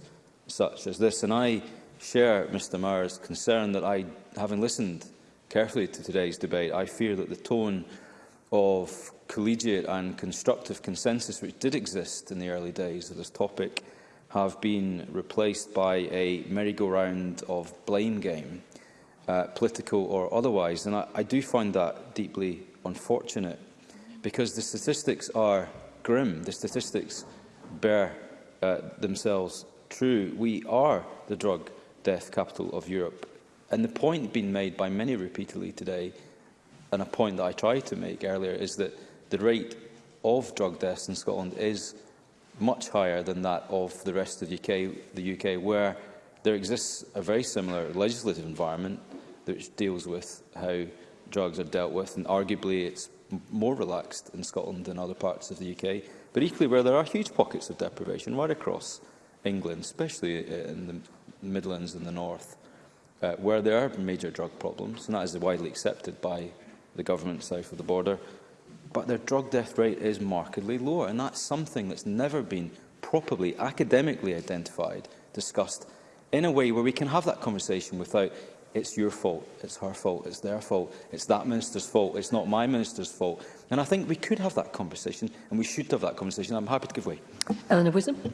such as this. And I share Mr Mara's concern that I, having listened carefully to today's debate, I fear that the tone of collegiate and constructive consensus which did exist in the early days of this topic have been replaced by a merry-go-round of blame game, uh, political or otherwise. And I, I do find that deeply unfortunate because the statistics are grim. The statistics bear uh, themselves true. We are the drug death capital of Europe. And the point being made by many repeatedly today, and a point that I tried to make earlier, is that the rate of drug deaths in Scotland is much higher than that of the rest of the UK, the UK where there exists a very similar legislative environment that deals with how drugs are dealt with, and arguably it's more relaxed in Scotland than other parts of the UK, but equally where there are huge pockets of deprivation right across England, especially uh, in the Midlands and the North, uh, where there are major drug problems, and that is widely accepted by the government south of the border, but their drug death rate is markedly lower. And that's something that's never been properly academically identified, discussed in a way where we can have that conversation without it's your fault, it's her fault, it's their fault, it's that minister's fault, it's not my minister's fault. And I think we could have that conversation and we should have that conversation. I'm happy to give way. Eleanor Wisdom.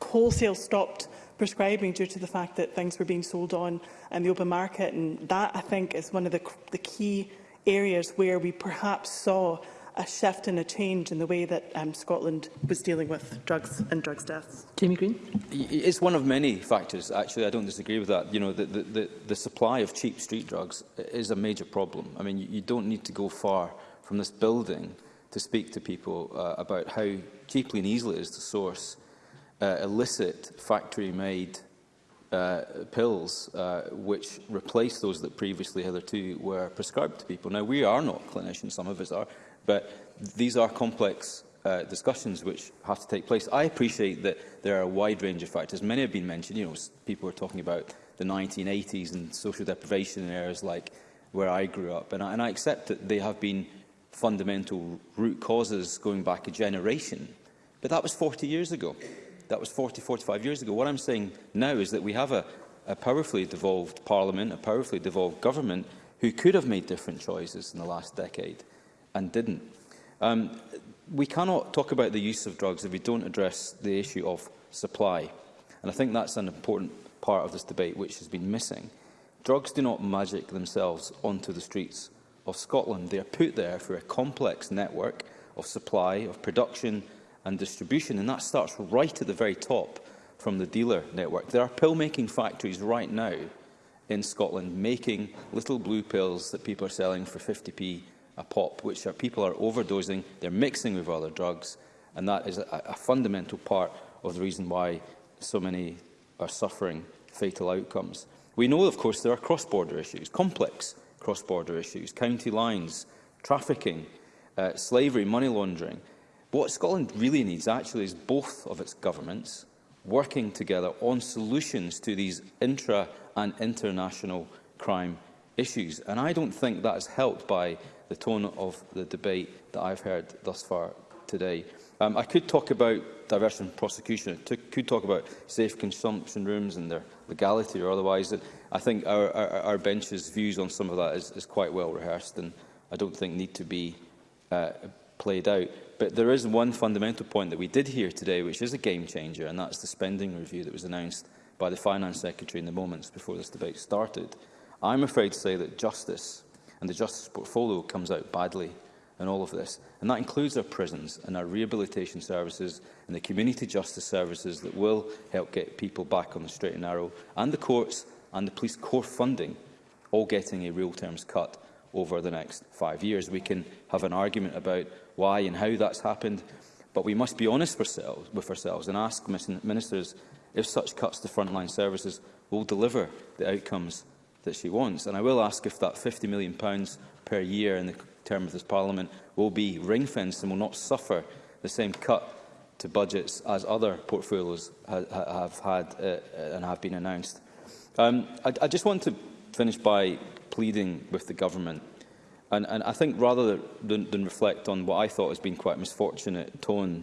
wholesale stopped prescribing due to the fact that things were being sold on in the open market. And that, I think, is one of the, the key areas where we perhaps saw a shift and a change in the way that um, Scotland was dealing with drugs and drugs deaths. Jamie Green. It's one of many factors, actually. I don't disagree with that. You know, the, the, the supply of cheap street drugs is a major problem. I mean, you don't need to go far from this building to speak to people uh, about how cheaply and easily it is to source uh, illicit factory-made uh, pills uh, which replace those that previously hitherto were prescribed to people. Now, we are not clinicians, some of us are, But these are complex uh, discussions which have to take place. I appreciate that there are a wide range of factors. Many have been mentioned. You know, people are talking about the 1980s and social deprivation in areas like where I grew up. And I, and I accept that they have been fundamental root causes going back a generation. But that was 40 years ago. That was 40, 45 years ago. What I'm saying now is that we have a, a powerfully devolved parliament, a powerfully devolved government who could have made different choices in the last decade and didn't. Um, we cannot talk about the use of drugs if we don't address the issue of supply. And I think that's an important part of this debate which has been missing. Drugs do not magic themselves onto the streets of Scotland. They are put there through a complex network of supply, of production and distribution, and that starts right at the very top from the dealer network. There are pill-making factories right now in Scotland making little blue pills that people are selling for 50p a pop, which are, people are overdosing, they're mixing with other drugs, and that is a, a fundamental part of the reason why so many are suffering fatal outcomes. We know, of course, there are cross-border issues, complex cross-border issues, county lines, trafficking, uh, slavery, money laundering. What Scotland really needs, actually, is both of its governments working together on solutions to these intra- and international crime issues. And I don't think that is helped by the tone of the debate that I've heard thus far today. Um, I could talk about diversion prosecution. I could talk about safe consumption rooms and their legality or otherwise. I think our, our, our bench's views on some of that is, is quite well rehearsed and I don't think need to be uh, played out. But there is one fundamental point that we did hear today, which is a game changer, and that's the spending review that was announced by the Finance Secretary in the moments before this debate started. I'm afraid to say that justice and the justice portfolio comes out badly in all of this. And that includes our prisons and our rehabilitation services and the community justice services that will help get people back on the straight and narrow, and the courts and the police core funding all getting a real terms cut over the next five years. We can have an argument about why and how that's happened, but we must be honest ourselves, with ourselves and ask ministers if such cuts to frontline services will deliver the outcomes that she wants. And I will ask if that £50 million per year in the term of this Parliament will be ring-fenced and will not suffer the same cut to budgets as other portfolios ha have had uh, uh, and have been announced. Um, I, I just want to finish by pleading with the government. And, and I think rather than, than reflect on what I thought has been quite a misfortunate tone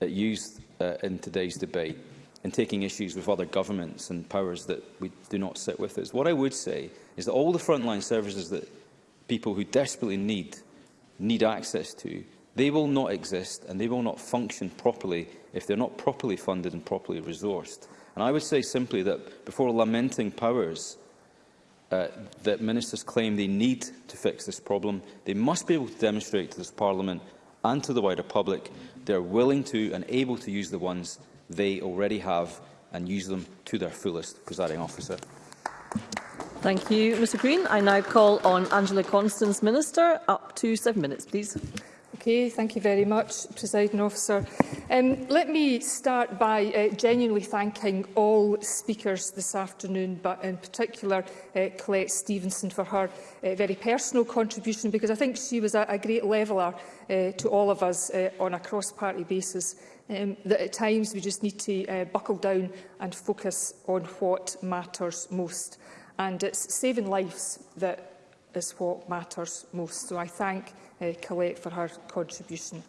used uh, in today's debate, in taking issues with other governments and powers that we do not sit with us. What I would say is that all the frontline services that people who desperately need, need access to, they will not exist and they will not function properly if they're not properly funded and properly resourced. And I would say simply that before lamenting powers uh, that ministers claim they need to fix this problem, they must be able to demonstrate to this Parliament and to the wider public they're willing to and able to use the ones they already have and use them to their fullest, presiding officer. Thank you, Mr Green. I now call on Angela Constance, Minister. Up to seven minutes, please. Okay, thank you very much, Presiding Officer. Um, let me start by uh, genuinely thanking all speakers this afternoon, but in particular uh, Colette Stevenson for her uh, very personal contribution, because I think she was a, a great leveller uh, to all of us uh, on a cross-party basis um, that at times we just need to uh, buckle down and focus on what matters most. And it's saving lives that is what matters most. So I thank uh, Colette for her contribution.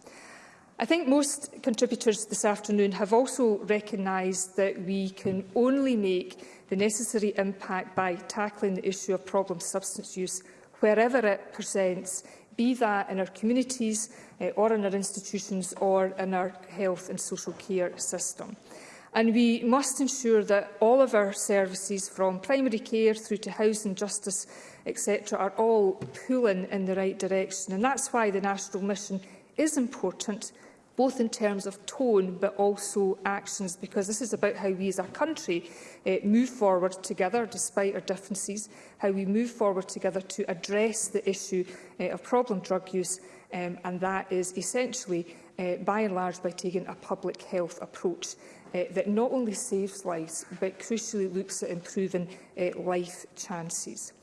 I think most contributors this afternoon have also recognised that we can only make the necessary impact by tackling the issue of problem substance use wherever it presents be that in our communities uh, or in our institutions or in our health and social care system. And we must ensure that all of our services, from primary care through to housing, justice, etc., are all pulling in the right direction. And that's why the national mission is important both in terms of tone but also actions, because this is about how we as a country uh, move forward together despite our differences, how we move forward together to address the issue uh, of problem drug use, um, and that is essentially, uh, by and large, by taking a public health approach. Uh, that not only saves lives, but crucially looks at improving uh, life chances.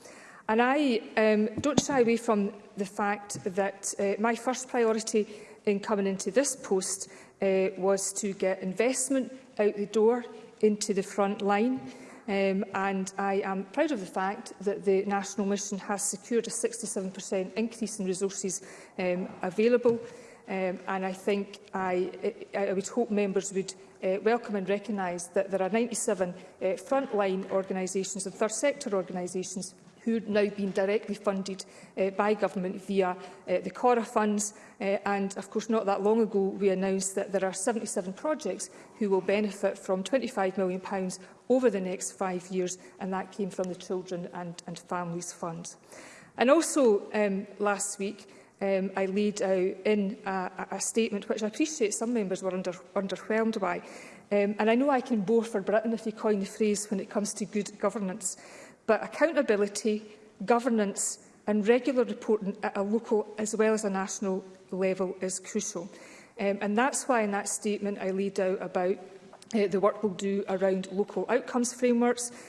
And I um, don't shy away from the fact that uh, my first priority in coming into this post uh, was to get investment out the door into the front line. Um, and I am proud of the fact that the National Mission has secured a 67% increase in resources um, available. Um, and I think I, I, I would hope members would uh, welcome and recognise that there are 97 uh, eh, frontline organisations and third sector organisations who are now being directly funded uh, eh, by government via uh, the CORA funds. Uh, and of course, not that long ago, we announced that there are 77 projects who will benefit from £25 million over the next five years, and that came from the Children and, and Families Fund. And also um, last week, um, I laid out in a, a statement which I appreciate some members were under, underwhelmed by. Um, and I know I can bore for Britain if you coin the phrase when it comes to good governance but accountability, governance and regular reporting at a local as well as a national level is crucial. Um, and that's why in that statement I laid out about uh, the work we'll do around local outcomes frameworks,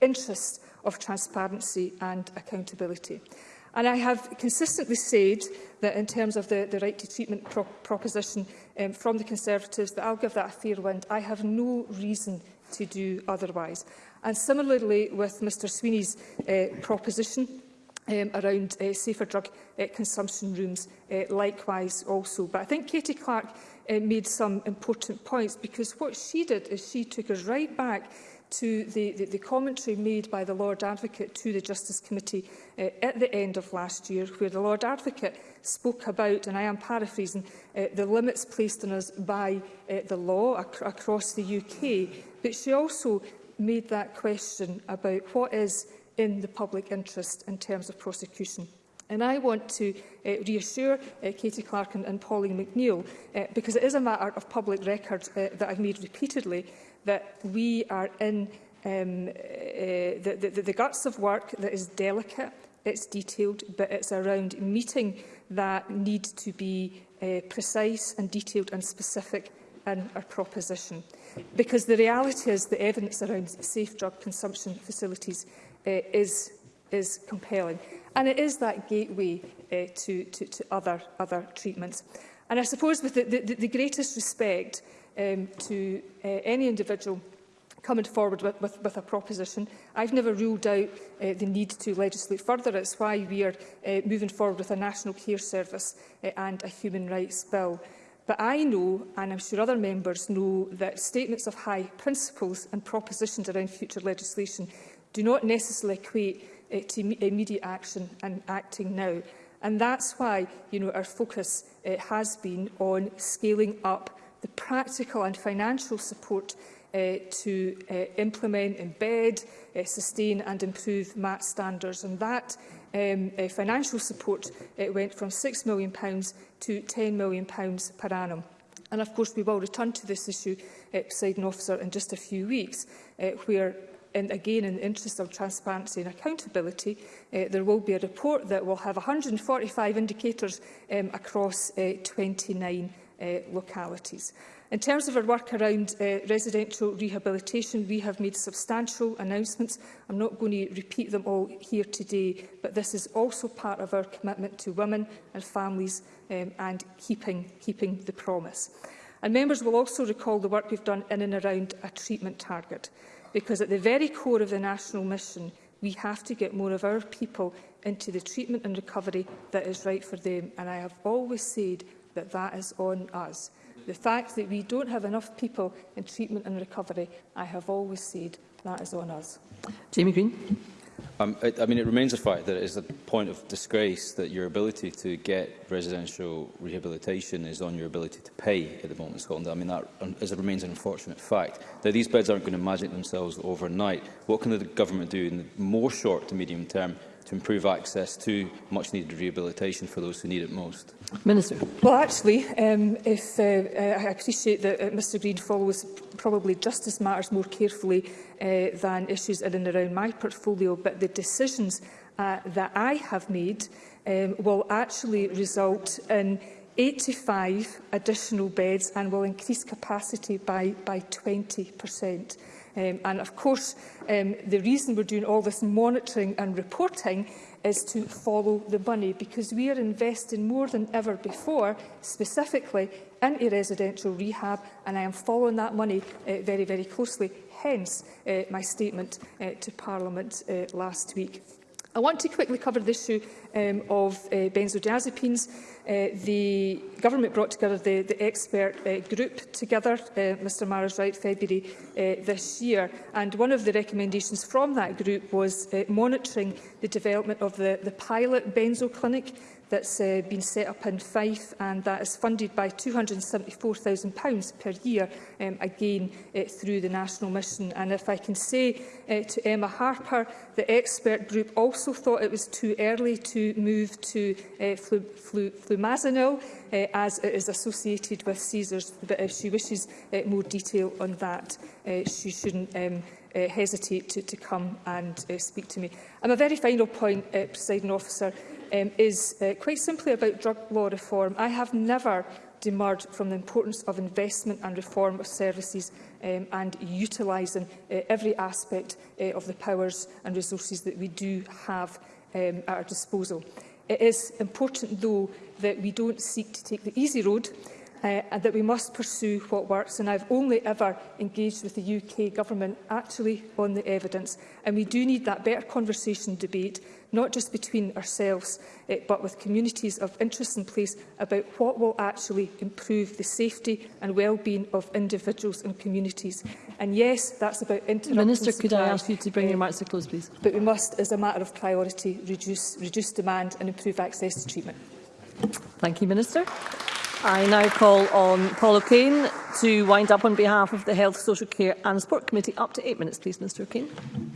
interest of transparency and accountability. And I have consistently said that in terms of the, the right to treatment pro proposition um, from the Conservatives, that I'll give that a fair wind. I have no reason to do otherwise. And similarly with Mr Sweeney's uh, proposition, um, around uh, safer drug uh, consumption rooms uh, likewise also. But I think Katie Clark uh, made some important points because what she did is she took us right back to the, the, the commentary made by the Lord Advocate to the Justice Committee uh, at the end of last year, where the Lord Advocate spoke about, and I am paraphrasing, uh, the limits placed on us by uh, the law ac across the UK. But she also made that question about what is in the public interest in terms of prosecution. And I want to uh, reassure uh, Katie Clark and, and Pauline McNeill, uh, because it is a matter of public record uh, that I've made repeatedly, that we are in um, uh, the, the, the guts of work that is delicate, it's detailed, but it's around meeting that need to be uh, precise and detailed and specific in our proposition. Because the reality is the evidence around safe drug consumption facilities Eh, is, is compelling. And it is that gateway eh, to, to, to other, other treatments. And I suppose with the, the, the greatest respect um, to uh, any individual coming forward with, with, with a proposition, I've never ruled out uh, the need to legislate further. It's why we are uh, moving forward with a national care service uh, and a human rights bill. But I know, and I'm sure other members know, that statements of high principles and propositions around future legislation do not necessarily equate uh, to immediate action and acting now. And that's why you know, our focus uh, has been on scaling up the practical and financial support uh, to uh, implement, embed, uh, sustain and improve MAT standards. And that um, uh, financial support uh, went from £6 million to £10 million per annum. And of course, we will return to this issue, uh, President officer, in just a few weeks, uh, where and again, in the interest of transparency and accountability, uh, there will be a report that will have 145 indicators um, across uh, 29 uh, localities. In terms of our work around uh, residential rehabilitation, we have made substantial announcements. I'm not going to repeat them all here today, but this is also part of our commitment to women and families um, and keeping, keeping the promise. And members will also recall the work we've done in and around a treatment target because at the very core of the national mission, we have to get more of our people into the treatment and recovery that is right for them. And I have always said that that is on us. The fact that we don't have enough people in treatment and recovery, I have always said that is on us. Jamie Green. Um, it, I mean, it remains a fact that it is a point of disgrace that your ability to get residential rehabilitation is on your ability to pay at the moment in Scotland. I mean, that is, it remains an unfortunate fact. Now, these beds aren't going to magic themselves overnight. What can the government do in the more short to medium term to improve access to much needed rehabilitation for those who need it most? Minister. Well, actually, um, if, uh, uh I appreciate that uh, Mr Green follows probably justice matters more carefully uh, than issues in and around my portfolio, but the decisions uh, that I have made um, will actually result in 85 additional beds and will increase capacity by, by 20 per cent. Um, and of course, um, the reason we're doing all this monitoring and reporting is to follow the money because we are investing more than ever before, specifically into residential rehab, and I am following that money uh, very, very closely, hence uh, my statement uh, to Parliament uh, last week. I want to quickly cover the issue um, of uh, benzodiazepines. Uh, the government brought together the, the expert uh, group together, uh, Mr Mara's right, February uh, this year. And one of the recommendations from that group was uh, monitoring the development of the, the pilot benzo clinic that's uh, been set up in Fife and that is funded by £274,000 per year, um, again uh, through the National Mission. And if I can say uh, to Emma Harper, the expert group also thought it was too early to move to uh, flu flu flumazenil uh, as it is associated with Caesars. but if she wishes uh, more detail on that, uh, she shouldn't um, uh, hesitate to, to come and uh, speak to me. And my very final point, uh, Presiding Officer, um, is uh, quite simply about drug law reform. I have never demurred from the importance of investment and reform of services um, and utilising uh, every aspect uh, of the powers and resources that we do have um, at our disposal. It is important, though, that we don't seek to take the easy road uh, and that we must pursue what works. And I've only ever engaged with the UK Government actually on the evidence. And we do need that better conversation debate, not just between ourselves, uh, but with communities of interest in place about what will actually improve the safety and well-being of individuals and communities. And yes, that's about interrupting Minister, supply, could I ask you to bring uh, your remarks to close, please? But we must, as a matter of priority, reduce, reduce demand and improve access to treatment. Thank you, Minister. I now call on Paul O'Kane to wind up on behalf of the Health, Social Care and Sport Committee. Up to eight minutes, please, Mr O'Kane.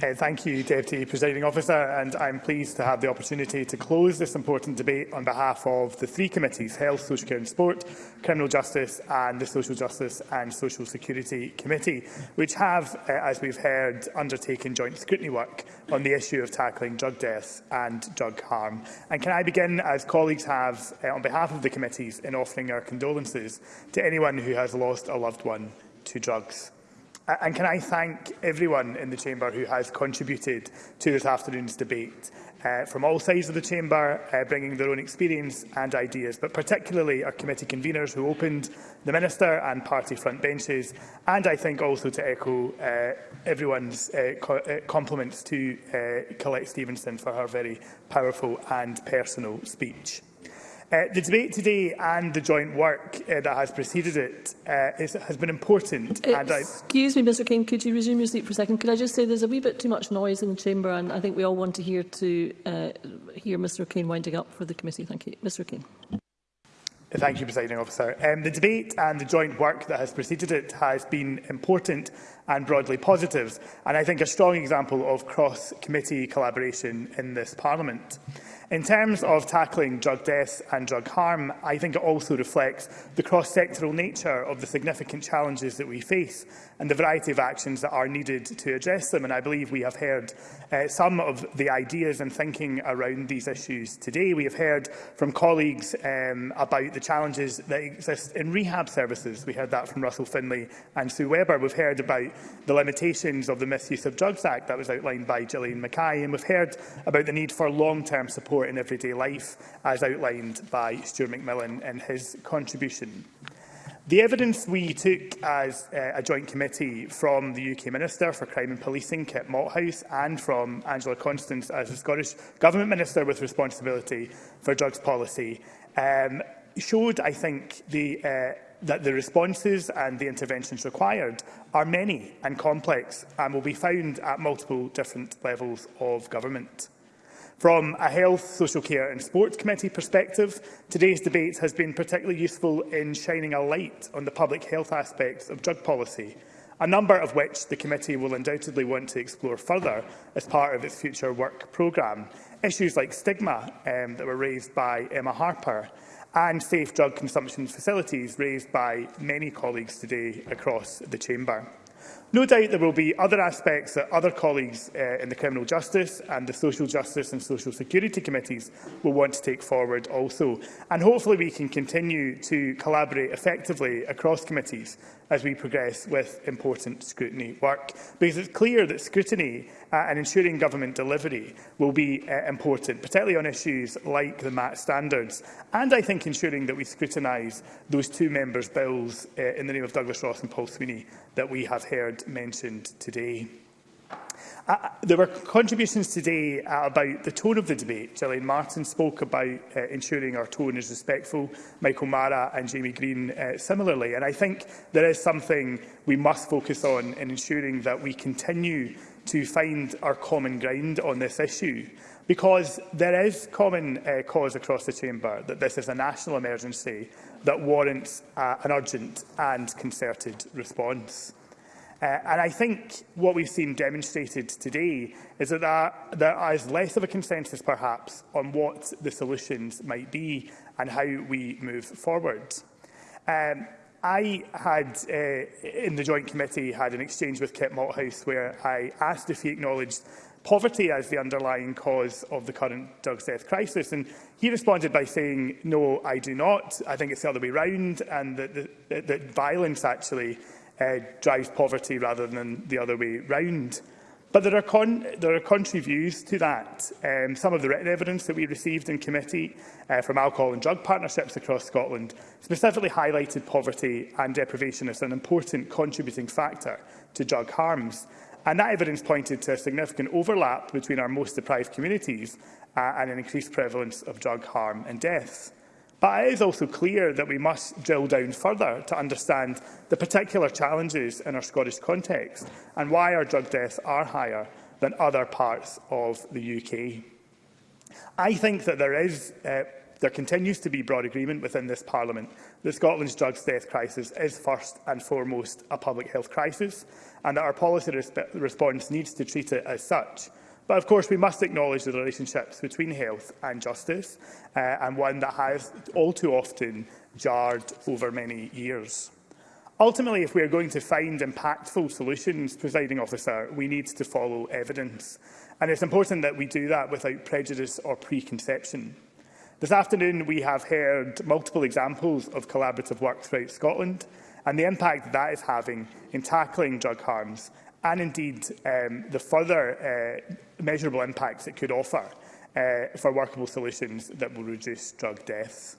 Uh, thank you, Deputy Presiding Officer, and I'm pleased to have the opportunity to close this important debate on behalf of the three committees, Health, Social Care and Sport, Criminal Justice and the Social Justice and Social Security Committee, which have, uh, as we've heard, undertaken joint scrutiny work on the issue of tackling drug deaths and drug harm. And can I begin, as colleagues have, uh, on behalf of the committees, in offering our condolences to anyone who has lost a loved one to drugs. And can I thank everyone in the Chamber who has contributed to this afternoon's debate, uh, from all sides of the Chamber, uh, bringing their own experience and ideas, but particularly our committee conveners who opened, the Minister and party front benches, and I think also to echo uh, everyone's uh, co uh, compliments to uh, Colette Stevenson for her very powerful and personal speech. Uh, the debate today and the joint work uh, that has preceded it uh, is, has been important. Uh, and excuse I... me, Mr Kane, could you resume your seat for a second? Could I just say there's a wee bit too much noise in the chamber and I think we all want to hear, to, uh, hear Mr Kane winding up for the committee. Thank you. Mr Kane. Thank you, Presiding Officer. Um, the debate and the joint work that has preceded it has been important and broadly positive, and I think a strong example of cross-committee collaboration in this Parliament. Mm -hmm. In terms of tackling drug deaths and drug harm, I think it also reflects the cross-sectoral nature of the significant challenges that we face and the variety of actions that are needed to address them. And I believe we have heard uh, some of the ideas and thinking around these issues today. We have heard from colleagues um, about the challenges that exist in rehab services. We heard that from Russell Finlay and Sue Webber. We've heard about the limitations of the Misuse of Drugs Act that was outlined by Gillian Mackay. And we've heard about the need for long-term support support in everyday life, as outlined by Stuart McMillan in his contribution. The evidence we took as uh, a joint committee from the UK Minister for Crime and Policing, Kit Malthouse, and from Angela Constance as the Scottish Government Minister with responsibility for drugs policy um, showed, I think, the, uh, that the responses and the interventions required are many and complex and will be found at multiple different levels of government. From a Health, Social Care and sports Committee perspective, today's debate has been particularly useful in shining a light on the public health aspects of drug policy, a number of which the committee will undoubtedly want to explore further as part of its future work programme. Issues like stigma um, that were raised by Emma Harper and safe drug consumption facilities raised by many colleagues today across the chamber. No doubt there will be other aspects that other colleagues uh, in the Criminal Justice and the Social Justice and Social Security Committees will want to take forward also. And hopefully we can continue to collaborate effectively across committees as we progress with important scrutiny work. Because it's clear that scrutiny uh, and ensuring government delivery will be uh, important, particularly on issues like the MAT standards. And I think ensuring that we scrutinise those two members' bills uh, in the name of Douglas Ross and Paul Sweeney that we have heard mentioned today there were contributions today uh, about the tone of the debate. Gillian Martin spoke about uh, ensuring our tone is respectful, Michael Mara and Jamie Green uh, similarly. And I think there is something we must focus on in ensuring that we continue to find our common ground on this issue. Because there is common uh, cause across the chamber that this is a national emergency that warrants uh, an urgent and concerted response. Uh, and I think what we've seen demonstrated today is that there, there is less of a consensus, perhaps, on what the solutions might be and how we move forward. Um, I had, uh, in the Joint Committee, had an exchange with Kit Malthouse where I asked if he acknowledged poverty as the underlying cause of the current Doug's death crisis. And he responded by saying, no, I do not. I think it's the other way round and that, that, that violence actually uh, drives poverty rather than the other way round. But there are, con there are contrary views to that. Um, some of the written evidence that we received in committee uh, from alcohol and drug partnerships across Scotland specifically highlighted poverty and deprivation as an important contributing factor to drug harms. And that evidence pointed to a significant overlap between our most deprived communities uh, and an increased prevalence of drug harm and deaths. But it is also clear that we must drill down further to understand the particular challenges in our Scottish context and why our drug deaths are higher than other parts of the UK. I think that there is uh, there continues to be broad agreement within this Parliament that Scotland's drugs death crisis is first and foremost a public health crisis and that our policy resp response needs to treat it as such. But of course, we must acknowledge the relationships between health and justice, uh, and one that has all too often jarred over many years. Ultimately, if we are going to find impactful solutions, presiding officer, we need to follow evidence. And it's important that we do that without prejudice or preconception. This afternoon, we have heard multiple examples of collaborative work throughout Scotland and the impact that is having in tackling drug harms and indeed um, the further uh, measurable impacts it could offer uh, for workable solutions that will reduce drug deaths.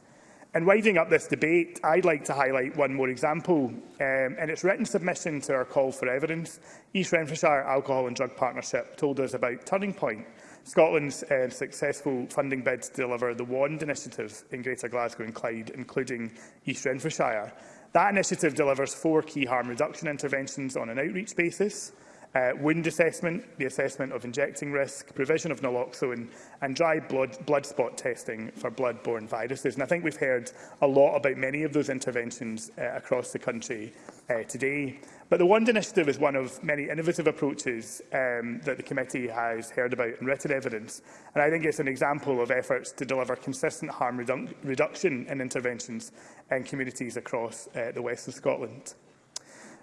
And winding up this debate, I'd like to highlight one more example. Um, in its written submission to our call for evidence, East Renfrewshire Alcohol and Drug Partnership told us about Turning Point, Scotland's uh, successful funding bid to deliver the WAND initiative in Greater Glasgow and Clyde, including East Renfrewshire. That initiative delivers four key harm reduction interventions on an outreach basis, uh, wound assessment, the assessment of injecting risk, provision of naloxone and dry blood, blood spot testing for blood-borne viruses. And I think we've heard a lot about many of those interventions uh, across the country uh, today. But the WAND initiative is one of many innovative approaches um, that the committee has heard about and written evidence. And I think it's an example of efforts to deliver consistent harm redu reduction in interventions in communities across uh, the west of Scotland.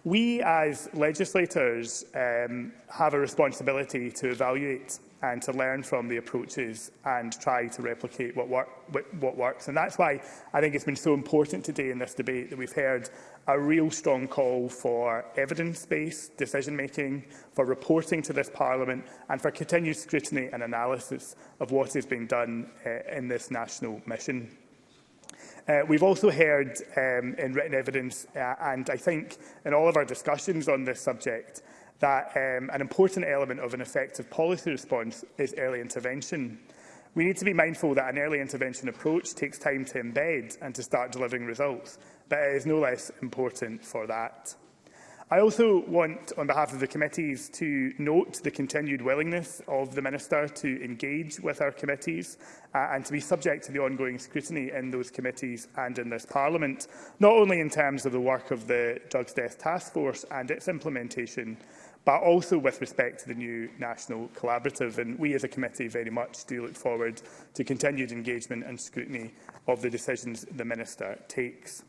We, as legislators, um, have a responsibility to evaluate and to learn from the approaches and try to replicate what, work, what, what works. And that's why I think it's been so important today in this debate that we've heard a real strong call for evidence-based decision-making, for reporting to this Parliament and for continued scrutiny and analysis of what is being done uh, in this national mission. Uh, we've also heard um, in written evidence, uh, and I think in all of our discussions on this subject, that um, an important element of an effective policy response is early intervention. We need to be mindful that an early intervention approach takes time to embed and to start delivering results, but it is no less important for that. I also want, on behalf of the committees, to note the continued willingness of the Minister to engage with our committees uh, and to be subject to the ongoing scrutiny in those committees and in this Parliament, not only in terms of the work of the Drugs Death Task Force and its implementation, but also with respect to the new National Collaborative. And we as a committee very much do look forward to continued engagement and scrutiny of the decisions the Minister takes.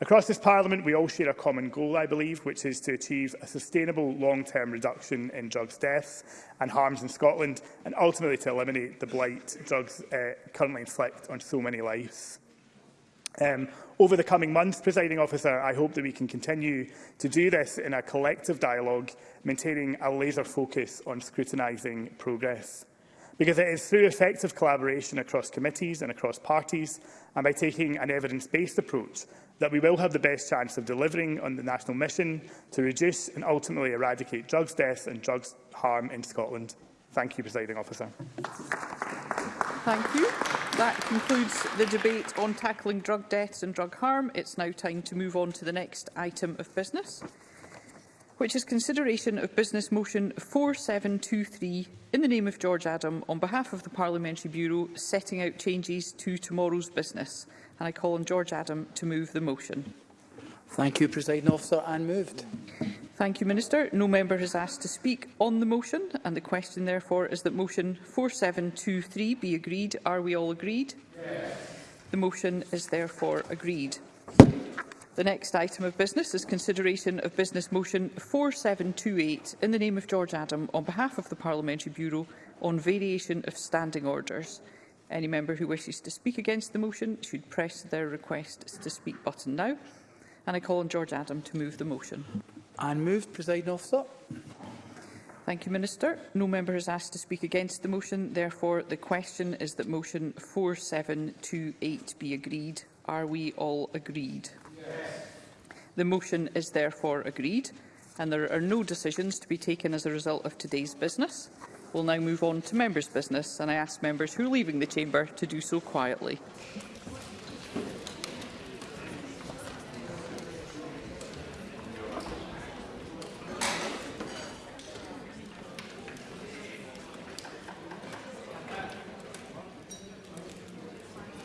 Across this Parliament, we all share a common goal, I believe, which is to achieve a sustainable long-term reduction in drugs deaths and harms in Scotland, and ultimately to eliminate the blight drugs uh, currently inflict on so many lives. Um, over the coming months, presiding officer, I hope that we can continue to do this in a collective dialogue, maintaining a laser focus on scrutinising progress. Because it is through effective collaboration across committees and across parties, and by taking an evidence-based approach that we will have the best chance of delivering on the national mission to reduce and ultimately eradicate drugs death and drugs harm in Scotland. Thank you, Presiding Officer. Thank you. That concludes the debate on tackling drug deaths and drug harm. It's now time to move on to the next item of business, which is consideration of Business Motion 4723 in the name of George Adam on behalf of the Parliamentary Bureau setting out changes to tomorrow's business and I call on George Adam to move the motion. Thank you, President Officer, and moved. Thank you, Minister. No member has asked to speak on the motion, and the question, therefore, is that motion 4723 be agreed. Are we all agreed? Yes. The motion is therefore agreed. The next item of business is consideration of Business Motion 4728 in the name of George Adam on behalf of the Parliamentary Bureau on variation of standing orders. Any member who wishes to speak against the motion should press their request to speak button now. And I call on George Adam to move the motion. And moved, Presiding Officer. Thank you, Minister. No member has asked to speak against the motion. Therefore, the question is that motion 4728 be agreed. Are we all agreed? Yes. The motion is therefore agreed and there are no decisions to be taken as a result of today's business. We will now move on to members' business, and I ask members who are leaving the chamber to do so quietly.